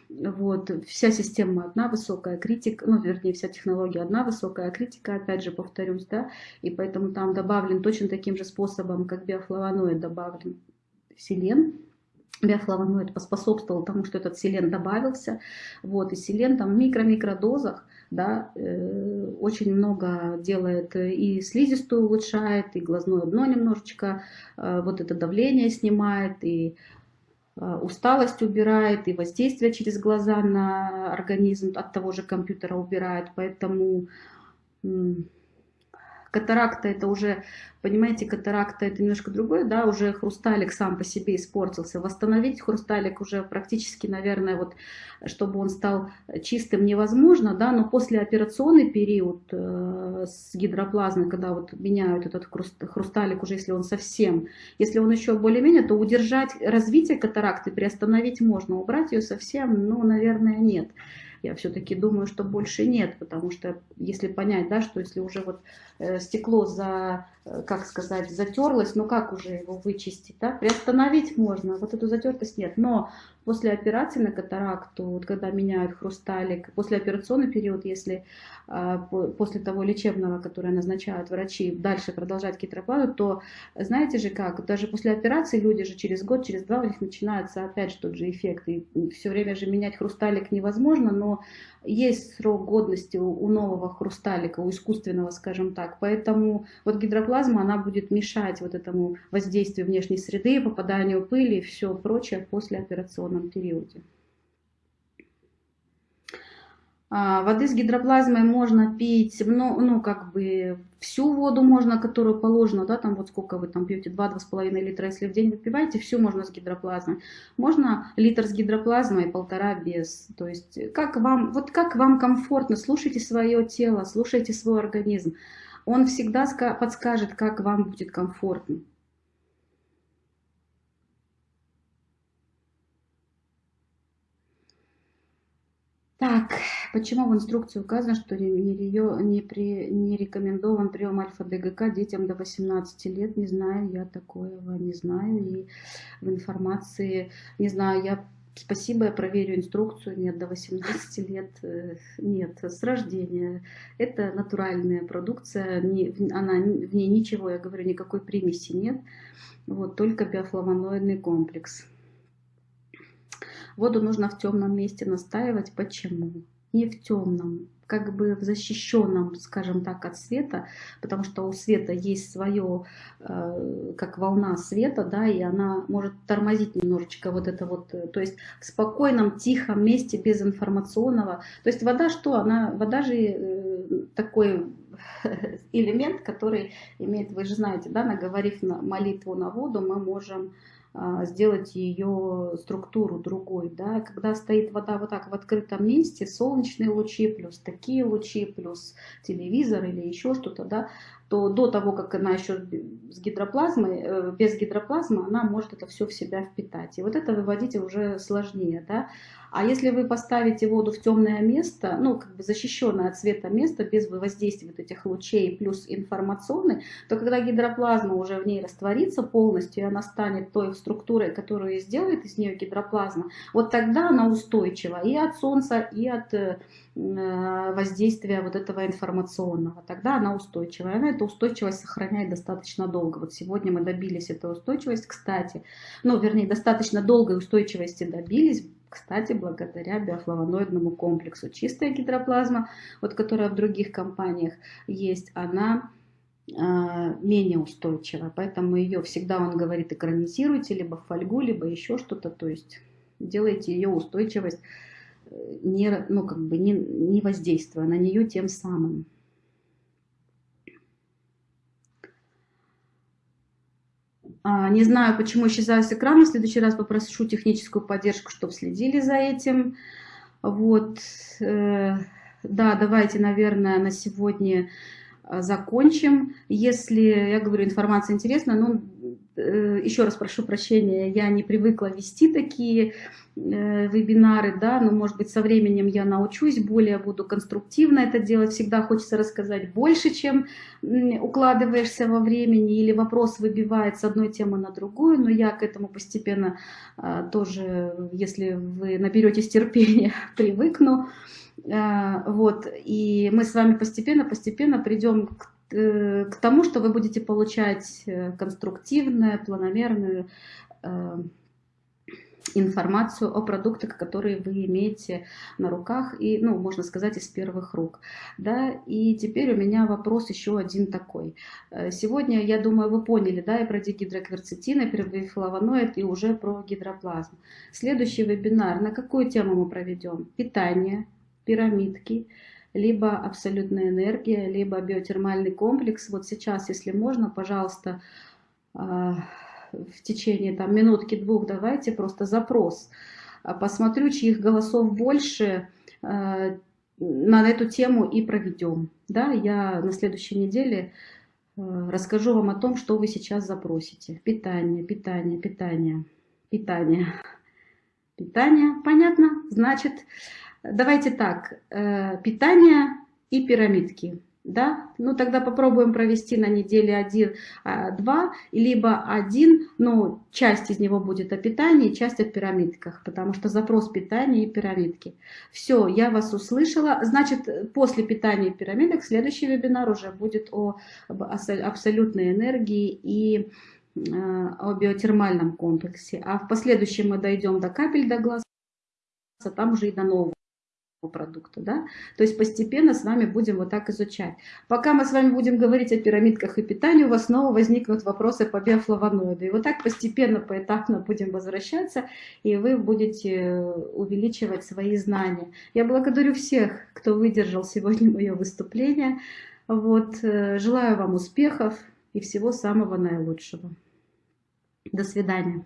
Вот, вся система одна, высокая критика, ну, вернее, вся технология одна, высокая критика, опять же, повторюсь, да, и поэтому там добавлен точно таким же способом, как биофлавоноид добавлен селен, биофлавоноид поспособствовал тому, что этот селен добавился, вот, и селен там в микро-микродозах, да, э, очень много делает и слизистую улучшает, и глазное дно немножечко, э, вот это давление снимает, и усталость убирает, и воздействие через глаза на организм от того же компьютера убирает. Поэтому Катаракта это уже, понимаете, катаракта это немножко другое, да, уже хрусталик сам по себе испортился. Восстановить хрусталик уже практически, наверное, вот, чтобы он стал чистым невозможно, да, но после операционный период э, с гидроплазмой, когда вот меняют этот хрусталик уже, если он совсем, если он еще более-менее, то удержать развитие катаракты, приостановить можно, убрать ее совсем, ну, наверное, нет. Я все-таки думаю, что больше нет, потому что если понять, да, что если уже вот э, стекло за как сказать, затерлась, но как уже его вычистить, да? Приостановить можно, вот эту затертость нет. Но после операции на катаракту, вот когда меняют хрусталик, после операционный период, если а, после того лечебного, которое назначают врачи, дальше продолжать китроплазму, то знаете же как, даже после операции люди же через год, через два у них начинается опять тот же эффект. И все время же менять хрусталик невозможно, но есть срок годности у, нового хрусталика, у искусственного, скажем так. Поэтому вот гидроплазма, она будет мешать вот этому воздействию внешней среды, попаданию пыли и все прочее после операционном периоде. А, воды с гидроплазмой можно пить, ну, ну, как бы всю воду можно, которую положено, да, там вот сколько вы там пьете, 2-2,5 литра, если в день выпиваете, всю можно с гидроплазмой. Можно литр с гидроплазмой, полтора без. То есть как вам, вот как вам комфортно, слушайте свое тело, слушайте свой организм. Он всегда подскажет, как вам будет комфортно. Так, почему в инструкции указано, что не, не, при, не рекомендован прием альфа-ДГК детям до 18 лет? Не знаю, я такого не знаю. И в информации, не знаю, я Спасибо, я проверю инструкцию. Нет, до 18 лет э, нет, с рождения. Это натуральная продукция, не, она, в ней ничего, я говорю, никакой примеси нет. Вот, только биофлавоноидный комплекс. Воду нужно в темном месте настаивать. Почему? Не в темном, как бы в защищенном, скажем так, от света, потому что у света есть свое, э, как волна света, да, и она может тормозить немножечко вот это вот, э, то есть в спокойном, тихом месте, без информационного. То есть вода что? Она, вода же э, такой <laughs> элемент, который имеет, вы же знаете, да, наговорив на молитву на воду, мы можем сделать ее структуру другой. Да? Когда стоит вода вот так в открытом месте, солнечные лучи плюс такие лучи, плюс телевизор или еще что-то, да, то до того, как она еще с гидроплазмой, э, без гидроплазмы, она может это все в себя впитать. И вот это выводить уже сложнее. Да? А если вы поставите воду в темное место, ну, как бы защищенное от света место, без воздействия вот этих лучей плюс информационный, то когда гидроплазма уже в ней растворится полностью, и она станет той структурой, которую сделает из нее гидроплазма, вот тогда она устойчива и от солнца, и от э, воздействия вот этого информационного. Тогда она устойчивая. Она эту устойчивость сохраняет достаточно долго. Вот сегодня мы добились этой устойчивости, кстати, ну, вернее, достаточно долгой устойчивости добились, кстати, благодаря биофлавоноидному комплексу. Чистая гидроплазма, вот которая в других компаниях есть, она а, менее устойчива. Поэтому ее всегда, он говорит, экранизируйте либо в фольгу, либо еще что-то. То есть делайте ее устойчивость, э, не, ну, как бы не, не воздействуя на нее тем самым. А, не знаю, почему исчезаю с экрана. В следующий раз попрошу техническую поддержку, чтобы следили за этим. Вот. Э, да, давайте, наверное, на сегодня закончим. Если, я говорю, информация интересна, ну, э, еще раз прошу прощения, я не привыкла вести такие Э, вебинары, да, но может быть со временем я научусь, более буду конструктивно это делать, всегда хочется рассказать больше, чем укладываешься во времени или вопрос выбивает с одной темы на другую, но я к этому постепенно тоже, если вы наберетесь терпения, <laughs> привыкну, вот, и мы с вами постепенно-постепенно придем к э, к тому, что вы будете получать э, конструктивную, планомерную информацию о продуктах, которые вы имеете на руках и, ну, можно сказать, из первых рук. Да? И теперь у меня вопрос еще один такой. Э, сегодня, я думаю, вы поняли, да, и про дигидрокверцетин, и про бифлавоноид, и уже про гидроплазму. Следующий вебинар, на какую тему мы проведем? Питание, пирамидки, либо абсолютная энергия, либо биотермальный комплекс. Вот сейчас, если можно, пожалуйста, а, в течение там, минутки-двух давайте просто запрос. А посмотрю, чьих голосов больше э, на эту тему и проведем. Да, я на следующей неделе расскажу вам о том, что вы сейчас запросите. Питание, питание, питание, питание. Питание, понятно? Значит, давайте так, э, питание и пирамидки. да, ну тогда попробуем провести на неделе один, а, два, либо один, ну часть из него будет о питании, часть о пирамидках, потому что запрос питания и пирамидки. Все, я вас услышала, значит после питания и пирамидок следующий вебинар уже будет о абсолютной энергии и а, о биотермальном комплексе, а в последующем мы дойдем до капель до глаз, а там уже и до нового продукта, да, то есть постепенно с вами будем вот так изучать. Пока мы с вами будем говорить о пирамидках и питании, у вас снова возникнут вопросы по биофлавоноиду, и вот так постепенно, поэтапно будем возвращаться, и вы будете увеличивать свои знания. Я благодарю всех, кто выдержал сегодня <laughs> мое выступление, вот, э, желаю вам успехов и всего самого наилучшего. До свидания.